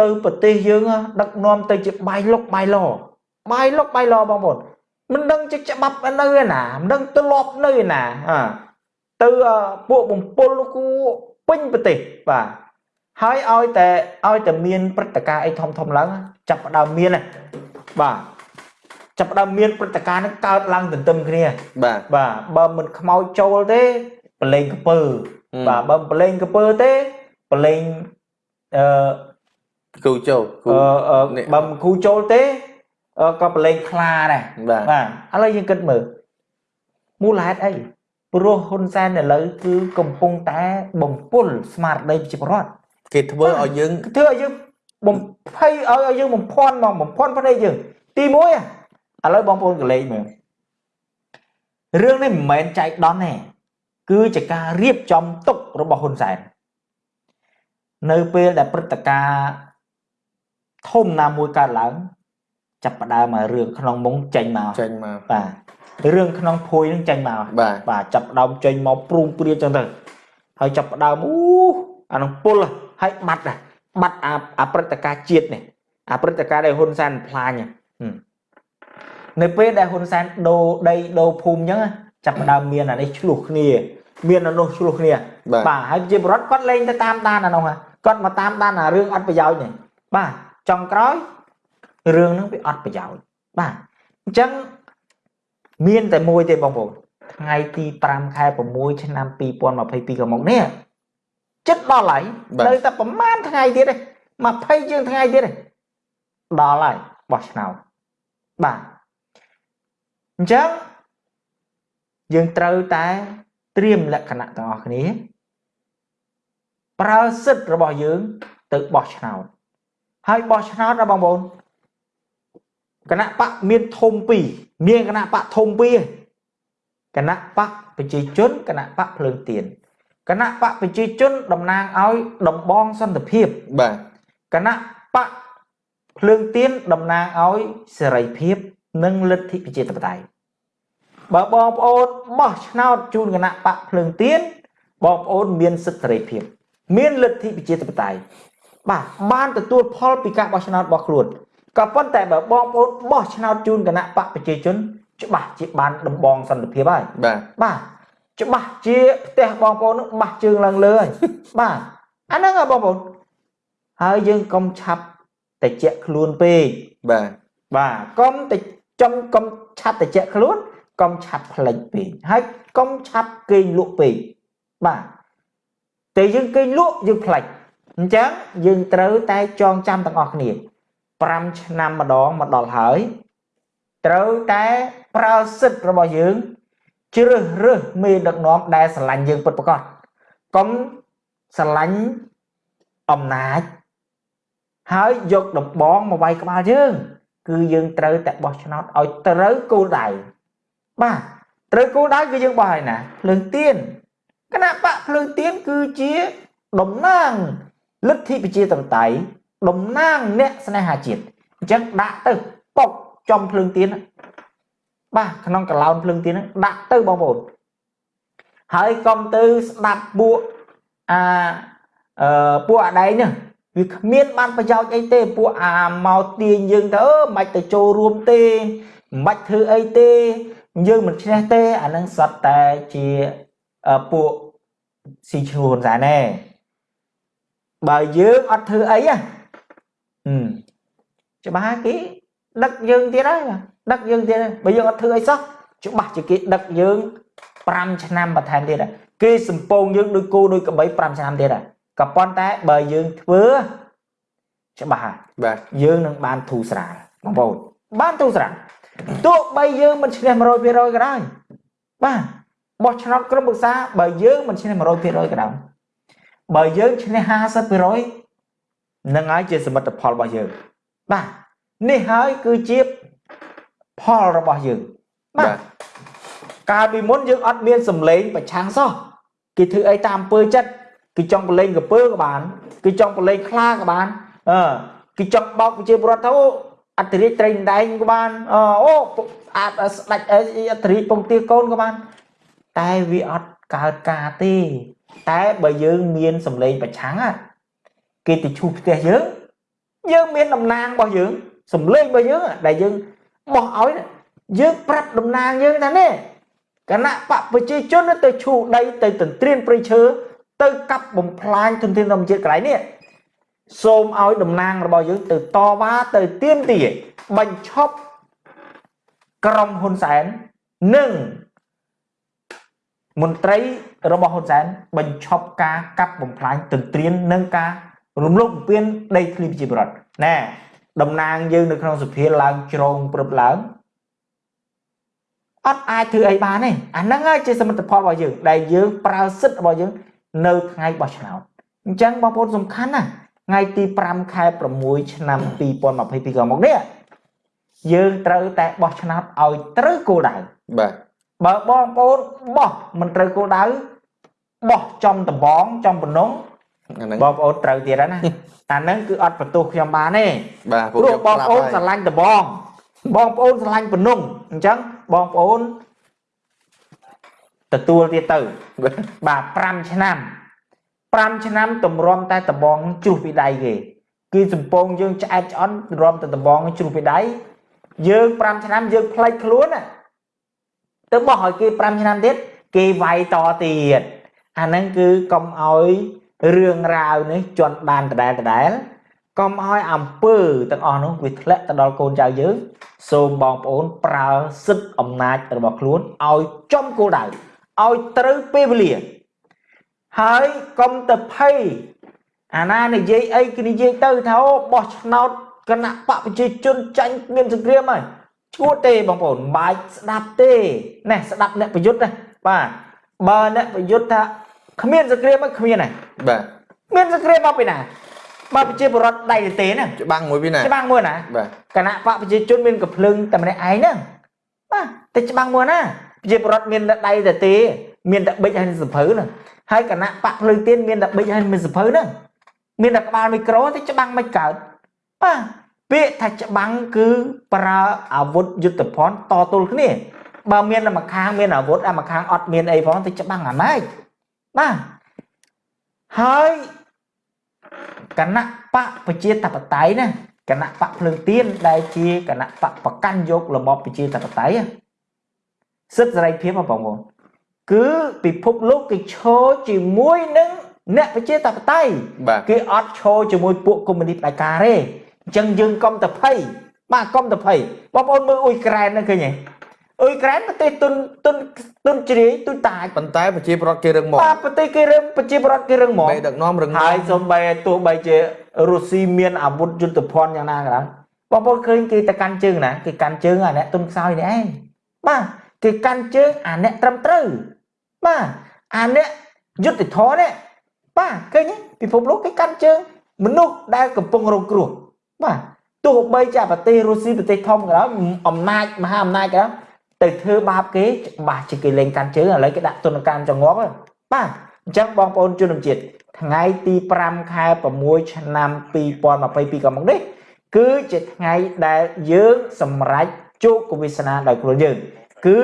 ទៅប្រទេសយើងដឹកនាំទៅជាបាយលុកបាយឡបាយលុកបាយឡបងប្អូនមិនដឹងជាច្បាប់នៅឯណាមិនដឹងទៅលប់នៅឯណាអាទៅពួកបំពុលគូពេញប្រទេសបាទហើយឲ្យតែឲ្យតែមានព្រឹត្តិការណ៍អីធំធំឡើងចាប់ផ្ដើមមានបាទ ចាប់ផ្ដើមមានព្រឹត្តិការណ៍នឹងកើតឡើងទន្ទឹមគ្នាបាទបាទបើមិនខ្មោចចូលទេប្រឡែងកពើបាទបើប្រឡែងកពើទេប្រឡែងអឺគូចូលអឺបើមិនគូចូលទេក៏ប្រឡែងខ្លាដែរបាទឥឡូវយើងគិតមើលមូលហេតុអីព្រោះហ៊ុនសែនឥឡូវគឺកំពុងតែបំពុលស្មារតីប្រជាពលរដ្ឋគេធ្វើឲ្យយើងធ្វើឲ្យយើងបំភ័យឲ្យយើងបំភ័ន្តមកបំភ័ន្តភ្នែកយើងទី1 ឥឡូវបងប្អូនកលេចមើលរឿងនេះមិនមែនចែកដន់ទេគឺជាការរៀបចំទុករបស់ហ៊ុនសែននៅពេលដែលព្រឹត្តិការណ៍ធំណាមួយកើតឡើង ចាប់ផ្ដើមមករឿងក្នុងមុងចេញមកចេញមកបាទរឿងក្នុងភួយនឹងចេញមកបាទបាទចាប់ផ្ដើមចេញមកព្រួងព្រាចឹងទៅហើយចាប់ផ្ដើមអូអានឹងពុលហើយបាត់បាត់អាព្រឹត្តិការណ៍ជាតិនេះអាព្រឹត្តិការណ៍ដែលហ៊ុនសែនផ្លាញនៅ ពេលដែលហ៊ុនសែនដូរដីដូរភូមិអញ្ចឹងចាប់ផ្ដើមមានអានេះឆ្លោះគ្នា មានអានោះឆ្លោះគ្នាបាទហើយជាបរដ្ឋគាត់លេងទៅតាមដានអានោះគាត់មកតាមដានអារឿងអត់ប្រយោជន៍នេះបាទចុងក្រោយរឿងហ្នឹងវាអត់ប្រយោជន៍បាទអញ្ចឹងមានតែមួយទេបងប្អូនថ្ងៃទី5ខែ6ឆ្នាំ2022កន្លងមកនេះចិត្តដល់ហើយនៅតែប្រហែលថ្ងៃទៀតទេ20ជាងថ្ងៃទៀតទេដល់ហើយបោះឆ្នោតបាទ អញ្ចឹងយើងត្រូវតែត្រៀមលក្ខណៈទាំងអស់គ្នា ប្រើសិទ្ធិរបស់យើង ទៅបោះឆ្នោតហើយបោះឆ្នោតណាបងប្អូនគណៈបកមានធំពីរមានគណៈបកធំពីរគណៈបកប្រជាជនគណៈបកភ្លើងទៀនគណៈបកប្រជាជនតំណាងឲ្យដំបងសន្តិភាពបាទគណៈបកភ្លើងទៀនតំណាងឲ្យសេរីភាព និងលទ្ធិប្រជាធិបតេយ្យបើបងប្អូនបោះឆ្នោតជូនគណៈបកភ្លើងទៀនបងប្អូនមានសិទ្ធិសេរីភាព មានលទ្ធិប្រជាធិបតេយ្យបាទបានទទួលផលពីការបោះឆ្នោតរបស់ខ្លួនក៏ប៉ុន្តែបើបងប្អូនបោះឆ្នោតជូនគណៈបកប្រជាជន ច្បាស់ជាបានដំបងសន្តិភាពហើយបាទបាទច្បាស់ជាផ្ទះបងប្អូននឹងបាស់ជើងឡើងលើហើយបាទអាហ្នឹងបងប្អូនហើយយើងកុំឆាប់តិចខ្លួនពេកបាទបាទកុំតិច ចំកុំឆាប់តិចខ្លួនកុំឆាប់ផ្លិចពេកហើយកុំឆាប់គេងលក់ពេកបាទតែយើងគេងលក់យើងផ្លិចអញ្ចឹងយើងត្រូវតែចងចាំទាំងអស់គ្នា5ឆ្នាំម្ដងមកដល់ហើយត្រូវតែប្រើសិទ្ធិរបស់យើងជ្រើសរើសមេដឹកនាំដែលស្រឡាញ់យើងពិតប្រាកដកុំស្រឡាញ់អំណាចហើយយកដំបងមកវាយក្បាលយើង គឺយើងត្រូវតែបោះឆ្នោតឲ្យត្រូវគោលដៅបាទត្រូវគោលដៅគឺយើងបោះហើយណាភ្លើងទៀនគណៈបកភ្លើងទៀនគឺជាតំណាងលទ្ធិប្រជាធិបតេយ្យតំណាងអ្នកស្នេហាជាតិអញ្ចឹងដាក់ទៅប៉ុកចំភ្លើងទៀនបាទក្នុងកឡោនភ្លើងទៀនហ្នឹងដាក់ទៅបងប្អូនហើយកុំទៅស្ដាប់ពួកអាអឺពួកអាដែងនេះ វាគ្មានបានប្រយោជន៍អីទេពួកអាមកទាញយើងទៅអឺមិនទៅចូលរួមទេមិនធ្វើអីទេយើងមិនឈ្នះទេអានឹងសត្វតែជាពួកស៊ីឈ្នួនសែនទេបើយើងអត់ធ្វើអីហ៎ច្បាស់គេដឹកយើងទៀតហើយដឹកយើងទៀតបើយើងអត់ធ្វើអីសោះច្បាស់ជាគេដឹកយើង5ឆ្នាំបន្ថែមទៀតគេសំពងយើងដូចគោដូចក្របី5ឆ្នាំទៀត ក៏ប៉ុន្តែបើយើងធ្វើច្បាស់ហើយបាទយើងនឹងបានធូរស្រាលបងប្អូនបានធូរស្រាលទោះបីយើងមិនឈ្នះ100%ក៏ដោយបាទបោះឆ្នោតក្រុមប្រឹក្សាបើយើងមិនឈ្នះ100%ក៏ដោយបើយើងឈ្នះ50%នឹងហើយជាសមិទ្ធផលរបស់យើងបាទនេះហើយគឺជាផលរបស់យើងបាទកាលពីមុនយើងអត់មានសម្លេងប្រឆាំងសោះគេធ្វើអីតាមអំពើចិត្ត គេចង់ប្រឡែងកពើក៏បានគេចង់ប្រឡែងខ្លាក៏បានអឺគេចង់បោកប្រជាពលរដ្ឋទៅអត្តរិទ្ធត្រីដែងក៏បានអូអាចស្ដាច់អត្តរិទ្ធពងទាកូនក៏បាន តែវាអត់កើតការទេ តែបើយើងមានសម្លេងប្រឆាំងគេទៅឈូសផ្ទះយើងយើងមានតំណាងរបស់យើងសម្លេងរបស់យើងដែលយើងបោះឲ្យយើងប្រាប់តំណាងយើងថានេះគណៈបកប្រជាជនទៅឈូដីទៅទន្ទ្រានព្រៃឈើ ទៅកាប់បំផ្លាញទុនធានធម្មជាតិកន្លែងនេះសូមឲ្យតំណាងរបស់យើងទៅតវ៉ាទៅទៀមទាបញ្ឈប់ក្រុមហ៊ុនសែននិងមន្ត្រីរបស់ហ៊ុនសែនបញ្ឈប់ការកាប់បំផ្លាញទន្ទ្រាននិងការរំលោភបំពានដីធ្លីប្រជាពលរដ្ឋណែតំណាងយើងនៅក្នុងសភាឡើងជ្រងព្រឹបឡើងអត់អាចធ្វើអីបានទេអាហ្នឹងហើយជាសមិទ្ធផលរបស់យើងដែលយើងប្រើសិទ្ធិរបស់យើង នៅថ្ងៃបោះឆ្នោតអញ្ចឹងបងប្អូនសំខាន់ណាថ្ងៃទី5ខែ6ឆ្នាំ2022កន្លងមកនេះយើងត្រូវតែបោះឆ្នោតឲ្យត្រូវគោលដៅបាទបើបងប្អូនបោះមិនត្រូវគោលដៅបោះចំដបងចំបំណងបងប្អូនត្រូវទៀតណាអាហ្នឹងគឺអត់បន្ទោសខ្ញុំបានទេបាទព្រោះបងប្អូនស្រឡាញ់ដបងបងប្អូនស្រឡាញ់បំណងអញ្ចឹងបងប្អូន ទទួលទៀតទៅបាទ5ឆ្នាំ5ឆ្នាំតម្រាំតែដបងជ្រុះពីដៃគេគឺសំពងយើងឆ្អែតឆ្អន់រំតែដបងជ្រុះពីដៃយើង5ឆ្នាំយើងផ្លេចខ្លួនណាទៅបោះឲ្យគេ5ឆ្នាំទៀតគេវាយតទៀតអាហ្នឹងគឺកុំឲ្យរឿងរ៉ាវនេះជន់បានដដែលដដែលកុំឲ្យអំពើទាំងអស់នោះវាធ្លាក់ទៅដល់កូនចៅយើងសូមបងប្អូនប្រើសិទ្ធិអំណាចរបស់ខ្លួនឲ្យចំគោលដៅ ឲ្យត្រូវពេលវេលា ហើយកុំទៅភ័យអាណានិយាយអីគេនិយាយទៅថាអូបោះឆ្នោតគណៈបកប្រជាជនចាញ់មានសង្គ្រាមហើយឈួតទេបងប្អូនបាច់ស្ដាប់ទេណែស្ដាប់អ្នកប្រយុទ្ធណាបាទបើអ្នកប្រយុទ្ធថាគ្មានសង្គ្រាមគ្មានទេបាទមានសង្គ្រាមមកពីណាបើប្រជាពលរដ្ឋដៃទេណាច្បាំងមួយពីណាច្បាំងមួយណាបាទគណៈបកប្រជាជនមានកំភ្លើងតែម្នាក់ឯងហ្នឹងបាទតែច្បាំងមួយណាប្រ ជាពលរដ្ឋមានដៃតែទេ មានតែបិចហើយសភៅហ្នឹងហើយគណៈបកភ្លើងទៀនមានតែបិចហើយមានសភៅហ្នឹងមានតែក្បាលមីក្រូតែច្បាំងមិនកើតបាទពាក្យថាច្បាំងគឺប្រើអាវុធយុទ្ធភ័ណ្ឌតទល់គ្នាបើមានតែម្ខាងមានអាវុធអាម្ខាងអត់មានអីផងទៅច្បាំងអាម៉េចបាទហើយគណៈបកប្រជាធិបតេយ្យណាគណៈបកភ្លើងទៀនដែលជាគណៈបកប្រកាន់យករបបប្រជាធិបតេយ្យ សិទ្ធិសេរីភាពបងប្អូនគឺពិភពលោកគេឈរជាមួយនឹងអ្នកប្រជាធិបតេយ្យគេអត់ឈរជាមួយពួកកុម្មុយនីសផ្ដាច់ការទេអញ្ចឹងយើងកុំតែភ័យបាទកុំតែភ័យបងប្អូនមើលអ៊ុយក្រែនហ្នឹងឃើញទេអ៊ុយក្រែនប្រទេសទុនទុនទុនជ្រាយទុនតាចប៉ុន្តែប្រជាប្រដ្ឋគេរឹងមាំបាទប្រទេសគេរឹងប្រជាប្រដ្ឋគេរឹងមាំមេដឹកនាំរឹងមាំហើយសូម្បីទោះបីជារុស្ស៊ីមានអាវុធយុទ្ធភ័ណ្ឌយ៉ាងណាក៏ដោយបងប្អូនឃើញគេទៅកាន់ជើងណាគេកាន់ជើងអាអ្នកទុនខ្សោយនេះឯងបាទ គេកាន់ជើងអាអ្នកត្រឹមត្រូវបាទអាអ្នកយុទ្ធធរនេះបាទឃើញពិភពលោកគេកាន់ជើងមនុស្សដែលកំពុងរងគ្រោះបាទទោះបីជាប្រទេសរុស្ស៊ីប្រទេសធំក៏ដោយអំណាចមហាអំណាចក៏ដោយទៅធ្វើបាបគេច្បាស់ជាគេលេងកាន់ជើងឥឡូវគេដាក់ទណ្ឌកម្មចងប់បាទអញ្ចឹងបងប្អូនជនជាតិថ្ងៃទី5ខែ6ឆ្នាំ2022កន្លងនេះគឺជាថ្ងៃដែលយើងសម្រេចជោគវាសនាដោយខ្លួនយើង គឺ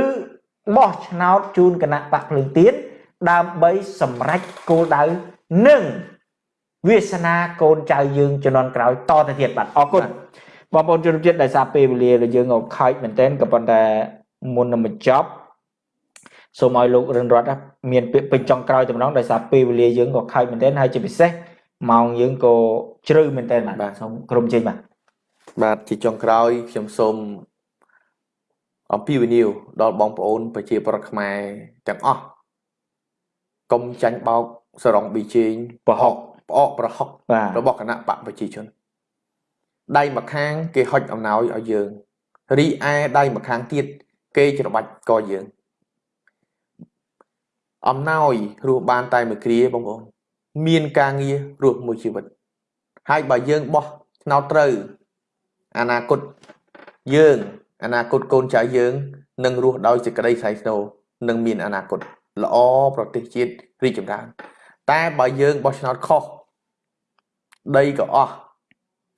បោះឆ្នោតជូនគណៈបកភ្លើងទៀនដើម្បីសម្រេចគោលដៅនិងវាសនាកូនចៅយើងជំនាន់ក្រោយតទៅទៀតបាទអរគុណបងប្អូនជនជាតិដែលសារពេលវេលារបស់យើងអខើចមែនទែនក៏ប៉ុន្តែមុននឹងបញ្ចប់សូមឲ្យលោករិនរតមានពាក្យពេញចុងក្រោយតែម្ដងដោយសារពេលវេលាយើងក៏ខើចមែនទែនហើយជាពិសេសម៉ោងយើងក៏ជ្រៅមែនទែនបាទសូមក្រុមជើញបាទបាទជាចុងក្រោយខ្ញុំសូម អំពាវនាវដល់បងប្អូនប្រជាប្រដ្ឋខ្មែរទាំងអស់កុំចាញ់បោកសរងប៊ីជេងប្រហុកផ្អកប្រហុករបស់គណៈបកប្រជាជនដៃម្ខាងគេហុចអំណោយឲ្យយើងរីឯដៃម្ខាងទៀតគេច្របាច់កយើងអំណោយរស់បានតែមួយគ្រាបងប្អូនមានការងាររស់មួយជីវិតហើយបើយើងបោះឆ្នោតត្រូវអនាគតយើង អនាគតកូនចៅយើងនឹងរស់ដោយសេចក្តីស្រែកស្នូនឹងមានអនាគតល្អប្រទេសជាតិរីកចម្រើន តែបើយើងបោះឆ្នោតខុសដីក៏អស់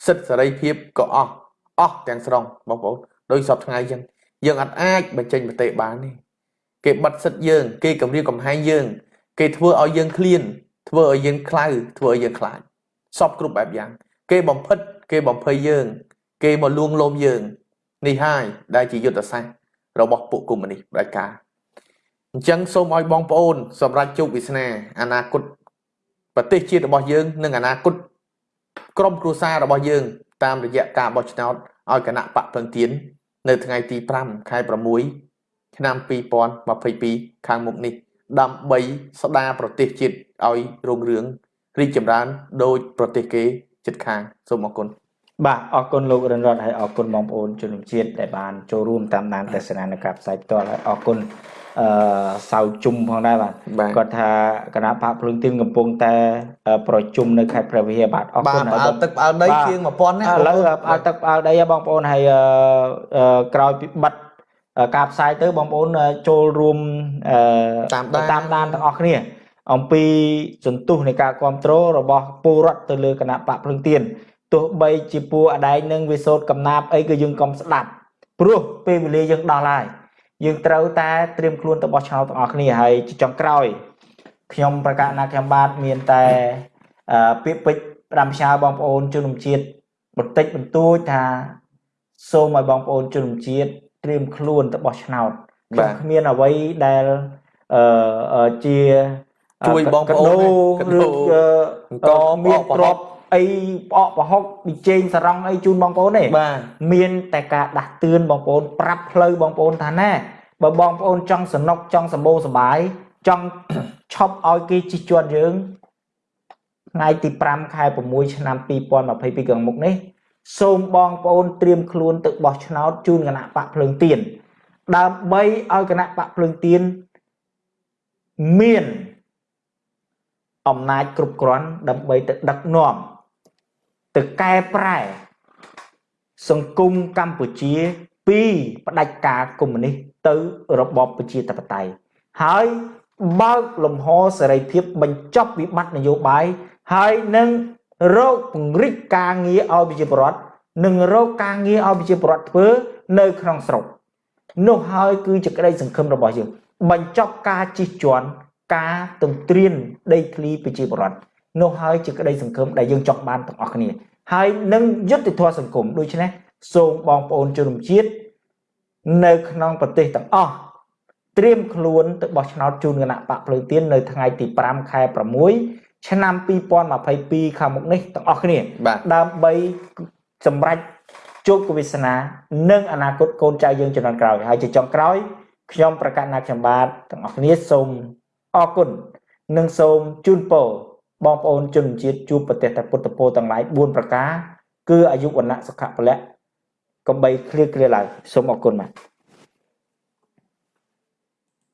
សិទ្ធិសេរីភាពក៏អស់អស់ទាំងស្រុងបងប្អូនដោយសពថ្ងៃអញ្ចឹងយើងអត់អាចបញ្ចេញមតិបានទេគេបិទសិទ្ធិយើង គេគំរាមកំហែងយើង គេធ្វើឲ្យយើងឃ្លាន ធ្វើឲ្យយើងខ្លៅធ្វើឲ្យយើងខ្លាចសពគ្រប់បែបយ៉ាង គេបំផិត គេបំភ័យយើង គេមកលួងលោមយើង នេះហើយដែលជាយុទ្ធសាស្ត្ររបស់ពួកកុម្មុយនីសផ្ដាច់ការអញ្ចឹងសូមឲ្យបងប្អូន សម្រាប់ជោគវាសនាអនាគតប្រទេសជាតិរបស់យើងនិងអនាគតក្រុមគ្រួសាររបស់យើង តាមរយៈការបោះឆ្នោតឲ្យគណៈបកពងទៀននៅថ្ងៃទី5ខែ6ឆ្នាំ2022ខាងមុខនេះដើម្បីស្ដារប្រទេសជាតិឲ្យរុងរឿងរីកចម្រើនដោយប្រទេសគេជិតខាងសូមអរគុណ បាទអរគុណលោករិនរតហើយអរគុណបងប្អូនជនជាតិដែលបានចូលរួមតាមដានទស្សនានៅការផ្សាយផ្ទាល់ហើយអរគុណអឺសៅជុំផងដែរបាទគាត់ថាគណៈបកភ្លើងទៀនកំពុងតែប្រជុំនៅខេត្តព្រះវិហារបាទអរគុណបាទទឹកផ្អើលដីជាង1000ណាឥឡូវផ្អើលទឹកផ្អើលដីបងប្អូនហើយក្រោយពីបិទការផ្សាយទៅបងប្អូនចូលរួមតាមដានតាមដានទាំងអស់គ្នាអំពីសន្ទុះនៃការគ្រប់គ្រងរបស់ពលរដ្ឋទៅលើគណៈបកភ្លើងទៀន ទោះបីជាពួកអដែងនឹងវិសោតកំណាប់អីក៏យើងកុំស្ដាប់ព្រោះពេលវេលាយើងដល់ហើយយើងត្រូវតែត្រៀមខ្លួនទៅបោះឆ្នោតទាំងអស់គ្នាហើយចុងក្រោយខ្ញុំប្រកាសណាខ្ញុំបាទមានតែពាក្យពេចន៍ផ្ដាំផ្ញើបងប្អូនជនជាតិបន្តិចបន្តួចថាសូមឲ្យបងប្អូនជនជាតិត្រៀមខ្លួនទៅបោះឆ្នោតខ្ញុំគ្មានអ្វីដែលអឺជាជួយបងប្អូនឬក៏មានទ្រព្យ អីផ្អកប្រហុកប៊ីចេងសរងអីជូនបងប្អូនទេបាទមានតែការដាស់តឿនបងប្អូនប្រាប់ផ្លូវបងប្អូនថាណែបើបងប្អូនចង់សនុកចង់សម្បូរសបាយចង់ឈប់ឲ្យគេជិះជាន់យើងថ្ងៃទី5ខែ6ឆ្នាំ2022ខាងមុខនេះសូមបងប្អូនត្រៀមខ្លួនទៅបោះឆ្នោតជូនគណៈបកភ្លើងទៀនដើម្បីឲ្យគណៈបកភ្លើងទៀនមានអំណាចគ្រប់គ្រាន់ដើម្បីទៅដឹកនាំ ទៅកែប្រែ សង្គមកម្ពុជា ពីផ្ដាច់ការកុម្មុយនីសទៅរបបប្រជាធិបតេយ្យហើយបើកលំហសេរីភាពបញ្ចប់វិបត្តិនយោបាយហើយនឹងរោគពង្រីកការងារឲ្យប្រជាពលរដ្ឋនិងរោគការងារឲ្យប្រជាពលរដ្ឋធ្វើនៅក្នុងស្រុកនោះហើយគឺជាក្តីសង្ឃឹមរបស់យើងបញ្ចប់ការជិះជាន់ការទន្ទ្រានដីធ្លីប្រជាពលរដ្ឋ នោះហើយជាក្តីសង្ឃឹមដែលយើងចង់បានទាំងអស់គ្នា ហើយនឹងយុត្តិធម៌សង្គមដូច្នេះសូមបងប្អូនជនជាតិនៅក្នុងប្រទេសទាំងអស់ត្រៀមខ្លួនទៅបោះឆ្នោតជូនគណៈបកភ្លើងទៀននៅថ្ងៃទី5ខែ6ឆ្នាំ2022ខាងមុខនេះទាំងអស់គ្នាដើម្បីសម្រេចជោគវាសនានិងអនាគតកូនចៅយើងជំនាន់ក្រោយហើយជាចុងក្រោយខ្ញុំប្រកាសណាខ្ញុំបាទទាំងអស់គ្នាសូមអរគុណនិងសូមជូនពរ បងប្អូនជនជាតិជួបប្រទេសតែពុទ្ធពោទាំងឡាយ4ប្រការគឺអាយុវណ្ណៈសុខៈពលៈកំបីគ្លៀគ្លាឡើយសូមអរគុណបាទ